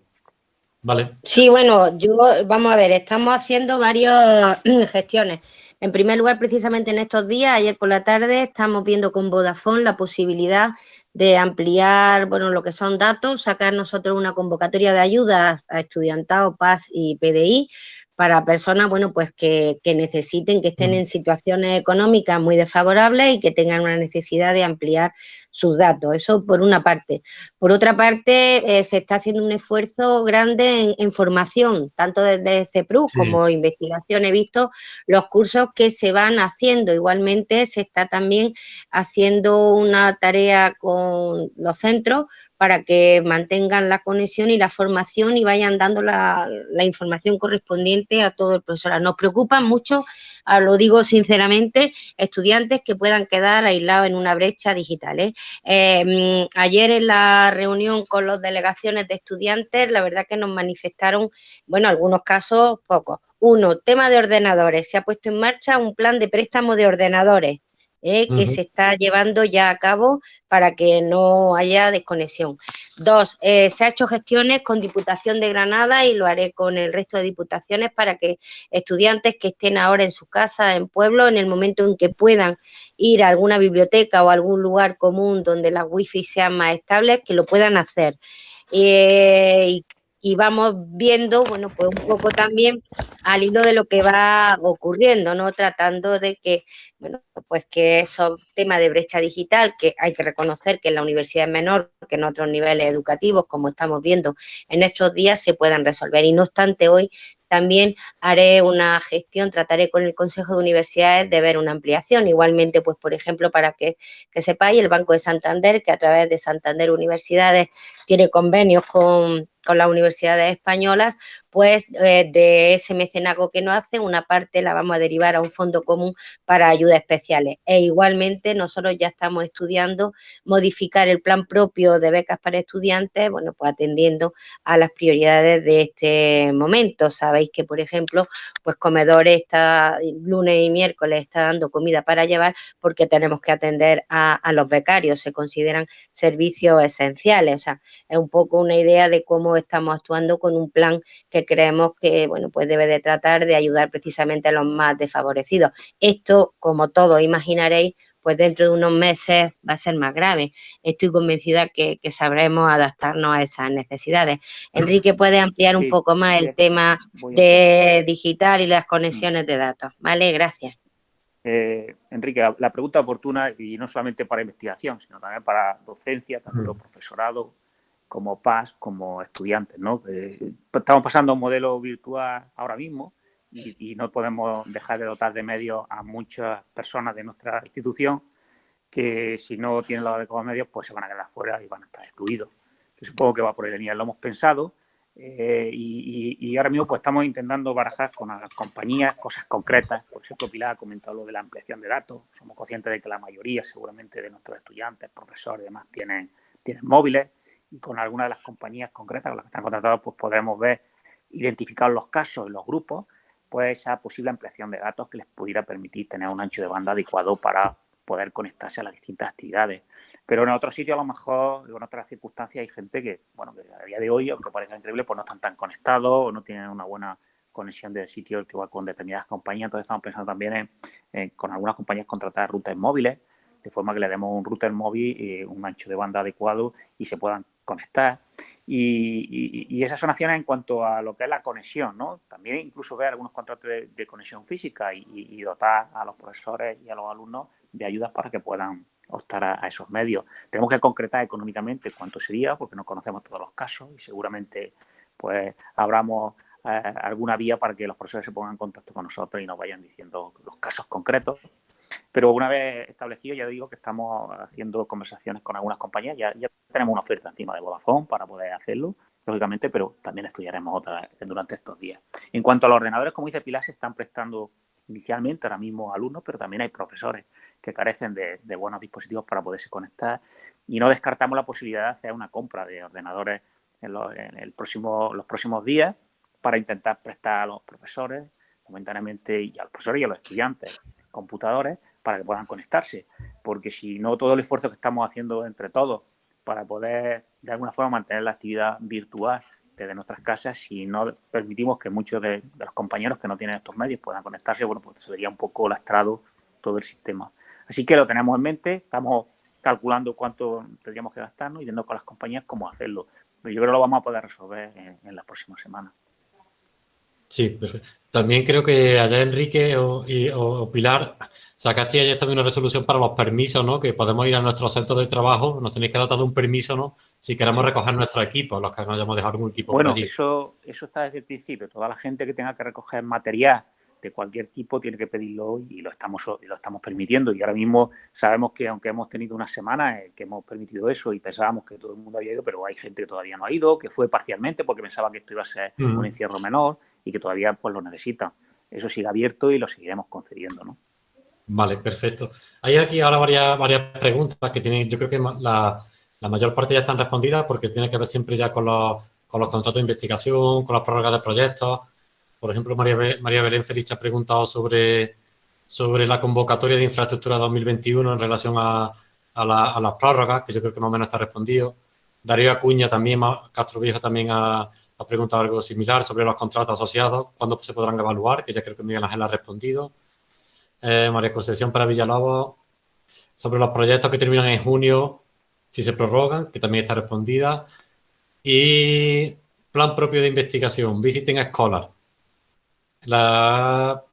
S1: Vale.
S7: Sí, bueno, yo, vamos a ver, estamos haciendo varias (clears throat) gestiones. En primer lugar, precisamente en estos días, ayer por la tarde, estamos viendo con Vodafone la posibilidad de ampliar, bueno, lo que son datos, sacar nosotros una convocatoria de ayuda a estudiantado, PAS y PDI para personas, bueno, pues que, necesiten, que estén en situaciones económicas muy desfavorables y que tengan una necesidad de ampliar sus datos. Eso por una parte. Por otra parte, eh, se está haciendo un esfuerzo grande en, formación, tanto desde CEPRU como investigación. He visto los cursos que se van haciendo. Igualmente, se está también haciendo una tarea con los centros para que mantengan la conexión y la formación y vayan dando la, información correspondiente a todo el profesorado. Nos preocupan mucho, ah, lo digo sinceramente, estudiantes que puedan quedar aislados en una brecha digital. ¿eh? Em, ayer en la reunión con las delegaciones de estudiantes, la verdad que nos manifestaron, bueno, algunos casos pocos. Uno, tema de ordenadores. Se ha puesto en marcha un plan de préstamo de ordenadores ¿eh? que se está llevando ya a cabo para que no haya desconexión. Dos, eh, se ha hecho gestiones con Diputación de Granada y lo haré con el resto de diputaciones para que estudiantes que estén ahora en su casa, en pueblo, en el momento en que puedan ir a alguna biblioteca o algún lugar común donde las wifi sean más estables, que lo puedan hacer. Eh, y vamos viendo, bueno, pues un poco también al hilo de lo que va ocurriendo, ¿no? Tratando de que, bueno, pues que esos temas de brecha digital, que hay que reconocer que en la universidad es menor que en otros niveles educativos, como estamos viendo en estos días, se puedan resolver. Y no obstante, hoy también haré una gestión, trataré con el Consejo de Universidades de ver una ampliación. Igualmente, pues, por ejemplo, para que, que sepáis, el Banco de Santander, que a través de Santander Universidades tiene convenios con con las universidades españolas, pues eh, de ese mecenazgo que nos hacen, una parte la vamos a derivar a un fondo común para ayudas especiales. E igualmente nosotros ya estamos estudiando modificar el plan propio de becas para estudiantes, bueno, pues atendiendo a las prioridades de este momento. Sabéis que, por ejemplo, pues comedores está lunes y miércoles está dando comida para llevar porque tenemos que atender a los becarios, se consideran servicios esenciales. O sea, es un poco una idea de cómo estamos actuando con un plan que creemos que, bueno, pues debe de tratar de ayudar precisamente a los más desfavorecidos. Esto, como todos imaginaréis, pues dentro de unos meses va a ser más grave. Estoy convencida que, sabremos adaptarnos a esas necesidades. Enrique puede ampliar un poco más el tema de digital y las conexiones de datos. Vale, gracias.
S2: Eh, Enrique, la pregunta oportuna y no solamente para investigación, sino también para docencia, tanto mm. profesorado, como PAS, como estudiantes, ¿no? Eh, estamos pasando a un modelo virtual ahora mismo y, no podemos dejar de dotar de medios a muchas personas de nuestra institución que si no tienen los adecuados medios, pues se van a quedar fuera y van a estar excluidos. Supongo que va por ahí línea, lo hemos pensado. Eh, y, ahora mismo pues estamos intentando barajar con las compañías cosas concretas. Por ejemplo, Pilar ha comentado lo de la ampliación de datos. Somos conscientes de que la mayoría seguramente de nuestros estudiantes, profesores y demás tienen, tienen móviles y con algunas de las compañías concretas con las que están contratados pues podemos ver, identificar los casos y los grupos, pues esa posible ampliación de datos que les pudiera permitir tener un ancho de banda adecuado para poder conectarse a las distintas actividades. Pero en otros sitios, a lo mejor, en otras circunstancias, hay gente que, bueno, que a día de hoy, aunque parezca increíble, pues no están tan conectados o no tienen una buena conexión del sitio que va con determinadas compañías. Entonces estamos pensando también en, con algunas compañías contratar rutas móviles, de forma que le demos un router móvil, y un ancho de banda adecuado y se puedan conectar. Y, esas son acciones en cuanto a lo que es la conexión, ¿no? También incluso ver algunos contratos de, conexión física y, dotar a los profesores y a los alumnos de ayudas para que puedan optar a, esos medios. Tenemos que concretar económicamente cuánto sería, porque no conocemos todos los casos y seguramente pues abramos eh, alguna vía para que los profesores se pongan en contacto con nosotros y nos vayan diciendo los casos concretos. Pero una vez establecido, ya digo que estamos haciendo conversaciones con algunas compañías, ya, ya tenemos una oferta encima de Vodafone para poder hacerlo, lógicamente, pero también estudiaremos otra durante estos días. En cuanto a los ordenadores, como dice Pilar, se están prestando inicialmente ahora mismo alumnos, pero también hay profesores que carecen de, buenos dispositivos para poderse conectar. Y no descartamos la posibilidad de hacer una compra de ordenadores en, el próximo, los próximos días para intentar prestar a los profesores momentáneamente y a los profesores y a los estudiantes computadores para que puedan conectarse, porque si no todo el esfuerzo que estamos haciendo entre todos para poder de alguna forma mantener la actividad virtual desde nuestras casas, si no permitimos que muchos de, los compañeros que no tienen estos medios puedan conectarse, bueno, pues se vería un poco lastrado todo el sistema. Así que lo tenemos en mente, estamos calculando cuánto tendríamos que gastarnos y viendo con las compañías cómo hacerlo. Pero yo creo que lo vamos a poder resolver en, las próximas semanas.
S1: Sí, perfecto. También creo que allá Enrique o, o Pilar sacaste ayer también una resolución para los permisos, ¿no? Que podemos ir a nuestro centro de trabajo, nos tenéis que dar un permiso, ¿no? Si queremos recoger nuestro equipo, los que no hayamos dejado algún equipo
S2: Bueno, eso, eso está desde el principio. Toda la gente que tenga que recoger material de cualquier tipo tiene que pedirlo y lo estamos, y lo estamos permitiendo. Y ahora mismo sabemos que aunque hemos tenido una semana que hemos permitido eso y pensábamos que todo el mundo había ido, pero hay gente que todavía no ha ido, que fue parcialmente porque pensaba que esto iba a ser un encierro menor y que todavía pues lo necesitan. Eso sigue abierto y lo seguiremos concediendo, ¿no?
S1: Vale, perfecto. Hay aquí ahora varias, varias preguntas que tienen, yo creo que la, mayor parte ya están respondidas porque tiene que ver siempre ya con los, con los contratos de investigación, con las prórrogas de proyectos. Por ejemplo, María, María Belén Feliz ha preguntado sobre, sobre la convocatoria de infraestructura 2021 en relación a, a, las prórrogas, que yo creo que más o menos está respondido. Darío Acuña también, Castro Viejo también ha, ha preguntado algo similar sobre los contratos asociados, cuándo se podrán evaluar, que ya creo que Miguel Ángel ha respondido. Eh, María Concepción para Villalobos, sobre los proyectos que terminan en junio, si se prorrogan, que también está respondida. Y plan propio de investigación, Visiting Scholar. La,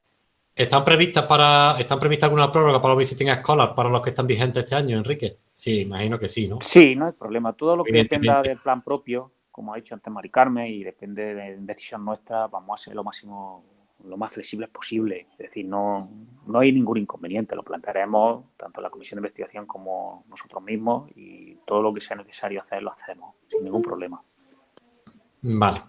S1: ¿Están previstas para están previstas alguna prórroga para los Visiting Scholar para los que están vigentes este año, Enrique? Sí, imagino que sí, ¿no?
S2: Sí, no hay problema. Todo lo que dependa del plan propio, como ha dicho antes Mari Carmen, y depende de decisión nuestra, vamos a ser lo máximo lo más flexibles posible. Es decir, no, no hay ningún inconveniente. Lo plantearemos tanto la Comisión de Investigación como nosotros mismos y todo lo que sea necesario hacer lo hacemos sin ningún problema.
S1: Vale.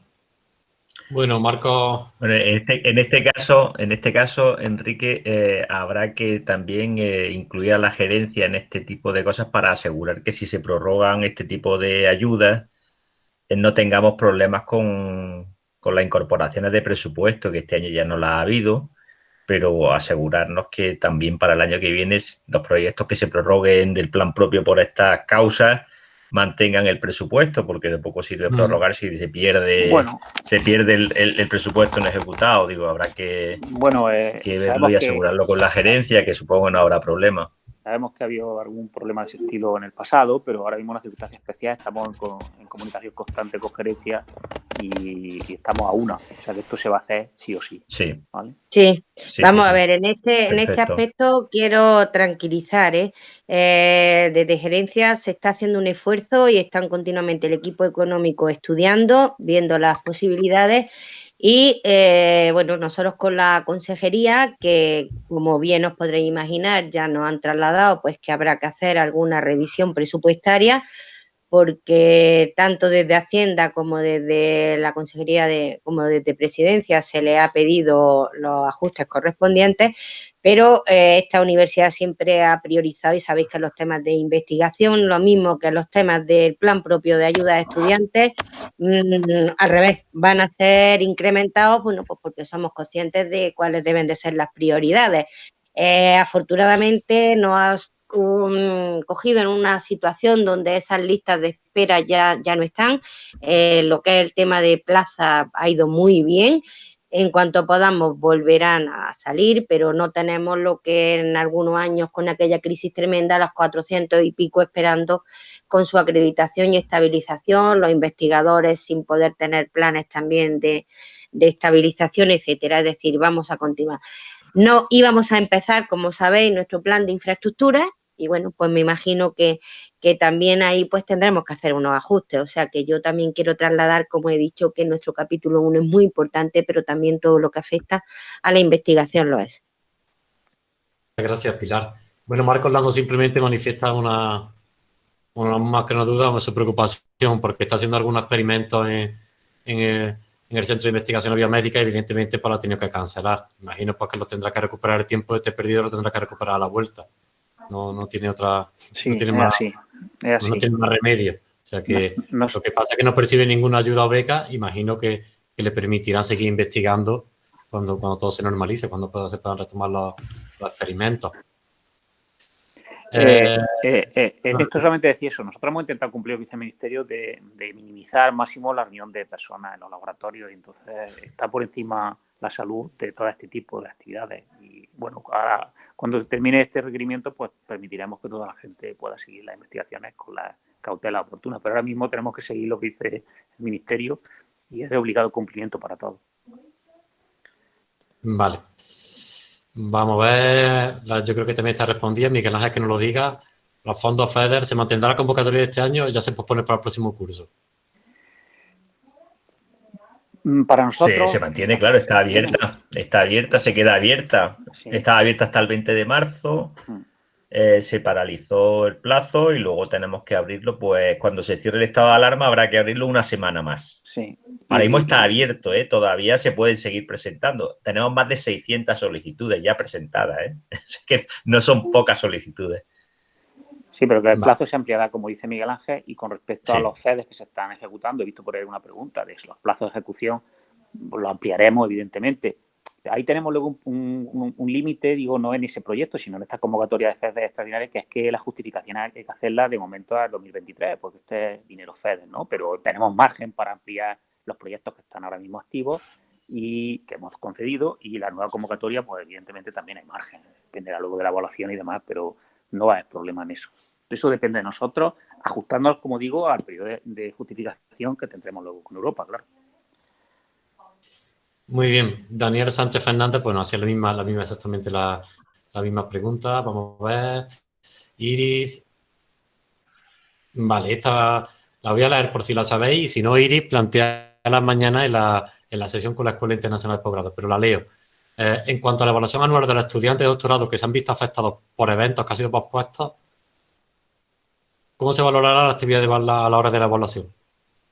S1: Bueno, Marco.
S5: Bueno, en, este, en este caso, en este caso, Enrique, eh, habrá que también eh, incluir a la gerencia en este tipo de cosas para asegurar que si se prorrogan este tipo de ayudas, no tengamos problemas con, con las incorporaciones de presupuesto, que este año ya no la ha habido, pero asegurarnos que también para el año que viene los proyectos que se prorroguen del plan propio por estas causas mantengan el presupuesto, porque de poco sirve mm. prorrogar si se pierde se pierde el, presupuesto no ejecutado. Digo, habrá que,
S2: bueno, eh,
S5: verlo y asegurarlo con la gerencia, que supongo no habrá problema.
S2: Sabemos que ha habido algún problema de ese estilo en el pasado, pero ahora mismo en una circunstancia especial estamos en, comunicación constante con gerencia y, estamos a una. O sea que esto se va a hacer sí o sí.
S5: Sí.
S7: Sí. Vamos a ver, en este, en este aspecto quiero tranquilizar. ¿eh? ¿eh? desde gerencia se está haciendo un esfuerzo y están continuamente el equipo económico estudiando, viendo las posibilidades y eh, bueno, nosotros con la consejería, que como bien os podréis imaginar, ya nos han trasladado pues que habrá que hacer alguna revisión presupuestaria, porque tanto desde Hacienda como desde la Consejería de, como desde Presidencia se le ha pedido los ajustes correspondientes, pero eh, esta universidad siempre ha priorizado, y sabéis que los temas de investigación, lo mismo que los temas del plan propio de ayuda a estudiantes, mm, al revés, van a ser incrementados, bueno, pues porque somos conscientes de cuáles deben de ser las prioridades. Eh, afortunadamente no ha cogido en una situación donde esas listas de espera ya, ya no están. Eh, lo que es el tema de plaza ha ido muy bien. En cuanto podamos volverán a salir, pero no tenemos lo que en algunos años con aquella crisis tremenda, los 400 y pico esperando con su acreditación y estabilización, los investigadores sin poder tener planes también de, de estabilización, etcétera. Es decir, vamos a continuar. No íbamos a empezar, como sabéis, nuestro plan de infraestructura y bueno, pues me imagino que, también ahí pues tendremos que hacer unos ajustes, o sea que yo también quiero trasladar, como he dicho, que nuestro capítulo 1 es muy importante, pero también todo lo que afecta a la investigación lo es.
S1: Gracias, Pilar. Bueno, Marcos Lando simplemente manifiesta una, una más que una duda, una su preocupación, porque está haciendo algunos experimentos en, el, Centro de Investigación Biomédica y evidentemente pues lo ha tenido que cancelar. Imagino pues que lo tendrá que recuperar el tiempo de este perdido, lo tendrá que recuperar a la vuelta no, no tiene otra, no tiene más, No tiene más remedio. O sea que lo que pasa es que no percibe ninguna ayuda o beca, imagino que, le permitirán seguir investigando cuando, cuando todo se normalice, cuando se puedan retomar los, experimentos.
S2: Eh, eh, eh, esto solamente decía eso. Nosotros hemos intentado cumplir el viceministerio de, de minimizar al máximo la reunión de personas en los laboratorios y entonces está por encima la salud de todo este tipo de actividades. Y bueno, ahora, cuando termine este requerimiento, pues permitiremos que toda la gente pueda seguir las investigaciones con la cautela oportuna. Pero ahora mismo tenemos que seguir lo que dice el Ministerio y es de obligado cumplimiento para todos.
S1: Vale. Vamos a ver, yo creo que también está respondiendo, Miguel Ángel que no lo diga. Los fondos FEDER, ¿se mantendrá la convocatoria de este año o ya se pospone para el próximo curso?
S2: Mm, para nosotros...
S5: Se, mantiene, claro, está abierta, está abierta, se queda abierta. Está abierta hasta el 20 de marzo, mm. eh, se paralizó el plazo y luego tenemos que abrirlo, pues cuando se cierre el estado de alarma habrá que abrirlo una semana más.
S2: Sí.
S5: Ahora mismo está abierto, ¿eh? todavía se pueden seguir presentando. Tenemos más de 600 solicitudes ya presentadas, ¿eh? (laughs) es que no son pocas solicitudes.
S2: Sí, pero que el plazo se ampliará, como dice Miguel Ángel, y con respecto a los FEDES que se están ejecutando, he visto por ahí una pregunta de los plazos de ejecución, pues lo ampliaremos, evidentemente. Ahí tenemos luego un, límite, digo, no en ese proyecto, sino en esta convocatoria de FEDES extraordinarias, que es que la justificación hay que hacerla de momento al 2023, porque este es dinero FEDES, ¿no? Pero tenemos margen para ampliar los proyectos que están ahora mismo activos y que hemos concedido, y la nueva convocatoria, pues evidentemente también hay margen, dependerá luego de la evaluación y demás, pero no va a haber problema en eso. Eso depende de nosotros, ajustándonos, como digo, al periodo de, justificación que tendremos luego con Europa, claro.
S1: Muy bien. Daniel Sánchez Fernández, bueno, hacía la misma, la misma exactamente la, misma pregunta. Vamos a ver. Iris. Vale, esta la voy a leer por si la sabéis. Y si no, Iris, plantea mañana en la, en la sesión con la Escuela Internacional de Posgrado, pero la leo. Eh, en cuanto a la evaluación anual de los estudiantes de doctorado que se han visto afectados por eventos que han sido pospuestos, ¿Cómo se valorará la actividad de, a la hora de la evaluación?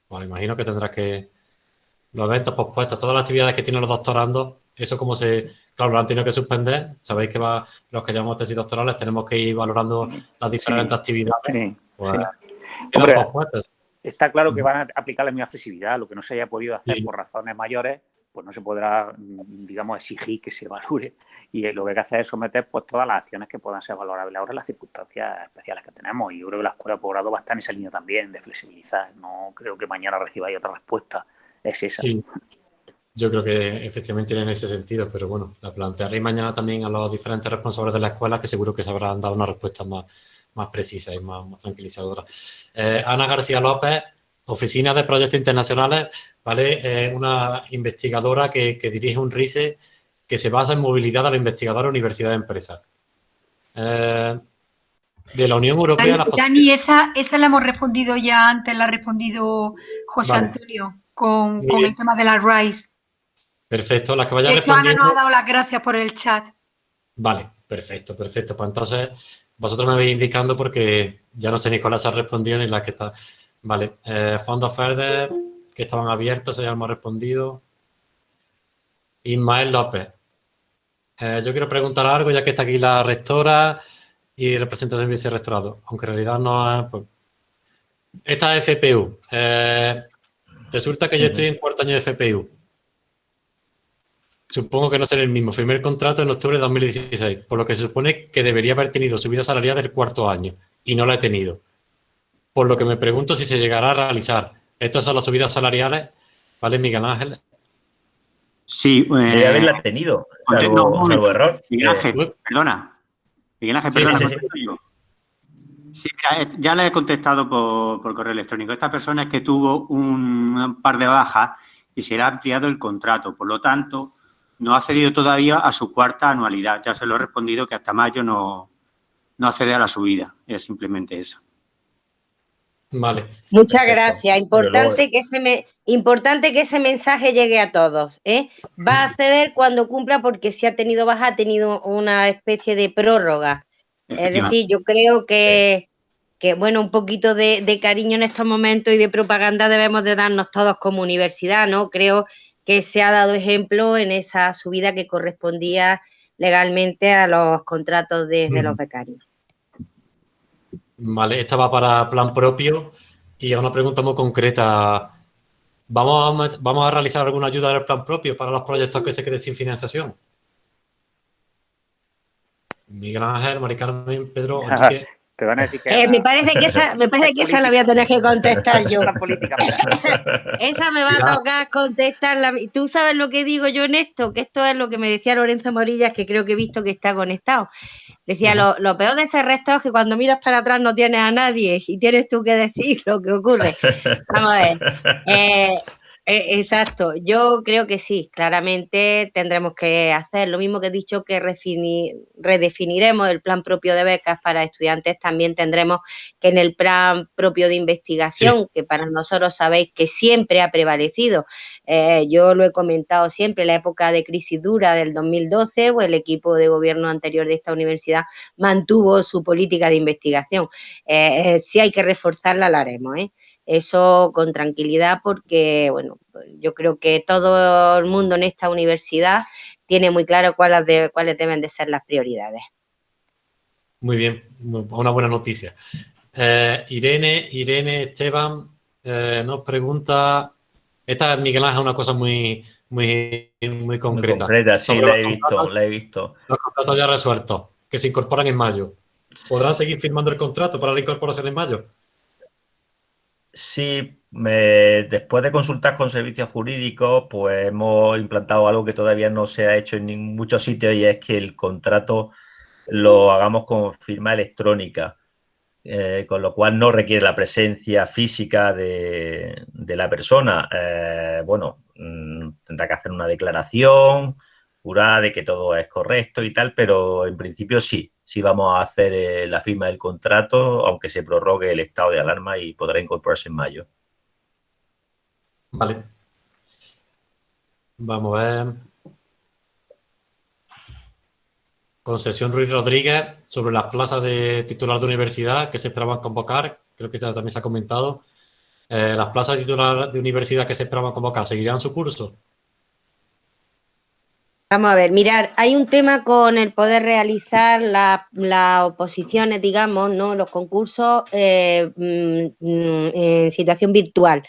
S1: Bueno, imagino que tendrás que... Los eventos pospuestos, todas las actividades que tienen los doctorandos, eso como se... Claro, lo han tenido que suspender. Sabéis que va, los que llamamos tesis doctorales tenemos que ir valorando las diferentes actividades. Pues,
S2: está claro que van a aplicar la misma flexibilidad. Lo que no se haya podido hacer por razones mayores, pues no se podrá, digamos, exigir que se evalúe. Y lo que hay que hacer es someter pues, todas las acciones que puedan ser valorables ahora en las circunstancias especiales que tenemos. Y yo creo que la escuela de posgrado va en esa línea también, de flexibilizar. No creo que mañana recibáis otra respuesta. Es esa.
S1: Yo creo que efectivamente en ese sentido, pero bueno, la plantearé mañana también a los diferentes responsables de la escuela que seguro que se habrán dado una respuesta más, más precisa y más, tranquilizadora. Eh, Ana García López Oficina de Proyectos Internacionales, ¿vale? Es una investigadora que, dirige un RISE que se basa en movilidad de la investigadora Universidad de Empresas. Eh, de la Unión Europea...
S8: Dani, esa, esa la hemos respondido ya antes, la ha respondido José Antonio con, el tema de la RISE.
S1: Perfecto, la que vaya
S8: de Ana nos ha dado las gracias por el chat.
S1: Vale, perfecto, perfecto. Pues entonces, vosotros me vais indicando porque ya no sé ni cuál ha respondido ni la que está Vale, eh, fondos verdes que estaban abiertos, ya hemos respondido. Ismael López. Eh, yo quiero preguntar algo, ya que está aquí la rectora y representante del vicerrectorado, aunque en realidad no es... Pues, esta es FPU. Eh, resulta que yo estoy en cuarto año de FPU. Supongo que no será el mismo. Firmé el contrato en octubre de 2016, por lo que se supone que debería haber tenido subida salarial del cuarto año, y no la he tenido. Por lo que me pregunto si se llegará a realizar. Estas son las subidas salariales, ¿vale, Miguel Ángel?
S4: Sí.
S5: Eh, haberla tenido, salvo, error.
S4: Miguel Ángel, perdona. Miguel Ángel, perdona. Sí, mira, eh, ya le he contestado por, correo electrónico. Esta persona es que tuvo un par de bajas y se le ha ampliado el contrato. Por lo tanto, no ha accedido todavía a su cuarta anualidad. Ya se lo he respondido que hasta mayo no, no accede a la subida. Es simplemente eso.
S1: Vale.
S7: Muchas gracias. Importante que, ese importante que ese mensaje llegue a todos. ¿eh? Va a acceder cuando cumpla porque si ha tenido baja, ha tenido una especie de prórroga. Es decir, yo creo que, bueno, un poquito de, de, cariño en estos momentos y de propaganda debemos de darnos todos como universidad, ¿no? Creo que se ha dado ejemplo en esa subida que correspondía legalmente a los contratos de, los becarios.
S1: Vale, esta va para plan propio y una pregunta muy concreta. ¿Vamos a, ¿Vamos a realizar alguna ayuda del plan propio para los proyectos que se queden sin financiación? Miguel Ángel, Mari Carmen, Pedro, (laughs)
S7: eh, me parece que esa, me parece que esa la voy a tener que contestar yo. (laughs) esa me va a tocar contestarla. Tú sabes lo que digo yo en esto, que esto es lo que me decía Lorenzo Morillas, que creo que he visto que está conectado. Decía, lo, lo, peor de ese resto es que cuando miras para atrás no tienes a nadie y tienes tú que decir (laughs) lo que ocurre. (laughs) Vamos a ver. Eh, eh, exacto, yo creo que sí, claramente tendremos que hacer lo mismo que he dicho que redefiniremos el plan propio de becas para estudiantes, también tendremos que en el plan propio de investigación, que para nosotros sabéis que siempre ha prevalecido, eh, yo lo he comentado siempre, la época de crisis dura del 2012, o el equipo de gobierno anterior de esta universidad mantuvo su política de investigación. Eh, si hay que reforzarla, la haremos. ¿eh? Eso con tranquilidad porque, bueno, yo creo que todo el mundo en esta universidad tiene muy claro cuáles, de, cuáles deben de ser las prioridades.
S1: Muy bien, una buena noticia. Eh, Irene, Irene Esteban eh, nos pregunta, esta Miguel Ángel una cosa muy, muy, muy concreta.
S5: Muy concreta, sí, la he visto, la he visto.
S1: Los contratos ya resueltos, que se incorporan en mayo. ¿Podrán seguir firmando el contrato para la incorporación en mayo?
S5: Sí, después de consultar con servicios jurídicos, pues hemos implantado algo que todavía no se ha hecho en muchos sitios y es que el contrato lo hagamos con firma electrónica, eh, con lo cual no requiere la presencia física de, la persona. Eh, bueno, mm, tendrá que hacer una declaración jurada de que todo es correcto y tal, pero en principio sí, si vamos a hacer eh, la firma del contrato, aunque se prorrogue el estado de alarma y podrá incorporarse en mayo.
S1: Vale. Vamos a ver. Concesión Ruiz Rodríguez sobre las plazas de titular de universidad que se esperaban convocar, creo que también se ha comentado. Eh, las plazas de titular de universidad que se esperaban convocar, ¿seguirán su curso?
S7: Vamos a ver, mirar, hay un tema con el poder realizar las oposiciones, digamos, ¿no? Los concursos eh, mm, mm, en situación virtual.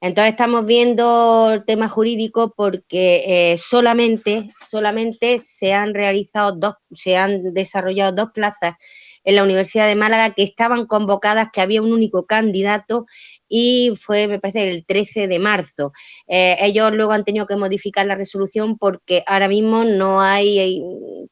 S7: Entonces estamos viendo el tema jurídico porque eh, solamente, solamente se han realizado dos, se han desarrollado dos plazas en la Universidad de Málaga que estaban convocadas, que había un único candidato y fue, me parece, el 13 de marzo. Eh, ellos luego han tenido que modificar la resolución porque ahora mismo no hay,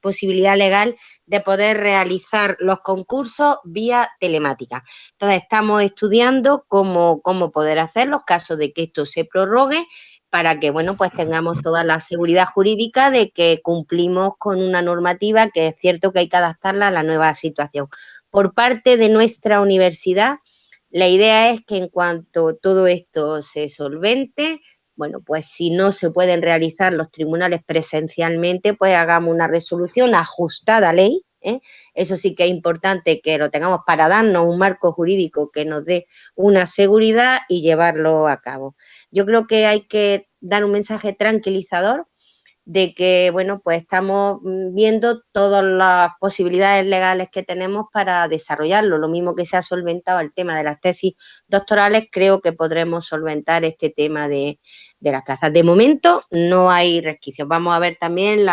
S7: posibilidad legal de poder realizar los concursos vía telemática. Entonces, estamos estudiando cómo, cómo poder hacerlo, caso de que esto se prorrogue para que, bueno, pues tengamos toda la seguridad jurídica de que cumplimos con una normativa que es cierto que hay que adaptarla a la nueva situación. Por parte de nuestra universidad, la idea es que en cuanto todo esto se solvente, bueno, pues si no se pueden realizar los tribunales presencialmente, pues hagamos una resolución ajustada a ley, ¿eh? Eso sí que es importante que lo tengamos para darnos un marco jurídico que nos dé una seguridad y llevarlo a cabo. Yo creo que hay que dar un mensaje tranquilizador de que, bueno, pues estamos mm, viendo todas las posibilidades legales que tenemos para desarrollarlo. Lo mismo que se ha solventado el tema de las tesis doctorales, creo que podremos solventar este tema de, las plazas. De momento no hay resquicios. Vamos a ver también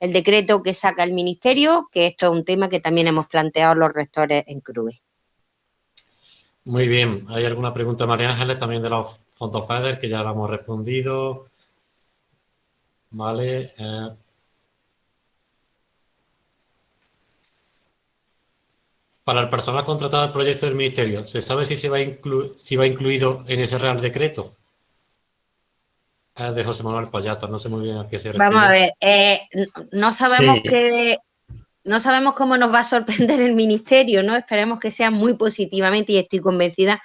S7: el decreto que saca el Ministerio, que esto es un tema que también hemos planteado los rectores en CRUE.
S1: Muy bien. ¿Hay alguna pregunta, María Ángeles, también de los fondos FEDER, que ya la hemos respondido? Vale. Eh. para el personal contratado al proyecto del Ministerio, ¿se sabe si se va, si va incluido en ese Real Decreto? Es de José Manuel Payato, no sé muy bien a qué se refiere.
S7: Vamos a ver, eh, no sabemos que no sabemos cómo nos va a sorprender el Ministerio, ¿no? Esperemos que sea muy positivamente y estoy convencida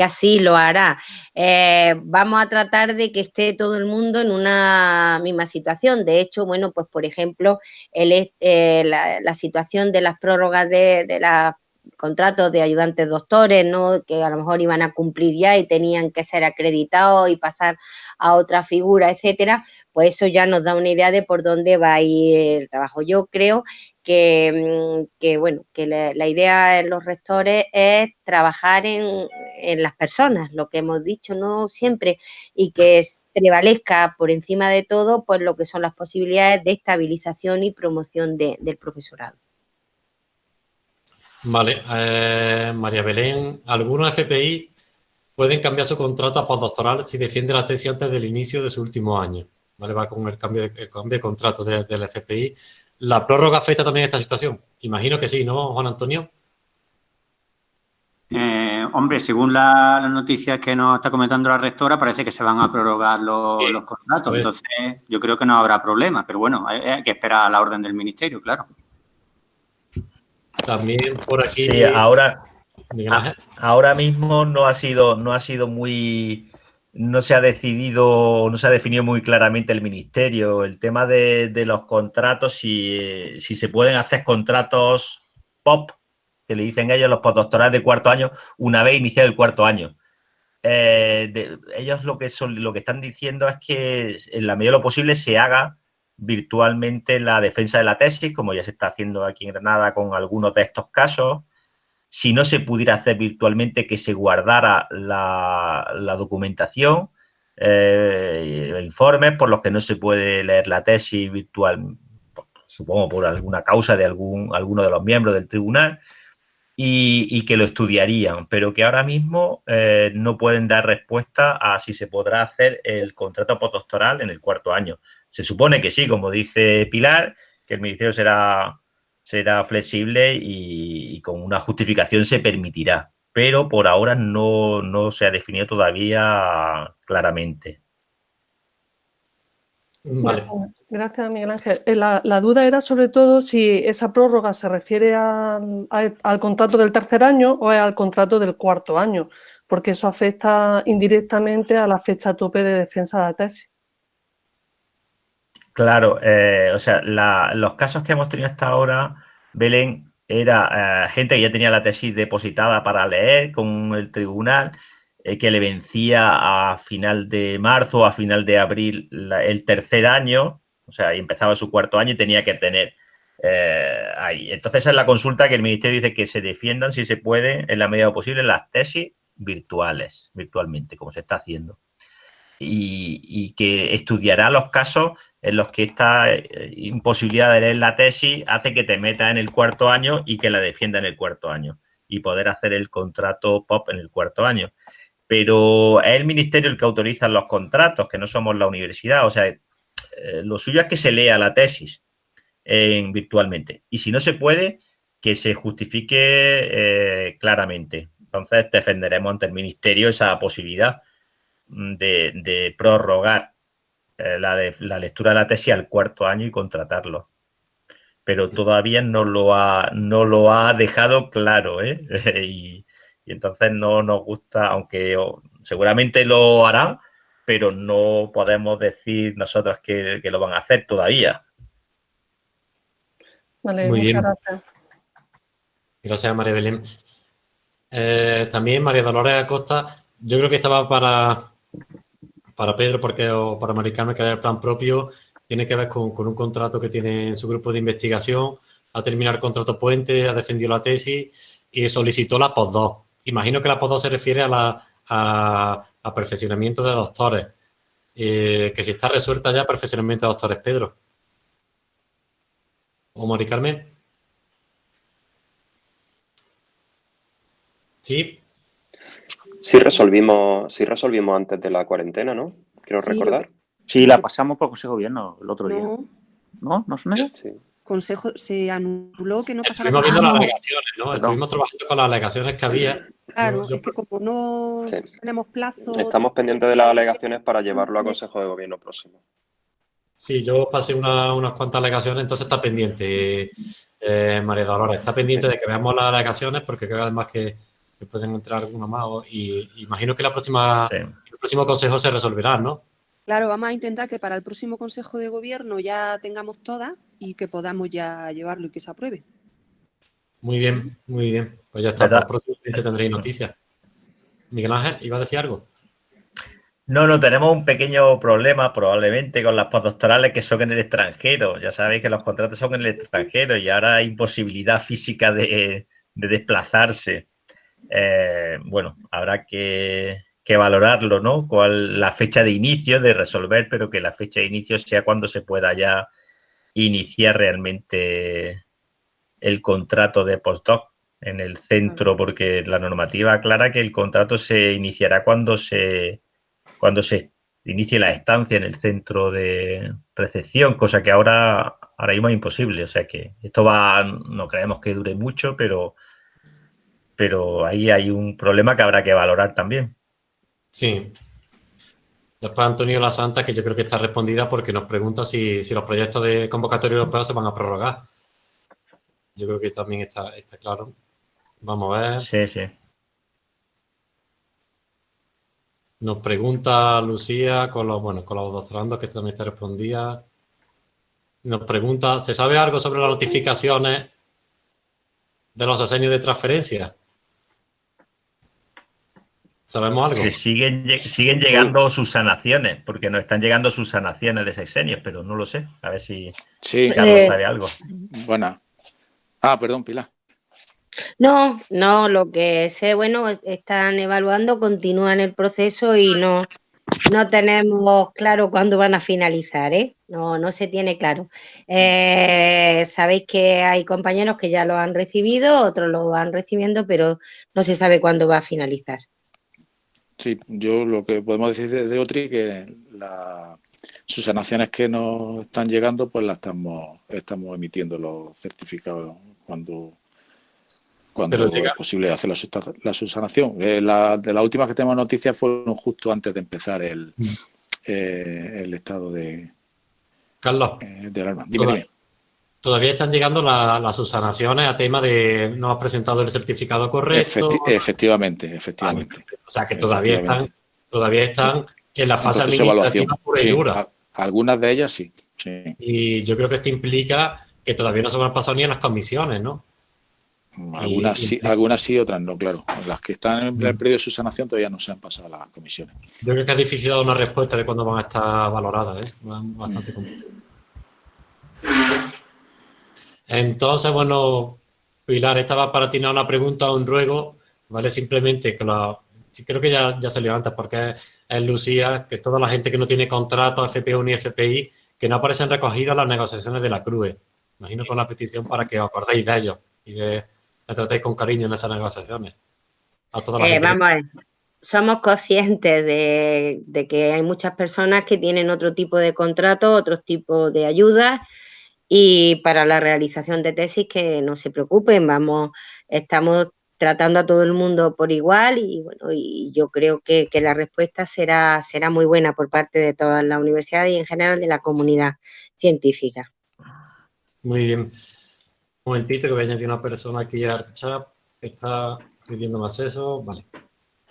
S7: que así lo hará. Eh, vamos a tratar de que esté todo el mundo en una misma situación. De hecho, bueno, pues por ejemplo, el, eh, la, situación de las prórrogas de, de los contratos de ayudantes doctores, ¿no? que a lo mejor iban a cumplir ya y tenían que ser acreditados y pasar a otra figura, etcétera, pues eso ya nos da una idea de por dónde va a ir el trabajo. Yo creo que, mm, bueno, que la, idea en los rectores es trabajar en, las personas, lo que hemos dicho, ¿no? Siempre, y que prevalezca por encima de todo, pues lo que son las posibilidades de estabilización y promoción del profesorado.
S1: Vale, eh, María Belén, algunos FPI pueden cambiar su contrato a postdoctoral si defiende la tesis antes del inicio de su último año. ¿vale? Va con el cambio de, cambio de contrato del FPI. ¿La prórroga afecta también a esta situación? Imagino que sí, ¿no, Juan Antonio?
S4: Eh, hombre, según las noticias que nos está comentando la rectora, parece que se van a prorrogar los, contratos. Entonces, yo creo que no habrá problema. Pero bueno, hay, que esperar a la orden del Ministerio, claro.
S1: También por aquí...
S5: Sí, ahora, ahora mismo no ha sido, no ha sido muy no se ha decidido, no se ha definido muy claramente el ministerio. El tema de, los contratos, si, se pueden hacer contratos POP, que le dicen ellos los postdoctorales de cuarto año, una vez iniciado el cuarto año. Eh, ellos lo que, son, lo que están diciendo es que en la medida de lo posible se haga virtualmente la defensa de la tesis, como ya se está haciendo aquí en Granada con algunos de estos casos, si no se pudiera hacer virtualmente, que se guardara la, documentación, eh, informes por los que no se puede leer la tesis virtual, supongo por alguna causa de algún, alguno de los miembros del tribunal, y, que lo estudiarían, pero que ahora mismo eh, no pueden dar respuesta a si se podrá hacer el contrato postdoctoral en el cuarto año. Se supone que sí, como dice Pilar, que el Ministerio será será flexible y, con una justificación se permitirá, pero por ahora no, se ha definido todavía claramente.
S14: Gracias, Miguel Ángel. Eh, la, duda era sobre todo si esa prórroga se refiere al contrato del tercer año o al contrato del cuarto año, porque eso afecta indirectamente a la fecha tope de defensa de la tesis.
S5: Claro, eh, o sea, los casos que hemos tenido hasta ahora, Belén, era eh, gente que ya tenía la tesis depositada para leer con el tribunal, eh, que le vencía a final de marzo a final de abril el tercer año, o sea, empezaba su cuarto año y tenía que tener ahí. Entonces, es la consulta que el Ministerio dice que se defiendan, si se puede, en la medida posible, las tesis virtuales, virtualmente, como se está haciendo. y que estudiará los casos en los que esta eh, imposibilidad de leer la tesis hace que te metas en el cuarto año y que la defienda en el cuarto año y poder hacer el contrato POP en el cuarto año. Pero es el ministerio el que autoriza los contratos, que no somos la universidad. O sea, eh, lo suyo es que se lea la tesis en, virtualmente. Y si no se puede, que se justifique eh, claramente. Entonces defenderemos ante el ministerio esa posibilidad de, de prorrogar eh, la, la, lectura de la tesis al cuarto año y contratarlo. Pero todavía no lo ha, no lo ha dejado claro, ¿eh? (laughs) y, entonces no nos gusta, aunque seguramente lo hará, pero no podemos decir nosotros que, lo van a hacer todavía.
S14: Vale, Muy muchas bien. gracias.
S1: Gracias, María Belén. Eh, también María Dolores Acosta, yo creo que estaba para, para Pedro porque, o para Maricano, que el plan propio tiene que ver con, un contrato que tiene en su grupo de investigación, ha terminado el contrato puente, ha defendido la tesis y solicitó la POS2. Imagino que la POS2 se refiere a la a, perfeccionamiento de doctores, eh, que si está resuelta ya perfeccionamiento de doctores, Pedro. ¿O Mari Carmen?
S13: Sí. Sí resolvimos, sí resolvimos antes de la cuarentena, ¿no? Quiero recordar.
S2: Sí, la pasamos por Consejo de Gobierno el otro día. ¿No? ¿No suena?
S9: Sí. Consejo se anuló que no pasara
S1: Estuvimos viendo las alegaciones, ¿no? Estuvimos trabajando con las alegaciones que había.
S9: Claro, es que como no tenemos plazo...
S13: Estamos pendientes de las alegaciones para llevarlo a Consejo de Gobierno próximo.
S1: Sí, yo pasé unas cuantas alegaciones, entonces está pendiente, eh, María Dolores, está pendiente de que veamos las alegaciones porque creo además que, pueden entrar alguna más y imagino que la próxima, el próximo consejo se resolverá, ¿no?
S9: Claro, vamos a intentar que para el próximo Consejo de Gobierno ya tengamos todas y que podamos ya llevarlo y que se apruebe.
S1: Muy bien, muy bien. Pues ya está, próximamente tendréis noticias. Miguel Ángel, ¿iba a decir algo?
S5: No, no, tenemos un pequeño problema probablemente con las postdoctorales que son en el extranjero. Ya sabéis que los contratos son en el extranjero y ahora hay imposibilidad física de, desplazarse. Eh, bueno, habrá que, que, valorarlo, ¿no? Cuál la fecha de inicio de resolver, pero que la fecha de inicio sea cuando se pueda ya iniciar realmente el contrato de postdoc en el centro, porque la normativa aclara que el contrato se iniciará cuando se, cuando se inicie la estancia en el centro de recepción, cosa que ahora, ahora mismo es imposible. O sea que esto va, no creemos que dure mucho, pero, pero ahí hay un problema que habrá que valorar también.
S1: Sí. Después Antonio La Santa, que yo creo que está respondida porque nos pregunta si, si los proyectos de convocatoria europea se van a prorrogar. Yo creo que también está, está claro. Vamos a ver.
S5: Sí, sí.
S1: Nos pregunta Lucía con los, bueno, con los doctorandos que también te respondía. Nos pregunta, ¿se sabe algo sobre las notificaciones de los asenios de transferencia? ¿Sabemos algo?
S5: siguen, siguen llegando sus sanaciones, porque nos están llegando sus sanaciones de sexenios, pero no lo sé. A ver si
S15: sí.
S5: Carlos eh, sabe algo.
S15: Buena. Ah, perdón, Pilar.
S7: No, no, lo que sé, bueno, están evaluando, continúan el proceso y no, no tenemos claro cuándo van a finalizar, ¿eh? No, no se tiene claro. Eh, sabéis que hay compañeros que ya lo han recibido, otros lo van recibiendo, pero no se sabe cuándo va a finalizar.
S15: Sí, yo lo que podemos decir desde Otri que la, sus sanaciones que nos están llegando, pues las estamos, estamos emitiendo los certificados cuando, cuando es posible hacer la, subsanación. Eh, la, de las últimas que tenemos noticias fueron justo antes de empezar el, mm. eh, el estado de,
S1: Carlos,
S15: eh, de alarma.
S1: Dime, todavía, están llegando las subsanaciones a tema de no ha presentado el certificado correcto.
S15: efectivamente, efectivamente.
S1: o sea que todavía están, todavía están en la fase administrativa pura y dura.
S15: algunas de ellas sí,
S1: Y yo creo que esto implica que todavía no se van pasado ni en las comisiones, ¿no?
S15: Algunas, sí, algunas sí, otras no, claro. Las que están en el mm. periodo de su sanación todavía no se han pasado a las comisiones.
S1: Yo creo que es difícil dar una respuesta de cuándo van a estar valoradas, ¿eh? Bastante complicado. Entonces, bueno, Pilar, estaba para ti una pregunta o un ruego, ¿vale? Simplemente que la, creo que ya, ya salió antes, porque es, Lucía, que toda la gente que no tiene contrato FPU ni FPI, que no aparecen recogidas las negociaciones de la CRUE. Imagino con la petición para que os acordéis de ellos y que le tratéis con cariño en esas negociaciones.
S7: A toda la eh, Vamos a ver. Somos conscientes de, de, que hay muchas personas que tienen otro tipo de contrato, otro tipo de ayudas y para la realización de tesis que no se preocupen, vamos, estamos tratando a todo el mundo por igual y bueno, y yo creo que, la respuesta será, será muy buena por parte de todas las universidades y en general de la comunidad científica.
S1: Muy bien. Un momentito que voy a añadir una persona aquí al chat que está pidiendo más eso. Vale.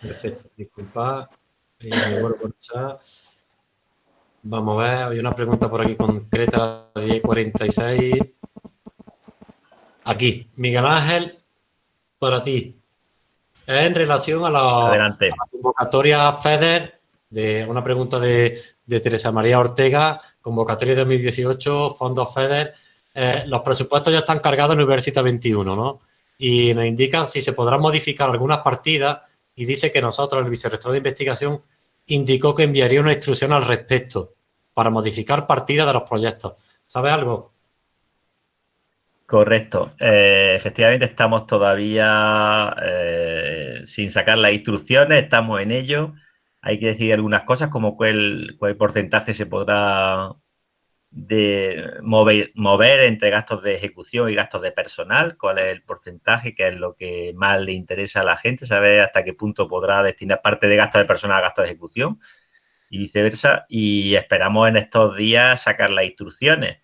S1: Perfecto. Disculpad. Me vuelvo al chat. Vamos a ver, hay una pregunta por aquí concreta de 46. aquí, Miguel Ángel, para ti. Es en relación a la, convocatoria FEDER, de una pregunta de, Teresa María Ortega, convocatoria 2018, fondos FEDER. Eh, los presupuestos ya están cargados en Universidad 21, ¿no? Y nos indican si se podrán modificar algunas partidas y dice que nosotros, el vicerrector de investigación, indicó que enviaría una instrucción al respecto para modificar partidas de los proyectos. ¿Sabe algo?
S5: Correcto. Eh, efectivamente estamos todavía eh, sin sacar las instrucciones, estamos en ello. Hay que decir algunas cosas como cuál, porcentaje se podrá de mover, mover entre gastos de ejecución y gastos de personal, cuál es el porcentaje, que es lo que más le interesa a la gente, saber hasta qué punto podrá destinar parte de gastos de personal a gastos de ejecución y viceversa. Y esperamos en estos días sacar las instrucciones.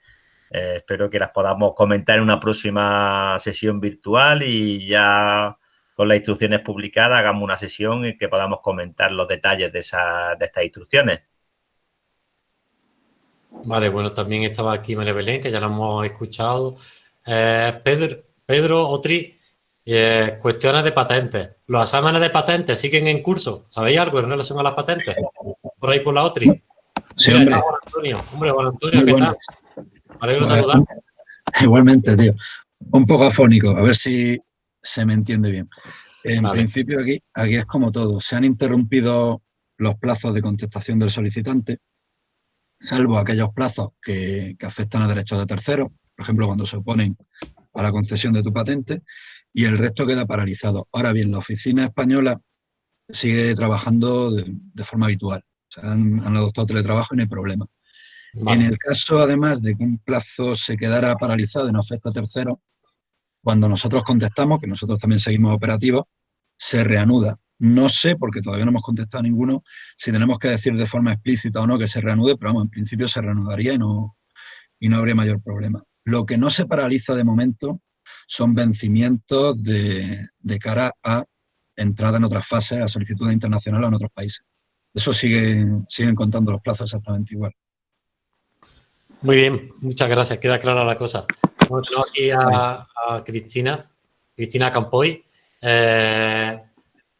S5: Eh, espero que las podamos comentar en una próxima sesión virtual y ya con las instrucciones publicadas hagamos una sesión en que podamos comentar los detalles de, esa, de estas instrucciones.
S1: Vale, bueno, también estaba aquí María Belén, que ya lo hemos escuchado. Eh, Pedro, Pedro Otri, eh, cuestiones de patentes. ¿Los exámenes de patentes siguen en curso? ¿Sabéis algo en relación a las patentes? Por ahí por la Otri.
S16: Sí, hombre.
S1: Juan Antonio. Hombre, Juan Antonio, ¿qué tal? alegro saludar. (laughs)
S16: Igualmente, tío. Un poco afónico, a ver si se me entiende bien. En principio aquí, aquí es como todo. Se han interrumpido los plazos de contestación del solicitante, salvo aquellos plazos que, que afectan a derechos de terceros, por ejemplo, cuando se oponen a la concesión de tu patente, y el resto queda paralizado. Ahora bien, la oficina española sigue trabajando de, forma habitual. han, han, adoptado teletrabajo y no hay problema. En el caso, además, de que un plazo se quedara paralizado y no afecta a terceros, cuando nosotros contestamos, que nosotros también seguimos operativos, se reanuda. No sé, porque todavía no hemos contestado ninguno, si tenemos que decir de forma explícita o no que se reanude, pero vamos, en principio se reanudaría y no, y no habría mayor problema. Lo que no se paraliza de momento son vencimientos de, de cara a entrada en otras fases, a solicitudes internacionales en otros países. Eso sigue, siguen contando los plazos exactamente igual.
S1: Muy bien, muchas gracias, queda clara la cosa. Tenemos aquí a, Cristina, Cristina Campoy. Eh,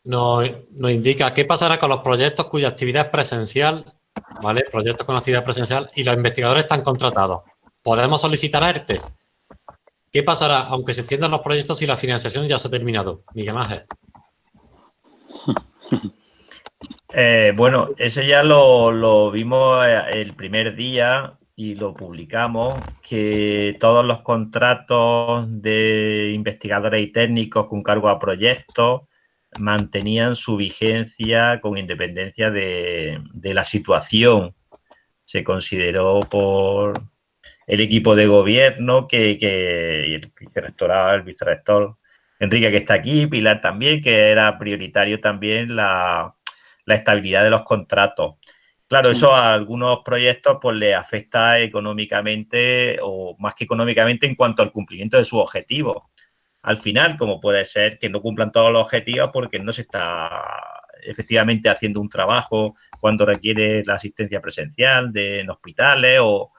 S1: nos, indica qué pasará con los proyectos cuya actividad es presencial, ¿vale? Proyectos con actividad presencial y los investigadores están contratados. ¿Podemos solicitar ERTES? ¿Qué pasará aunque se extiendan los proyectos y la financiación ya se ha terminado? Miguel Ángel. (laughs)
S5: Eh, bueno, eso ya lo, lo, vimos eh, el primer día y lo publicamos, que todos los contratos de investigadores y técnicos con cargo a proyectos mantenían su vigencia con independencia de, la situación. Se consideró por el equipo de gobierno que, que el vicerrectorado, el vicerrector Enrique que está aquí, Pilar también, que era prioritario también la, la estabilidad de los contratos. Claro, eso a algunos proyectos pues le afecta económicamente o más que económicamente en cuanto al cumplimiento de sus objetivos. Al final, como puede ser que no cumplan todos los objetivos porque no se está efectivamente haciendo un trabajo cuando requiere la asistencia presencial de, en hospitales o,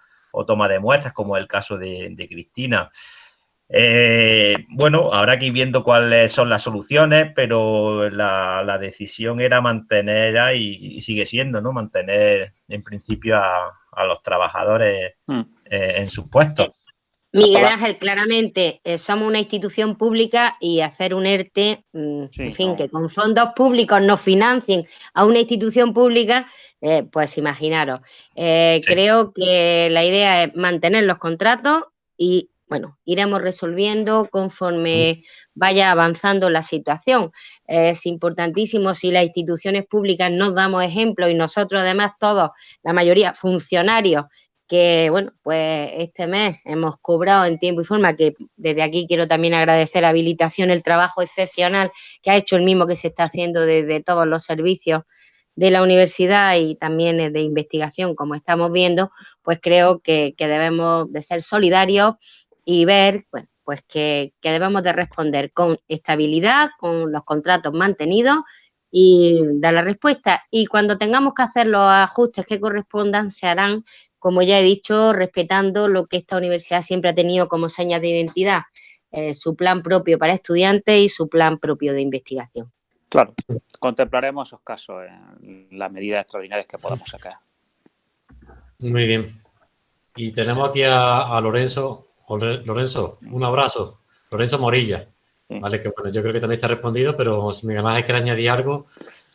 S5: toma de muestras, como es el caso de Cristina. Eh, bueno, habrá que ir viendo cuáles son las soluciones, pero la, decisión era mantener, y, sigue siendo, ¿no? Mantener en principio a, los trabajadores hmm. eh, en sus puestos.
S7: Miguel Ángel, claramente eh, somos una institución pública y hacer un ERTE, mm, en fin, que con fondos públicos nos financien a una institución pública, pues imaginaros. Creo que la idea es mantener los contratos y bueno, iremos resolviendo conforme vaya avanzando la situación. Es importantísimo si las instituciones públicas nos damos ejemplo y nosotros además todos, la mayoría funcionarios, que bueno, pues este mes hemos cobrado en tiempo y forma, que desde aquí quiero también agradecer a Habilitación el trabajo excepcional que ha hecho el mismo que se está haciendo desde todos los servicios de la universidad y también de investigación, como estamos viendo, pues creo que, que debemos de ser solidarios y ver, bueno, pues que, debemos de responder con estabilidad, con los contratos mantenidos y dar la respuesta. Y cuando tengamos que hacer los ajustes que correspondan, se harán, como ya he dicho, respetando lo que esta universidad siempre ha tenido como señas de identidad, eh, su plan propio para estudiantes y su plan propio de investigación.
S2: Claro, contemplaremos esos casos en las medidas extraordinarias que podamos sacar.
S1: Muy bien. Y tenemos aquí a, Lorenzo. Lorenzo, un abrazo. Lorenzo Morilla. Vale, que bueno, yo creo que también está respondido, pero si Miguel Ángel quiere añadir algo.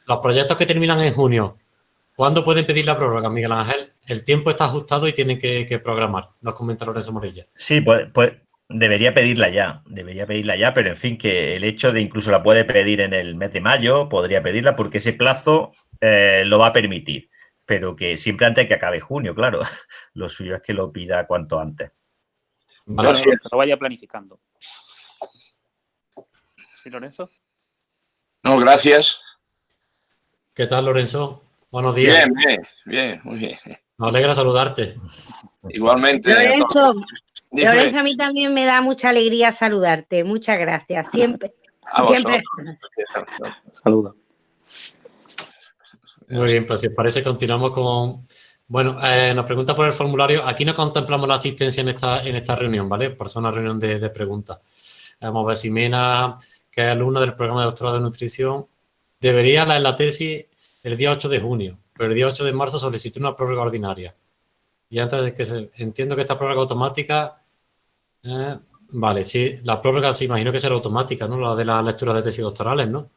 S1: Los proyectos que terminan en junio, ¿cuándo pueden pedir la prórroga, Miguel Ángel? El tiempo está ajustado y tienen que, programar, nos comenta Lorenzo Morilla.
S5: Sí, pues, pues debería pedirla ya, debería pedirla ya, pero en fin, que el hecho de incluso la puede pedir en el mes de mayo, podría pedirla porque ese plazo eh, lo va a permitir, pero que siempre antes de que acabe junio, claro. (laughs) Lo suyo es que lo pida cuanto antes.
S2: Vale, lo vaya planificando. ¿Sí, Lorenzo?
S17: No, gracias.
S1: ¿Qué tal, Lorenzo? Buenos días.
S17: Bien, bien, bien, muy bien.
S1: Me alegra saludarte.
S17: Igualmente.
S7: Lorenzo, Lorenzo, a mí también me da mucha alegría saludarte. Muchas gracias. Siempre. siempre.
S2: Saluda.
S1: Muy bien, pues si os parece, continuamos con. Bueno, eh, nos pregunta por el formulario. Aquí no contemplamos la asistencia en esta, en esta reunión, ¿vale? Por ser una reunión de, de preguntas. Vamos a ver si Mena que es alumna del programa de doctorado de nutrición, debería leer la tesis el día 8 de junio, pero el día 8 de marzo solicitó una prórroga ordinaria. Y antes de que se... Entiendo que esta prórroga automática... Eh, vale, sí, la prórroga se imagino que será automática, ¿no? La de la lectura de tesis doctorales, ¿no?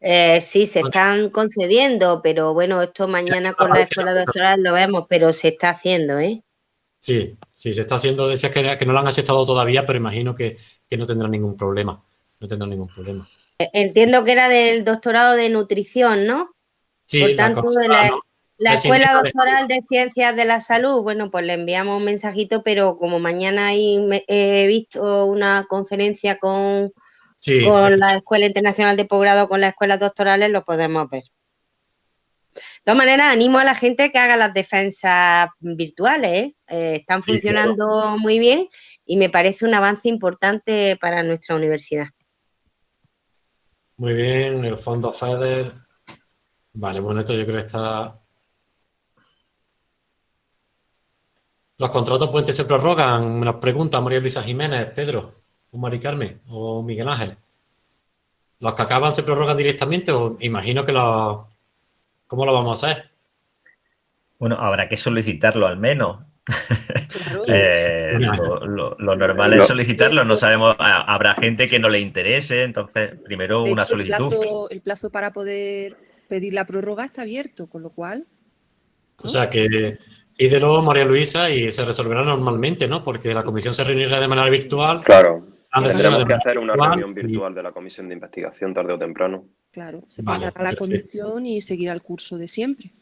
S7: Eh, sí, se están concediendo, pero bueno, esto mañana con la escuela doctoral lo vemos, pero se está haciendo, ¿eh?
S1: Sí, sí, se está haciendo, decías que, que no lo han aceptado todavía, pero imagino que, que no tendrá ningún problema. No tendrá ningún problema.
S7: E, entiendo que era del doctorado de nutrición, ¿no?
S1: Sí,
S7: Por tanto, la, la, Escuela Doctoral de Ciencias de la Salud, bueno, pues le enviamos un mensajito, pero como mañana he visto una conferencia con, con la Escuela Internacional de Posgrado, con las escuelas doctorales, lo podemos ver. De todas maneras, animo a la gente que haga las defensas virtuales. ¿eh? Eh, están funcionando muy bien y me parece un avance importante para nuestra universidad.
S1: Muy bien, el fondo FEDER. Vale, bueno, esto yo creo que está... ¿Los contratos pueden se prorrogan? Me pregunta María Luisa Jiménez, Pedro, o Mari Carmen, o Miguel Ángel. ¿Los que acaban se prorrogan directamente o imagino que los... ¿Cómo lo vamos a hacer?
S5: Bueno, habrá que solicitarlo al menos. Eh, lo, normal es solicitarlo, no sabemos, habrá gente que no le interese, entonces primero una solicitud.
S9: El plazo, para poder pedir la prórroga está abierto, con lo cual...
S1: O sea que pídelo María Luisa y se resolverá normalmente, ¿no? Porque la comisión se reunirá de manera virtual.
S13: Claro. Tendremos que hacer una reunión virtual de la comisión de investigación tarde o temprano.
S9: Claro, se pasará a la comisión y seguirá el curso de siempre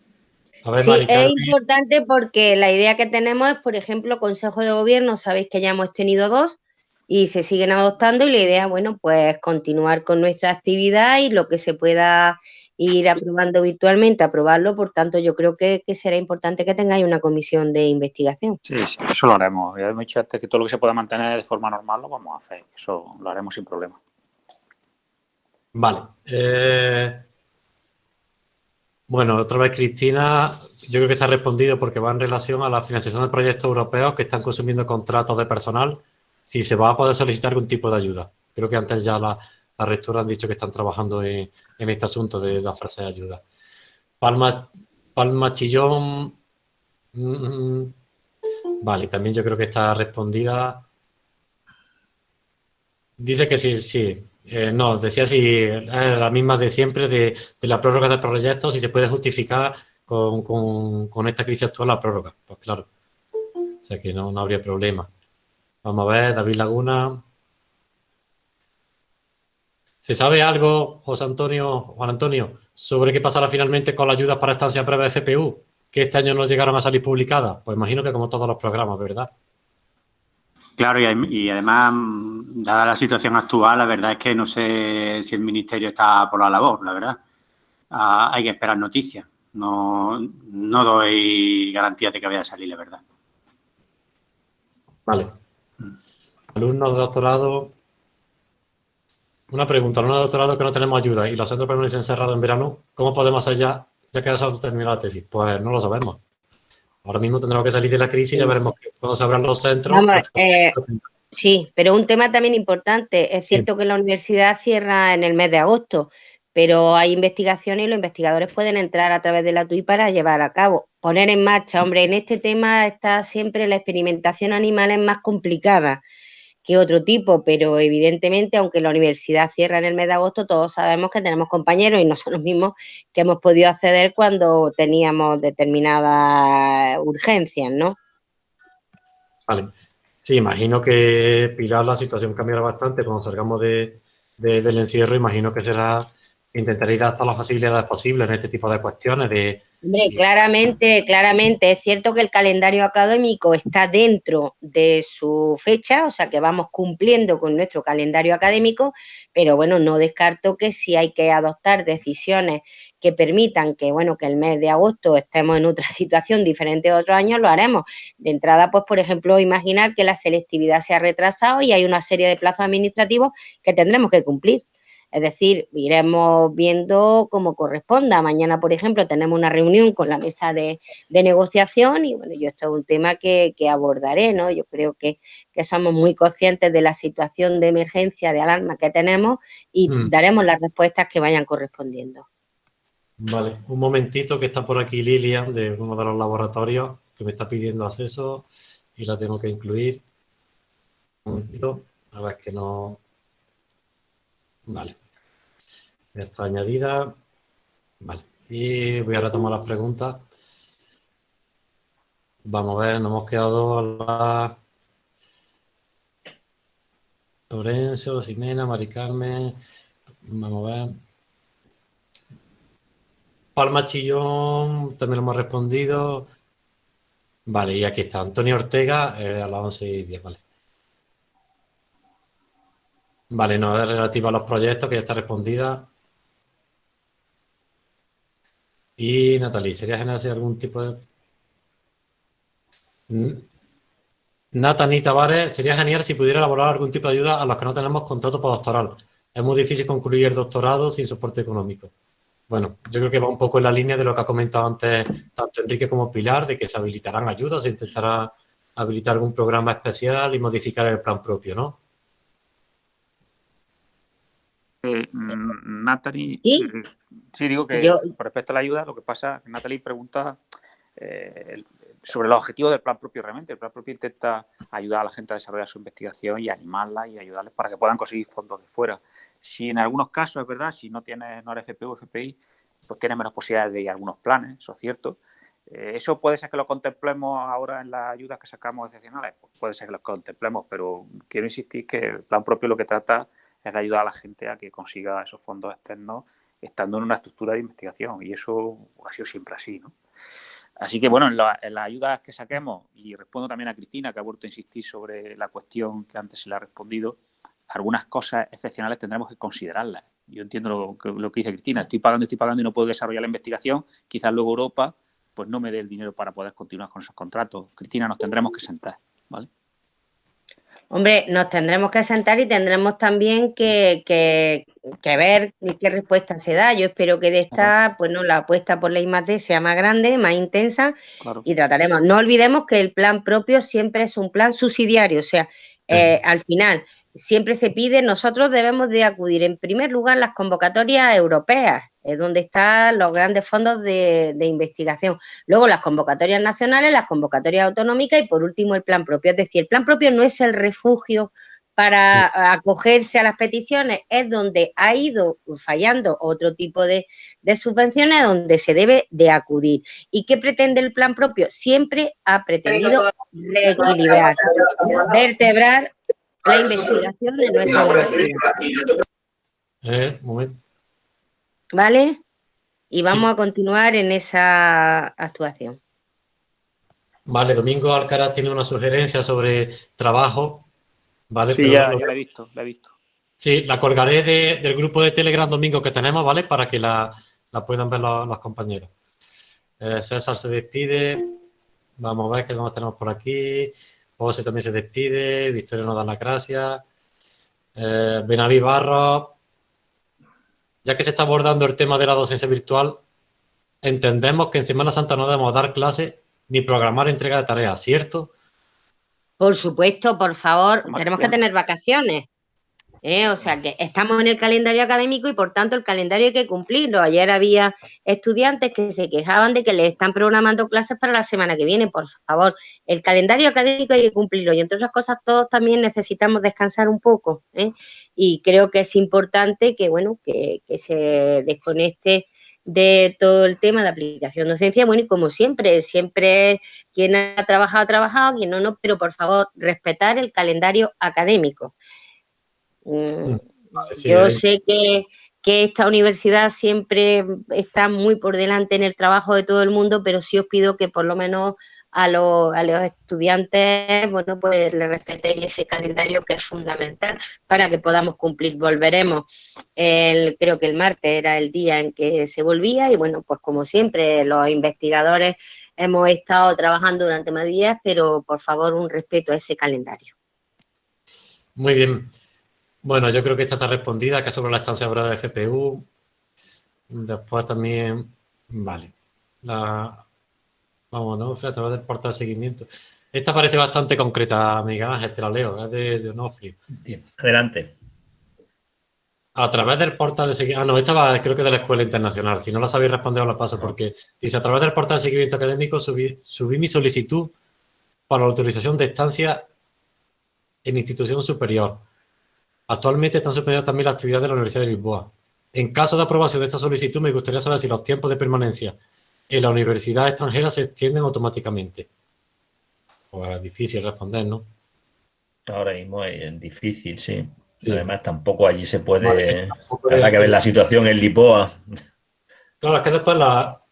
S7: sí, es importante porque la idea que tenemos es, por ejemplo, Consejo de Gobierno, sabéis que ya hemos tenido dos y se siguen adoptando y la idea, bueno, pues continuar con nuestra actividad y lo que se pueda ir aprobando virtualmente, aprobarlo, por tanto yo creo que, será importante que tengáis una comisión de investigación.
S2: Sí, sí, eso lo haremos. Ya hemos dicho antes que todo lo que se pueda mantener de forma normal lo vamos a hacer, eso lo haremos sin problema.
S1: Vale. Eh, bueno, otra vez Cristina, yo creo que está respondido porque va en relación a la financiación de proyectos europeos que están consumiendo contratos de personal, si se va a poder solicitar algún tipo de ayuda. Creo que antes ya la, rectora han dicho que están trabajando en, este asunto de, la frase de ayuda. Palma, Palma Chillón, mm, vale, también yo creo que está respondida. Dice que sí, sí, eh, no, decía si es la misma de siempre de, la prórroga de proyectos, si se puede justificar con, esta crisis actual la prórroga. Pues claro, o sea que no, habría problema. Vamos a ver, David Laguna. ¿Se sabe algo, José Antonio, Juan Antonio, sobre qué pasará finalmente con la ayuda para estancia breve de FPU? Que este año no llegaron a salir publicadas. Pues imagino que como todos los programas, ¿verdad?
S4: Claro, y, además, dada la situación actual, la verdad es que no sé si el Ministerio está por la labor, la verdad. Ah, hay que esperar noticias. No, no doy garantía de que vaya a salir, la verdad.
S1: Vale. Alumnos de doctorado. Una pregunta, alumnos de doctorado que no tenemos ayuda y los centros permanecen cerrados en verano, ¿cómo podemos hacer ya, ya que ha terminado la tesis? Pues no lo sabemos. Ahora mismo tendremos que salir de la crisis y ya veremos cuando se abran los centros.
S7: Eh, Sí, pero un tema también importante. Es cierto que la universidad cierra en el mes de agosto, pero hay investigaciones y los investigadores pueden entrar a través de la TUI para llevar a cabo, poner en marcha. Hombre, en este tema está siempre la experimentación animal es más complicada que otro tipo, pero evidentemente, aunque la universidad cierra en el mes de agosto, todos sabemos que tenemos compañeros y nosotros mismos que hemos podido acceder cuando teníamos determinadas urgencias, ¿no?
S1: Vale. Sí, imagino que, Pilar, la situación cambiará bastante cuando salgamos de, del encierro. Imagino que será intentar ir hasta las facilidades posibles en este tipo de cuestiones de
S7: Hombre, claramente, claramente, es cierto que el calendario académico está dentro de su fecha, o sea que vamos cumpliendo con nuestro calendario académico, pero bueno, no descarto que si hay que adoptar decisiones que permitan que, bueno, que el mes de agosto estemos en otra (laughs) situación diferente a otros años, lo haremos. De entrada, pues, por ejemplo, imaginar que la selectividad se ha retrasado y hay una serie de plazos administrativos que tendremos que cumplir. Es decir, iremos viendo cómo corresponda. Mañana, por ejemplo, tenemos una reunión con la mesa de, negociación y bueno, yo esto es un tema que, abordaré, ¿no? Yo creo que, somos muy conscientes de la situación de emergencia, de alarma que tenemos y mm. daremos las respuestas que vayan correspondiendo.
S1: Vale, un momentito que está por aquí Lilian de uno de los laboratorios que me está pidiendo acceso y la tengo que incluir. Un momentito, a ver que no... Vale. Ya está añadida. Vale. Y voy a retomar las preguntas. Vamos a ver, nos hemos quedado a la... Lorenzo, Ximena, Mari Carmen. Vamos a ver. Palma Chillón, también lo hemos respondido. Vale, y aquí está. Antonio Ortega, eh, a las 11 y 10, vale. Vale, no es relativa a los proyectos, que ya está respondida. Y Natalie, ¿sería genial hacer algún tipo de... Natalie Tavares, sería genial si pudiera elaborar algún tipo de ayuda a los que no tenemos contrato postdoctoral. Es muy difícil concluir el doctorado sin soporte económico. Bueno, yo creo que va un poco en la línea de lo que ha comentado antes tanto Enrique como Pilar, de que se habilitarán ayudas, se intentará habilitar algún programa especial y modificar el plan propio, ¿no?
S2: Eh, mm, Natalie, ¿Sí? Eh, sí, digo que con respecto a la ayuda, lo que pasa, Natalie pregunta eh, sobre los objetivos del plan propio realmente. El plan propio intenta ayudar a la gente a desarrollar su investigación y animarla y ayudarles para que puedan conseguir fondos de fuera. Si en algunos casos es verdad, si no tienes no eres FPU o FPI, pues tienes menos posibilidades de ir a algunos planes, eso es cierto. eso puede ser que lo contemplemos ahora en las ayudas que sacamos excepcionales, pues puede ser que lo contemplemos, pero quiero insistir que el plan propio lo que trata es de ayudar a la gente a que consiga esos fondos externos estando en una estructura de investigación y eso ha sido siempre así, ¿no? Así que, bueno, en, las ayudas que saquemos, y respondo también a Cristina, que ha vuelto a insistir sobre la cuestión que antes se le ha respondido, algunas cosas excepcionales tendremos que considerarlas. Yo entiendo lo, lo que dice Cristina, estoy pagando, estoy pagando y no puedo desarrollar la investigación, quizás luego Europa pues no me dé el dinero para poder continuar con esos contratos. Cristina, nos tendremos que sentar, ¿vale?
S7: Hombre, nos tendremos que sentar y tendremos también que, ver qué respuesta se da. Yo espero que de esta, pues no, la apuesta por la I+.D. sea más grande, más intensa y trataremos. No olvidemos que el plan propio siempre es un plan subsidiario, o sea, eh, al final siempre se pide, nosotros debemos de acudir en primer lugar las convocatorias europeas, es donde están los grandes fondos de, investigación. Luego las convocatorias nacionales, las convocatorias autonómicas y por último el plan propio. Es decir, el plan propio no es el refugio para acogerse a las peticiones, es donde ha ido fallando otro tipo de, de, subvenciones donde se debe de acudir. ¿Y qué pretende el plan propio? Siempre ha pretendido reequilibrar, vertebrar la investigación de nuestra universidad.
S1: Eh, momento.
S7: ¿Vale? Y vamos a continuar en esa actuación.
S1: Vale, Domingo Alcaraz tiene una sugerencia sobre trabajo. ¿vale?
S2: Sí, ya, la he visto, la he visto.
S1: Sí, la colgaré del grupo de Telegram Domingo que tenemos, ¿vale? Para que la, puedan ver los, compañeros. Eh, César se despide. Vamos a ver qué más tenemos por aquí. José también se despide. Victoria nos da las gracias. Eh, Benaví Barros ya que se está abordando el tema de la docencia virtual, entendemos que en Semana Santa no debemos dar clases ni programar entrega de tareas, ¿cierto?
S7: Por supuesto, por favor, tenemos que tener vacaciones. ¿Eh? O sea que estamos en el calendario académico y por tanto el calendario hay que cumplirlo. Ayer había estudiantes que se quejaban de que le están programando clases para la semana que viene. Por favor, el calendario académico hay que cumplirlo y entre otras cosas todos también necesitamos descansar un poco. ¿eh? Y creo que es importante que, bueno, que, que se desconecte de todo el tema de aplicación docencia, bueno, y como siempre, siempre quien ha trabajado, ha trabajado, quien no, no, pero por favor, respetar el calendario académico. Mm, mm, yo sé que, esta universidad siempre está muy por delante en el trabajo de todo el mundo, pero sí os pido que por lo menos a, los, estudiantes, bueno, pues le respetéis ese calendario que es fundamental para que podamos cumplir. Volveremos, el, creo que el martes era el día en que se volvía y bueno, pues como siempre, los investigadores hemos estado trabajando durante más días, pero por favor un respeto a ese calendario.
S1: Muy bien. Bueno, yo creo que esta está respondida, que sobre la estancia breve de GPU. Después también, vale. La, vamos, ¿no? A través del portal de seguimiento. Esta parece bastante concreta, amiga Ángel, te la leo, es de, de Onofri.
S5: Adelante.
S1: A través del portal de seguimiento... Ah, no, esta va, creo que de la Escuela Internacional. Si no la sabéis responder, os la paso, porque dice, a través del portal de seguimiento académico subí, subí mi solicitud para la autorización de estancia en institución superior Actualmente están suspendidas también las actividades de la Universidad de Lisboa. En caso de aprobación de esta solicitud, me gustaría saber si los tiempos de permanencia en la universidad extranjera se extienden automáticamente. Pues difícil responder, ¿no?
S5: Ahora mismo es difícil, sí. Además, tampoco allí se puede... Habrá que ver la situación en Lisboa.
S1: Claro, es que después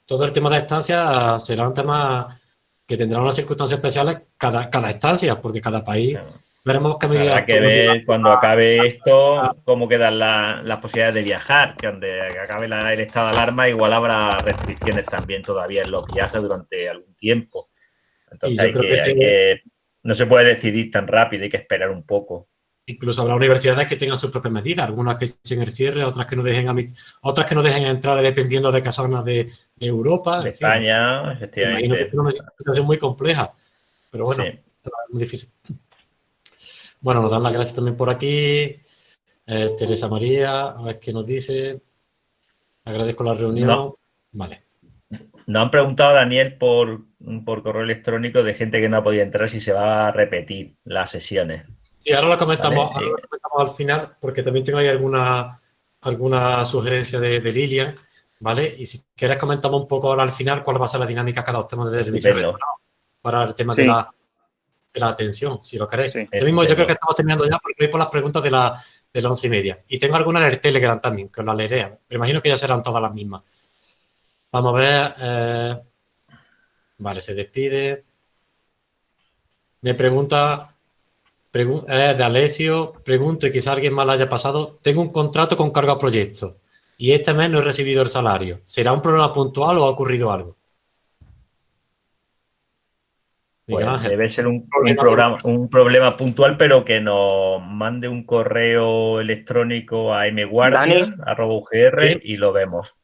S1: todo el tema de estancia será un tema que tendrá unas circunstancias especiales cada, cada estancia, porque cada país... Veremos
S5: que Habrá que ver cuando acabe esto cómo quedan las posibilidades de viajar, que donde acabe el estado de alarma igual habrá restricciones también todavía en los viajes durante algún tiempo. Entonces hay que, no se puede decidir tan rápido, hay que esperar un poco.
S1: Incluso habrá universidades que tengan sus propias medidas, algunas que echen el cierre, otras que no dejen a otras que no dejen entrar dependiendo de qué zonas de, Europa.
S5: De España, efectivamente.
S1: Imagino que es una situación muy compleja, pero bueno, es muy difícil. Bueno, nos dan las gracias también por aquí. Eh, Teresa María, a ver qué nos dice. Agradezco la reunión. Vale.
S5: Nos han preguntado, Daniel, por, por correo electrónico de gente que no ha podido entrar si se va a repetir las sesiones.
S1: Sí, ahora lo comentamos, al final, porque también tengo ahí alguna, alguna sugerencia de, Lilian, ¿vale? Y si quieres comentamos un poco ahora al final cuál va a ser la dinámica cada dos temas de servicio para el tema de la de la atención, si lo queréis. mismo yo creo que estamos terminando ya porque voy por las preguntas de la, de once y media. Y tengo algunas en el Telegram también, que os las leeré. Pero imagino que ya serán todas las mismas. Vamos a ver. Eh, vale, se despide. Me pregunta, eh, de Alessio, pregunto y quizá alguien más la haya pasado. Tengo un contrato con cargo a proyecto y este mes no he recibido el salario. ¿Será un problema puntual o ha ocurrido algo?
S5: Pues debe ser un, programa, un problema puntual, pero que nos mande un correo electrónico a mguardia.ugr y lo vemos.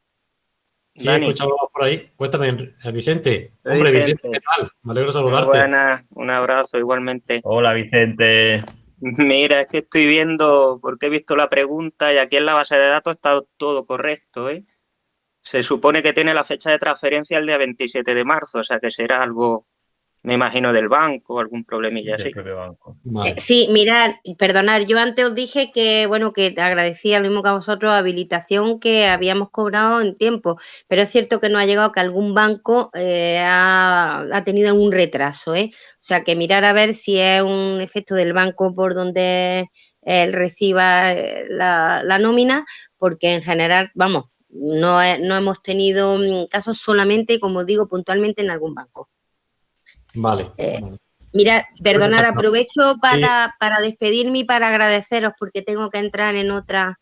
S1: Sí, escuchamos por ahí. Cuéntame, eh, Vicente. Hombre, Vicente, ¿qué tal? Me alegro de saludarte.
S18: Buenas, un abrazo igualmente.
S5: Hola, Vicente.
S18: Mira, es que estoy viendo, porque he visto la pregunta y aquí en la base de datos está todo correcto. ¿eh? Se supone que tiene la fecha de transferencia el día 27 de marzo, o sea que será algo me imagino del banco, algún problemilla así.
S7: Eh, sí, mirad, perdonad, yo antes os dije que, bueno, que te agradecía lo mismo que a vosotros, habilitación que habíamos cobrado en tiempo, pero es cierto que no ha llegado que algún banco eh, ha, tenido un retraso, ¿eh? O sea, que mirar a ver si es un efecto del banco por donde él reciba eh, la, la nómina, porque en general, vamos, no, no hemos tenido mm, casos solamente, como digo, puntualmente en algún banco.
S1: Vale. Eh,
S7: mira, perdonad, aprovecho para, despedirme y para agradeceros porque tengo que entrar en otra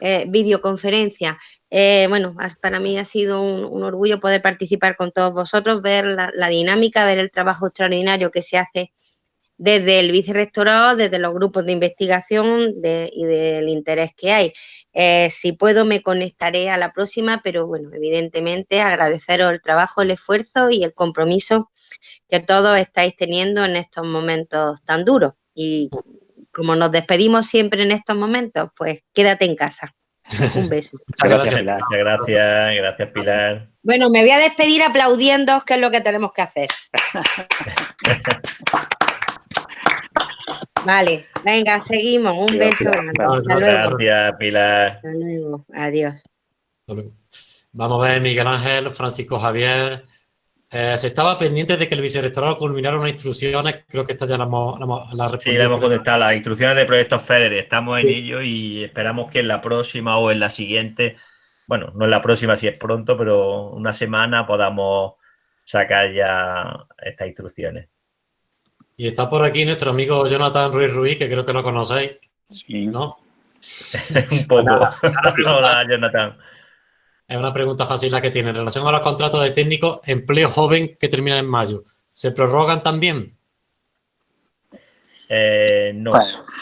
S7: eh, videoconferencia. Eh, bueno, para mí ha sido un, orgullo poder participar con todos vosotros, ver la, dinámica, ver el trabajo extraordinario que se hace desde el vicerrectorado, desde los grupos de investigación y del interés que hay. Eh, si puedo me conectaré a la próxima, pero bueno, evidentemente agradeceros el trabajo, el esfuerzo y el compromiso que todos estáis teniendo en estos momentos tan duros. Y como nos despedimos siempre en estos momentos, pues quédate en casa. (laughs) Un beso.
S5: Muchas gracias, Pilar. Gracias, gracias, Pilar.
S7: Bueno, me voy a despedir aplaudiendo, que es lo que tenemos que hacer. (laughs) Vale, venga, seguimos. Un beso.
S5: Gracias, Pilar.
S7: Hasta luego. Adiós.
S1: Vamos a ver, Miguel Ángel, Francisco Javier. Eh, se estaba pendiente de que el vicerrectorado culminara unas instrucciones, creo que esta ya la hemos, la,
S5: Sí, le hemos contestado, las instrucciones de proyectos FEDER, estamos en ello y esperamos que en la próxima o en la siguiente, bueno, no en la próxima si es pronto, pero una semana podamos sacar ya estas instrucciones.
S1: Y está por aquí nuestro amigo Jonathan Ruiz Ruiz, que creo que lo conocéis.
S5: Sí. ¿No? (laughs) Un poco. (laughs) Hola, Jonathan.
S1: Es una pregunta fácil la que tiene. En relación a los contratos de técnico, empleo joven que termina en mayo, ¿se prorrogan también?
S5: Eh, no,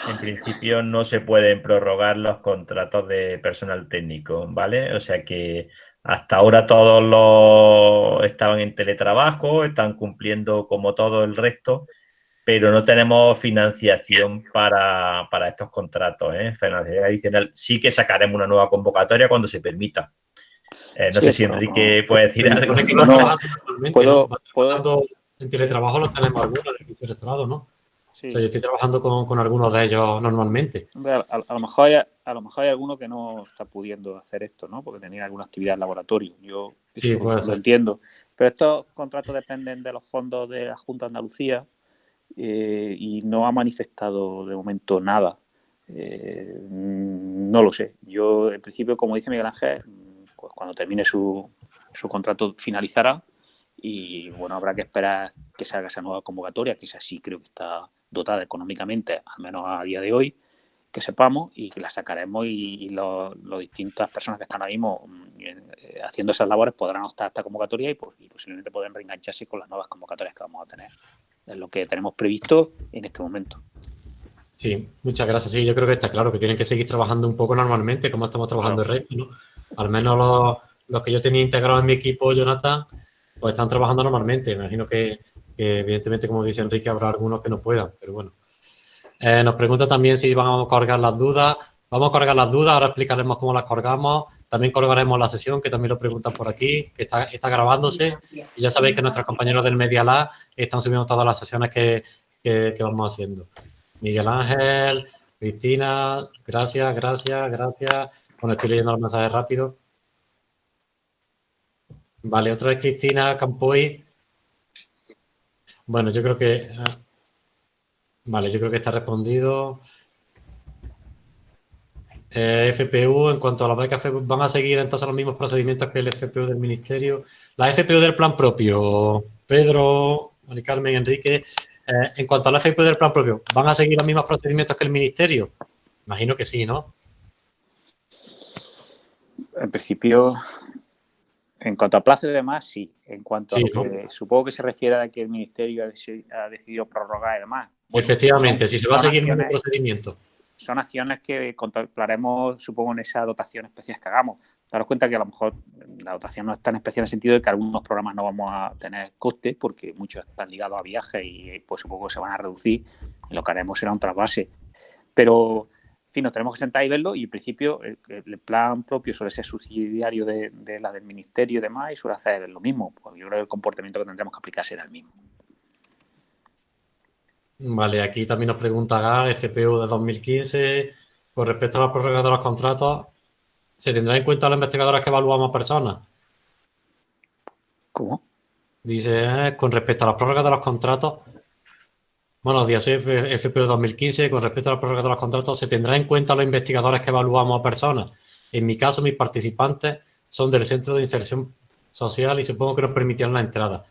S5: en principio no se pueden prorrogar los contratos de personal técnico, ¿vale? O sea que hasta ahora todos los estaban en teletrabajo, están cumpliendo como todo el resto pero no tenemos financiación para, estos contratos, ¿eh? financiación adicional. Sí que sacaremos una nueva convocatoria cuando se permita. Eh, no sé si Enrique puede decir algo.
S1: No, puedo, puedo... En teletrabajo lo tenemos algunos en el vicerrectorado, ¿no? Sí. O sea, yo estoy trabajando con, algunos de ellos normalmente.
S2: a, lo mejor hay, a lo mejor hay alguno que no está pudiendo hacer esto, ¿no? Porque tenía alguna actividad en laboratorio. Yo sí, lo entiendo. Pero estos contratos dependen de los fondos de la Junta de Andalucía eh, y no ha manifestado de momento nada. Eh, no lo sé. Yo, en principio, como dice Miguel Ángel, pues cuando termine su, su contrato finalizará y bueno, habrá que esperar que se haga esa nueva convocatoria, que esa sí creo que está dotada económicamente, al menos a día de hoy, que sepamos y que la sacaremos y, las distintas personas que están ahora mismo eh, haciendo esas labores podrán optar a esta convocatoria y, pues, y posiblemente pueden reengancharse con las nuevas convocatorias que vamos a tener es lo que tenemos previsto en este momento.
S1: Sí, muchas gracias. Sí, yo creo que está claro que tienen que seguir trabajando un poco normalmente, como estamos trabajando el resto, ¿no? Al menos los, que yo tenía integrados en mi equipo, Jonathan, pues están trabajando normalmente. Imagino que, evidentemente, como dice Enrique, habrá algunos que no puedan, pero bueno. Eh, nos pregunta también si vamos a colgar las dudas. Vamos a colgar las dudas, ahora explicaremos cómo las colgamos. También colgaremos la sesión, que también lo preguntan por aquí, que está, grabándose. Y ya sabéis que nuestros compañeros del Media Lab están subiendo todas las sesiones que, vamos haciendo. Miguel Ángel, Cristina, gracias, gracias, gracias. Bueno, estoy leyendo los mensajes rápido. Vale, otra vez Cristina Campoy. Bueno, yo creo que... Ah, vale, yo creo que está respondido. Eh, FPU, en cuanto a las becas, van a seguir entonces los mismos procedimientos que el FPU del Ministerio. La FPU del plan propio, Pedro, Mari Carmen, Enrique, eh, en cuanto a la FPU del plan propio, ¿van a seguir los mismos procedimientos que el Ministerio? Imagino que sí, ¿no?
S2: En principio, en cuanto a plazo y demás, sí. En cuanto a que supongo que se refiere a que el Ministerio ha decidido prorrogar y demás.
S1: Efectivamente, si se va a seguir el mismo procedimiento
S2: son acciones que contemplaremos, supongo, en esa dotación especial que hagamos. Daros cuenta que a lo mejor la dotación no es tan especial en el sentido de que algunos programas no vamos a tener coste porque muchos están ligados a viajes y pues supongo que se van a reducir lo que haremos será un trasvase. Pero, en fin, nos tenemos que sentar y verlo y en principio el, plan propio suele ser subsidiario de, de, la del ministerio y demás y suele hacer lo mismo. Pues yo creo que el comportamiento que tendremos que aplicar será el mismo.
S1: Vale, aquí también nos pregunta Gar, FPU de 2015, con respecto a la prórroga de los contratos, ¿se tendrá en cuenta los investigadores que evaluamos personas?
S2: ¿Cómo?
S1: Dice, eh, con respecto a las prórrogas de los contratos, buenos días, soy FPU 2015, con respecto a la prórroga de los contratos, ¿se tendrá en cuenta los investigadores que evaluamos a personas? En mi caso, mis participantes son del Centro de Inserción Social y supongo que nos permitirán la entrada.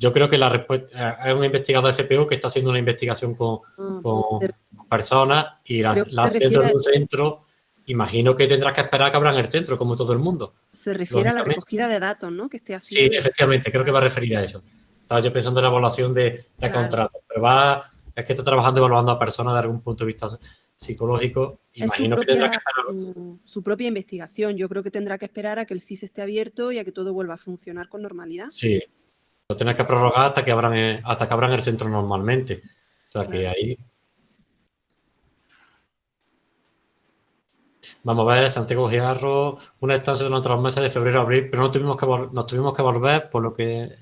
S1: Yo creo que la respuesta, hay un investigador de FPU que está haciendo una investigación con, mm, personas y la, dentro de un centro, imagino que tendrás que esperar que abran el centro, como todo el mundo.
S9: Se refiere a la recogida de datos, ¿no? Que esté haciendo.
S1: Sí, efectivamente, creo que va a referir a eso. Estaba yo pensando en la evaluación de, de contratos, pero va, es que está trabajando evaluando a personas de algún punto de vista psicológico. Imagino
S9: su
S1: que tendrá que hacerlo.
S9: mm, su propia investigación. Yo creo que tendrá que esperar a que el CIS esté abierto y a que todo vuelva a funcionar con normalidad.
S1: Sí, lo tienes que prorrogar hasta que abran el, hasta que abran el centro normalmente. O sea que ahí. Vamos a ver, Santiago Giarro, una estancia durante los meses de febrero a abril, pero no tuvimos que nos tuvimos que volver, por lo que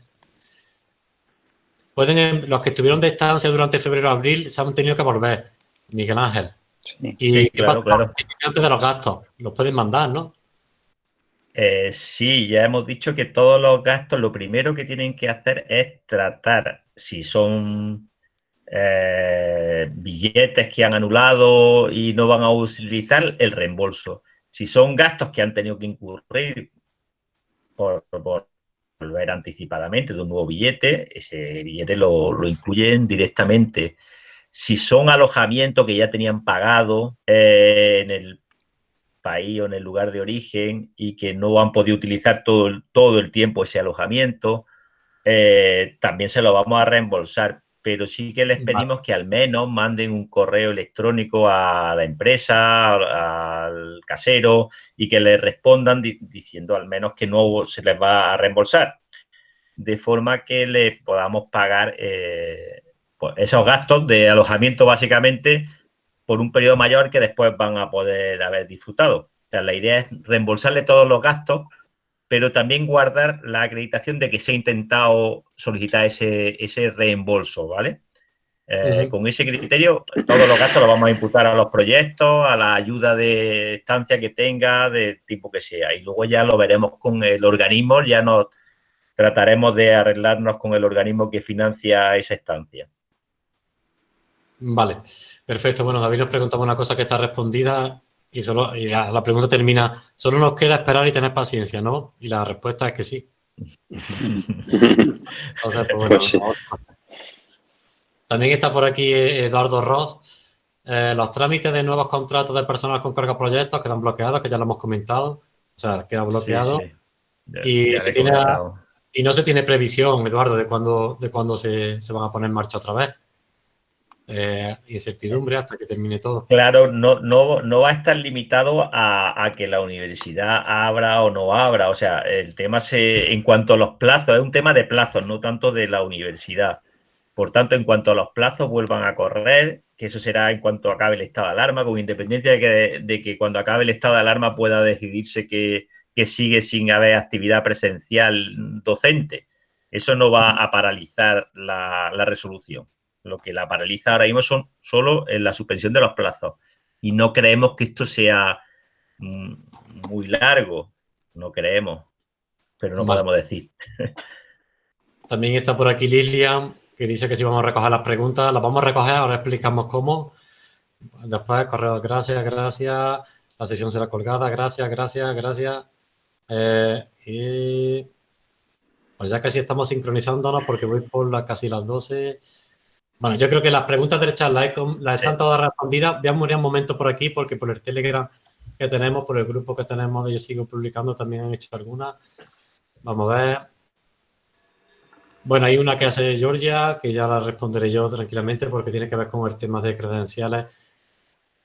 S1: pueden los que estuvieron de estancia durante febrero a abril se han tenido que volver, Miguel Ángel. ¿Y
S5: Sí,
S1: qué
S5: claro,
S1: pasa
S5: claro.
S1: antes de los gastos? Los pueden mandar, ¿no?
S5: Eh, sí, ya hemos dicho que todos los gastos lo primero que tienen que hacer es tratar si son eh, billetes que han anulado y no van a utilizar el reembolso. Si son gastos que han tenido que incurrir por, volver anticipadamente de un nuevo billete, ese billete lo, lo incluyen directamente. Si son alojamientos que ya tenían pagado eh, en el país o en el lugar de origen y que no han podido utilizar todo el, todo el tiempo ese alojamiento, eh, también se lo vamos a reembolsar. Pero sí que les pedimos que al menos manden un correo electrónico a la empresa, al, casero y que le respondan di- diciendo al menos que no se les va a reembolsar. De forma que le podamos pagar eh, pues, esos gastos de alojamiento básicamente por un periodo mayor que después van a poder haber disfrutado. O sea, la idea es reembolsarle todos los gastos, pero también guardar la acreditación de que se ha intentado solicitar ese, ese reembolso, ¿vale? Eh. Con ese criterio, todos los gastos los vamos a imputar a los proyectos, a la ayuda de estancia que tenga, de tipo que sea. Y luego ya lo veremos con el organismo, ya nos trataremos de arreglarnos con el organismo que financia esa estancia.
S1: Vale, perfecto. Bueno, David nos preguntaba una cosa que está respondida y solo y la, la pregunta termina, solo nos queda esperar y tener paciencia, ¿no? Y la respuesta es que sí. (laughs) Pues, bueno,
S13: Pues sí.
S1: También está por aquí eh, Eduardo Ross. Eh, los trámites de nuevos contratos de personal con carga proyectos quedan bloqueados, que ya lo hemos comentado. O sea, queda bloqueado.
S5: sí. Ya-
S1: Y,
S5: ya
S1: se
S5: le he
S1: tiene,
S5: comentado.
S1: y no se tiene previsión, Eduardo, de cuándo, de cuándo se, se van a poner en marcha otra vez. Eh, incertidumbre hasta que termine todo.
S5: Claro, no, no, no va a estar limitado a, a que la universidad abra o no abra. O sea, el tema se, en cuanto a los plazos, es un tema de plazos, no tanto de la universidad. Por tanto, en cuanto a los plazos vuelvan a correr, que eso será en cuanto acabe el estado de alarma, con independencia de que, de que cuando acabe el estado de alarma pueda decidirse que, que sigue sin haber actividad presencial docente. Eso no va a paralizar la, la resolución. Lo que la paraliza ahora mismo son solo en la suspensión de los plazos. Y no creemos que esto sea mm, muy largo. No creemos. Pero no
S1: Vale.
S5: podemos decir. (laughs)
S1: También está por aquí Lilian, que dice que si vamos a recoger las preguntas, las vamos a recoger, ahora explicamos cómo. Después, correo, gracias, gracias. La sesión será colgada, gracias, gracias, gracias. Eh, y pues ya casi estamos sincronizándonos porque voy por la, casi las 12. Bueno, yo creo que las preguntas del chat las, están todas respondidas. Voy a morir un momento por aquí porque por el Telegram que tenemos, por el grupo que tenemos de Yo Sigo Publicando también han hecho algunas. Vamos a ver. Bueno, hay una que hace Georgia, que ya la responderé yo tranquilamente porque tiene que ver con el tema de credenciales.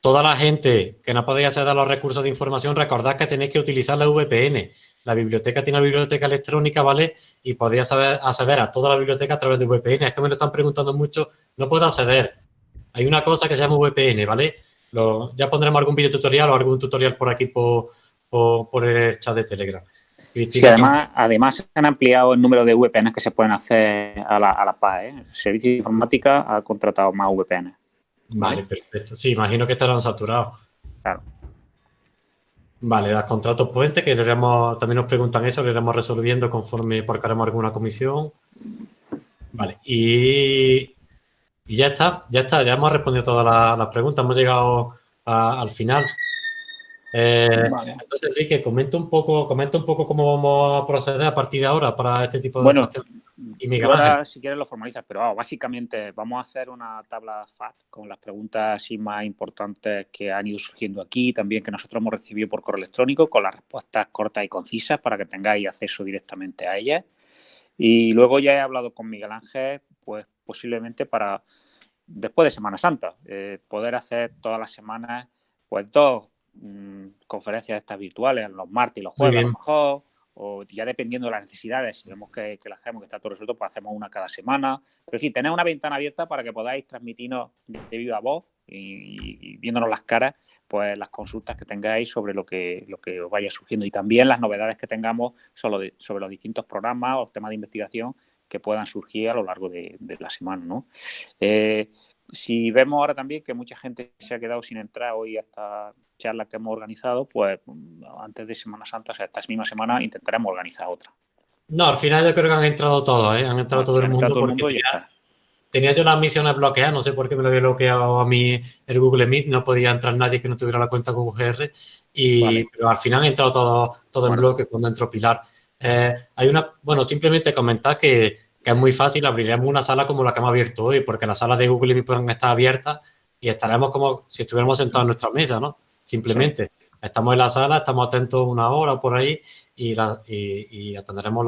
S1: Toda la gente que no podéis acceder a los recursos de información, recordad que tenéis que utilizar la VPN. La biblioteca tiene una biblioteca electrónica, ¿vale? Y podéis saber- acceder a toda la biblioteca a través de VPN. Es que me lo están preguntando mucho, no puedo acceder. Hay una cosa que se llama VPN, ¿vale? Lo- ya pondremos algún video tutorial o algún tutorial por aquí por, por, por el chat de Telegram.
S2: Sí, además, además se han ampliado el número de VPNs que se pueden hacer a la, a la PAE. ¿eh? El Servicio de Informática ha contratado más VPN.
S1: Vale, perfecto. Sí, imagino que estarán saturados.
S2: Claro.
S1: Vale, los contratos puentes, que iremos- también nos preguntan eso, lo iremos resolviendo conforme porque haremos alguna comisión. Vale, y, y ya está, ya está, ya hemos respondido todas las, las preguntas, hemos llegado a- al final. Eh,
S2: Vale.
S1: Entonces, Enrique, comenta un poco, comenta un poco cómo vamos a proceder a partir de ahora para este tipo de
S2: Bueno,
S1: cuestiones. Y Miguel
S2: ahora, si quieres, lo formalizas, pero básicamente vamos a hacer una tabla FAT con las preguntas así más importantes que han ido surgiendo aquí, también que nosotros hemos recibido por correo electrónico, con las respuestas cortas y concisas para que tengáis acceso directamente a ellas. Y luego ya he hablado con Miguel Ángel, pues posiblemente para después de Semana Santa, eh, poder hacer todas las semanas pues dos mm, conferencias estas virtuales, los martes y los jueves a lo mejor, o ya dependiendo de las necesidades, si vemos que, que lo hacemos, que está todo resuelto, pues hacemos una cada semana. Pero sí, tener una ventana abierta para que podáis transmitirnos de viva voz y, viéndonos las caras, pues las consultas que tengáis sobre lo que, lo que os vaya surgiendo y también las novedades que tengamos sobre, los distintos programas o temas de investigación que puedan surgir a lo largo de, la semana. ¿no? Eh, si vemos ahora también que mucha gente se ha quedado sin entrar hoy a esta charla que hemos organizado, pues antes de Semana Santa, o sea, esta misma semana, intentaremos organizar otra.
S1: No, al final yo creo que han entrado todos, ¿eh? han entrado todo, el mundo, todo el mundo. tenía, yo las misiones bloqueadas, no sé por qué me lo había bloqueado a mí el Google Meet, no podía entrar nadie que no tuviera la cuenta con UGR, y, pero al final han entrado todo, todo en bloque cuando entró Pilar. Eh, hay una, bueno, simplemente comentar que que es muy fácil, abriremos una sala como la que hemos abierto hoy, porque las salas de Google Meet pueden estar abiertas y estaremos como si estuviéramos sentados en nuestra mesa, ¿no? Simplemente estamos en la sala, estamos atentos una hora por ahí y, y, atenderemos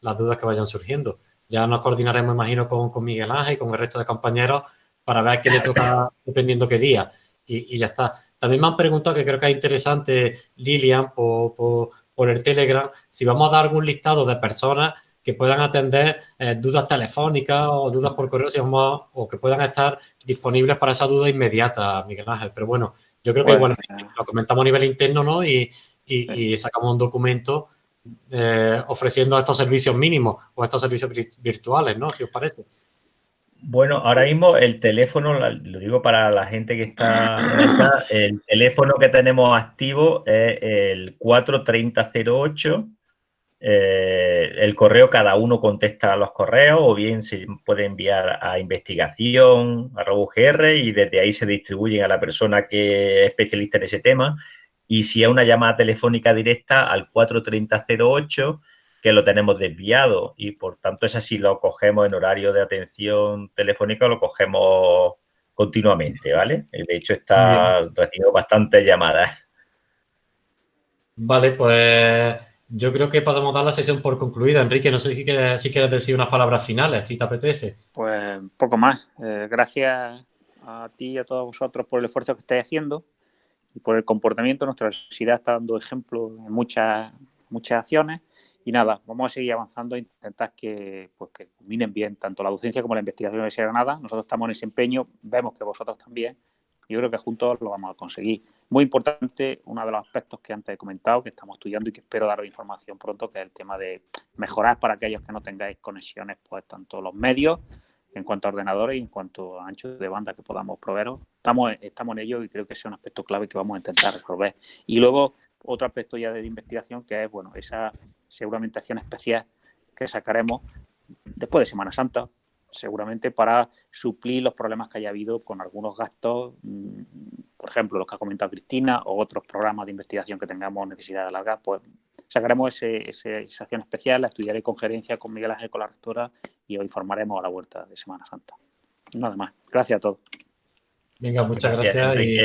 S1: las dudas que vayan surgiendo. Ya nos coordinaremos, imagino, con, con, Miguel Ángel y con el resto de compañeros para ver qué le toca dependiendo qué día. Y, ya está. También me han preguntado, que creo que es interesante, Lilian, por, por, por el Telegram, si vamos a dar algún listado de personas que puedan atender eh, dudas telefónicas o dudas por correo, o que puedan estar disponibles para esa duda inmediata, Miguel Ángel. Pero bueno, yo creo que igual lo comentamos a nivel interno, ¿no? Y, sacamos un documento eh, ofreciendo estos servicios mínimos o estos servicios virtuales, ¿no? Si os parece.
S5: Bueno, ahora mismo el teléfono, lo digo para la gente que está, el teléfono que tenemos activo es el 43008 eh, el correo, cada uno contesta a los correos o bien se puede enviar a investigación, a RoboGR y desde ahí se distribuyen a la persona que es especialista en ese tema. Y si hay una llamada telefónica directa al 43008, que lo tenemos desviado y por tanto es así, lo cogemos en horario de atención telefónica, lo cogemos continuamente, ¿vale? De hecho, está recibiendo bastantes llamadas.
S1: Vale, pues yo creo que podemos dar la sesión por concluida. Enrique, no sé si quieres, decir unas palabras finales, si te apetece.
S2: Pues poco más. Eh, gracias a ti y a todos vosotros por el esfuerzo que estáis haciendo y por el comportamiento. Nuestra universidad está dando ejemplo en muchas, muchas acciones. Y nada, vamos a seguir avanzando e intentar que, pues, que culminen bien tanto la docencia como la investigación de Universidad de Granada. Nosotros estamos en ese empeño, vemos que vosotros también. Yo creo que juntos lo vamos a conseguir. Muy importante, uno de los aspectos que antes he comentado, que estamos estudiando y que espero daros información pronto, que es el tema de mejorar para aquellos que no tengáis conexiones, pues tanto los medios en cuanto a ordenadores y en cuanto a ancho de banda que podamos proveeros. Estamos, estamos en ello y creo que es un aspecto clave que vamos a intentar resolver. Y luego, otro aspecto ya de investigación, que es, bueno, esa seguramente acción especial que sacaremos después de Semana Santa, seguramente para suplir los problemas que haya habido con algunos gastos, mm, por ejemplo, los que ha comentado Cristina, o otros programas de investigación que tengamos necesidad de alargar, pues sacaremos esa acción especial, la estudiaré con gerencia con Miguel Ángel, con la rectora, y os informaremos a la vuelta de Semana Santa. Nada más. Gracias a todos.
S1: Venga, muchas gracias. y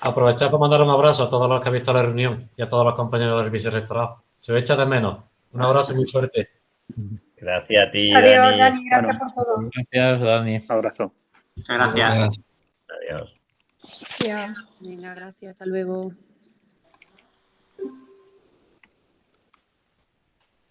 S1: aprovechar para mandar un abrazo a todos los que han visto la reunión y a todos los compañeros del vicerrectorado. Se os echa de menos. Un abrazo muy fuerte. (laughs)
S5: Gracias a ti.
S8: Adiós, Dani. gracias por todo.
S3: Gracias, Dani.
S2: Un abrazo.
S4: Muchas gracias.
S5: Adiós.
S9: Venga, gracias. Hasta luego.